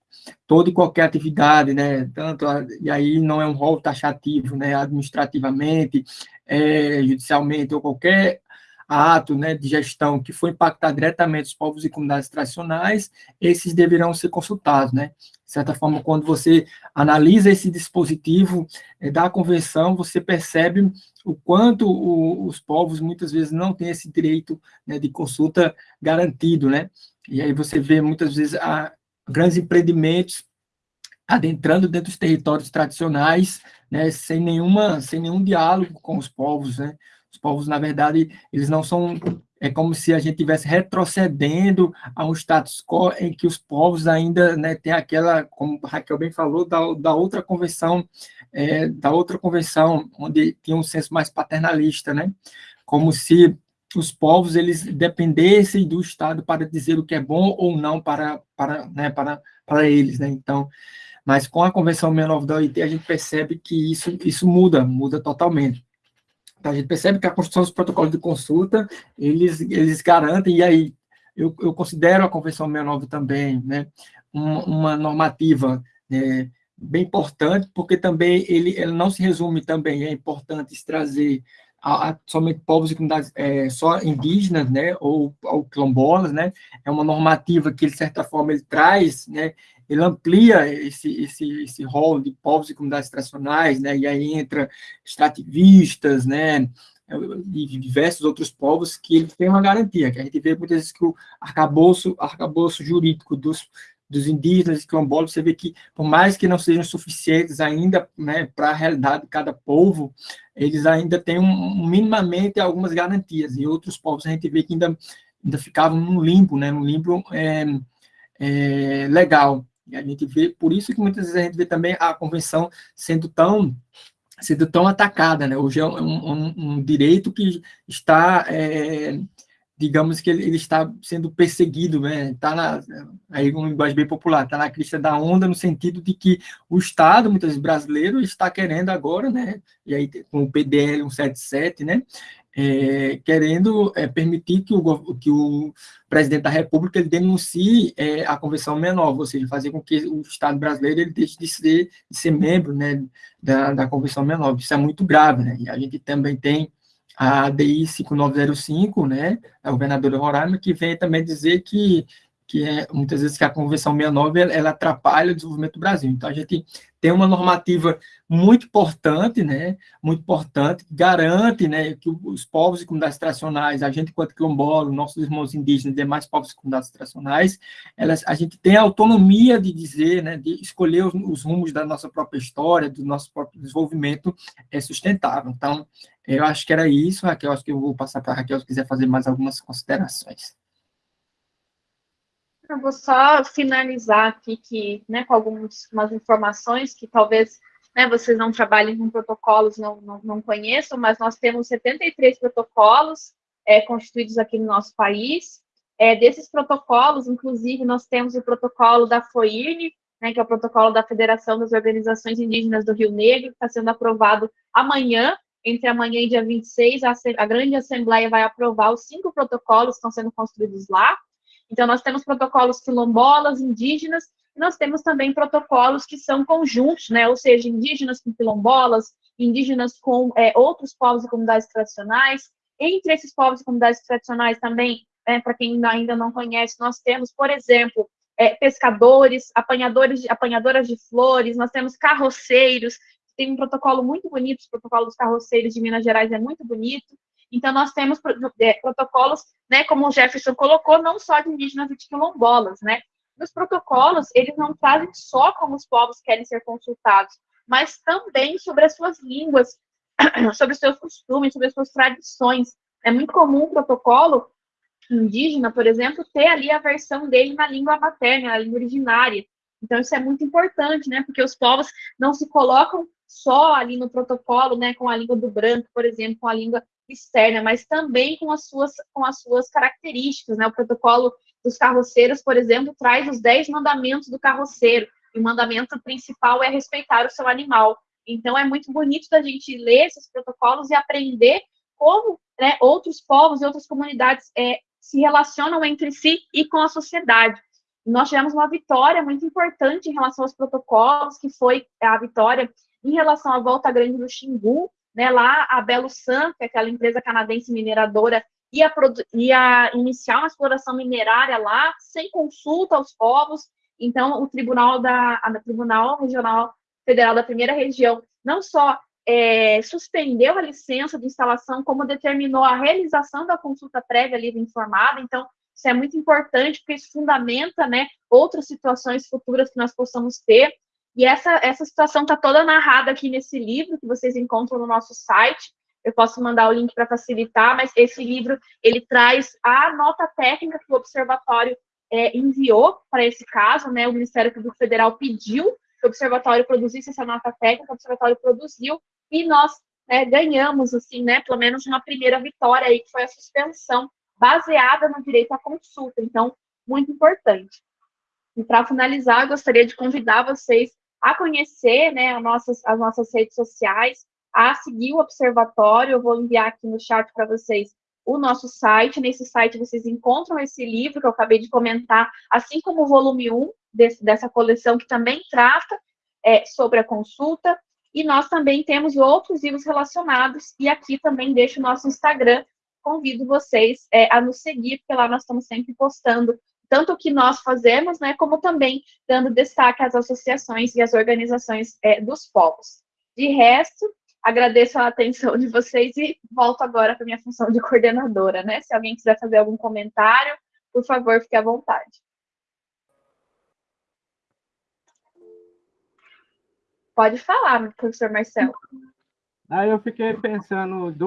Speaker 6: toda e qualquer atividade, né, tanto, a, e aí não é um rol taxativo, né, administrativamente, é, judicialmente, ou qualquer ato né, de gestão que for impactar diretamente os povos e comunidades tradicionais, esses deverão ser consultados, né? De certa forma, quando você analisa esse dispositivo é, da convenção, você percebe o quanto o, os povos muitas vezes não têm esse direito né, de consulta garantido, né? E aí você vê muitas vezes a, grandes empreendimentos adentrando dentro dos territórios tradicionais, né, sem nenhuma, sem nenhum diálogo com os povos, né? Os povos, na verdade, eles não são. É como se a gente estivesse retrocedendo a um status quo em que os povos ainda né, têm aquela, como Raquel bem falou, da, da outra convenção, é, da outra convenção, onde tinha um senso mais paternalista, né? Como se os povos eles dependessem do Estado para dizer o que é bom ou não para, para, né, para, para eles, né? Então, mas com a Convenção 69 da OIT, a gente percebe que isso, isso muda, muda totalmente. A gente percebe que a construção dos protocolos de consulta, eles, eles garantem, e aí eu, eu considero a Convenção 69 também, né, uma, uma normativa né, bem importante, porque também ele, ele não se resume também, é importante trazer a, a, somente povos e comunidades é, só indígenas, né, ou, ou quilombolas, né, é uma normativa que, de certa forma, ele traz, né, ele amplia esse, esse, esse rol de povos e comunidades tradicionais, né, e aí entra extrativistas, né, e diversos outros povos que ele tem uma garantia, que a gente vê muitas vezes que o arcabouço, arcabouço jurídico dos, dos indígenas e quilombolas, você vê que, por mais que não sejam suficientes ainda né, para a realidade de cada povo, eles ainda têm um, minimamente algumas garantias, e outros povos a gente vê que ainda, ainda ficavam num limbo, né, num limbo é, é, legal. E a gente vê, por isso que muitas vezes a gente vê também a convenção sendo tão sido tão atacada, né? Hoje é um, um, um direito que está, é, digamos que ele, ele, está sendo perseguido, né? Está na, aí um linguagem bem popular, está na crista da onda no sentido de que o Estado, muitas vezes brasileiro, está querendo agora, né? E aí com o PDL 177, né? É, querendo é, permitir que o, que o presidente da República ele denuncie é, a Convenção Menor, ou seja, fazer com que o Estado brasileiro ele deixe de ser, de ser membro né, da, da Convenção Menor. Isso é muito grave, né? E a gente também tem a DI 5905, né, a governadora Roraima, que vem também dizer que que é, muitas vezes que a Convenção 69 ela, ela atrapalha o desenvolvimento do Brasil. Então, a gente tem uma normativa muito importante, né, muito importante, que garante né, que os povos e comunidades tradicionais, a gente enquanto quilombola, nossos irmãos indígenas, demais povos e comunidades tradicionais, elas, a gente tem a autonomia de dizer, né, de escolher os, os rumos da nossa própria história, do nosso próprio desenvolvimento é, sustentável. Então, eu acho que era isso, Raquel, acho que eu vou passar para a Raquel se quiser fazer mais algumas considerações.
Speaker 1: Eu vou só finalizar aqui que, né, com algumas informações que talvez né, vocês não trabalhem com protocolos, não, não, não conheçam, mas nós temos 73 protocolos é, constituídos aqui no nosso país. É, desses protocolos, inclusive, nós temos o protocolo da FOIRNE, né, que é o protocolo da Federação das Organizações Indígenas do Rio Negro, que está sendo aprovado amanhã, entre amanhã e dia 26, a, a grande assembleia vai aprovar os cinco protocolos que estão sendo construídos lá. Então, nós temos protocolos quilombolas, indígenas, nós temos também protocolos que são conjuntos, né? Ou seja, indígenas com quilombolas, indígenas com é, outros povos e comunidades tradicionais. Entre esses povos e comunidades tradicionais também, é, para quem ainda não conhece, nós temos, por exemplo, é, pescadores, apanhadores, apanhadoras de flores, nós temos carroceiros, tem um protocolo muito bonito, o protocolo dos carroceiros de Minas Gerais é muito bonito. Então, nós temos é, protocolos, né, como o Jefferson colocou, não só de indígenas e de quilombolas, né? Nos protocolos, eles não trazem só como os povos querem ser consultados, mas também sobre as suas línguas, <clears throat> sobre os seus costumes, sobre as suas tradições. É muito comum o protocolo indígena, por exemplo, ter ali a versão dele na língua materna, na língua originária. Então, isso é muito importante, né? Porque os povos não se colocam só ali no protocolo, né, com a língua do branco, por exemplo, com a língua externa, mas também com as suas, com as suas características. Né? O protocolo dos carroceiros, por exemplo, traz os dez mandamentos do carroceiro, e o mandamento principal é respeitar o seu animal. Então, é muito bonito da gente ler esses protocolos e aprender como né, outros povos e outras comunidades é, se relacionam entre si e com a sociedade. Nós tivemos uma vitória muito importante em relação aos protocolos, que foi a vitória em relação à Volta Grande do Xingu, né, lá a Belo San, que é aquela empresa canadense mineradora, ia, ia iniciar uma exploração minerária lá, sem consulta aos povos. Então, o Tribunal da a Tribunal Regional Federal da Primeira Região não só é, suspendeu a licença de instalação, como determinou a realização da consulta prévia livre informada. Então, isso é muito importante, porque isso fundamenta né, outras situações futuras que nós possamos ter. E essa, essa situação está toda narrada aqui nesse livro que vocês encontram no nosso site. Eu posso mandar o link para facilitar, mas esse livro ele traz a nota técnica que o observatório é, enviou para esse caso, né? O Ministério Público Federal pediu que o observatório produzisse essa nota técnica, o observatório produziu e nós né, ganhamos, assim, né? Pelo menos uma primeira vitória aí, que foi a suspensão baseada no direito à consulta. Então, muito importante. E para finalizar, eu gostaria de convidar vocês a conhecer né, as, nossas, as nossas redes sociais, a seguir o observatório. Eu vou enviar aqui no chat para vocês o nosso site. Nesse site vocês encontram esse livro que eu acabei de comentar, assim como o volume 1 desse, dessa coleção, que também trata é, sobre a consulta. E nós também temos outros livros relacionados, e aqui também deixo o nosso Instagram. Convido vocês é, a nos seguir, porque lá nós estamos sempre postando tanto o que nós fazemos, né, como também dando destaque às associações e às organizações é, dos povos. De resto, agradeço a atenção de vocês e volto agora para minha função de coordenadora, né? Se alguém quiser fazer algum comentário, por favor, fique à vontade. Pode falar, professor Marcelo.
Speaker 5: Aí eu fiquei pensando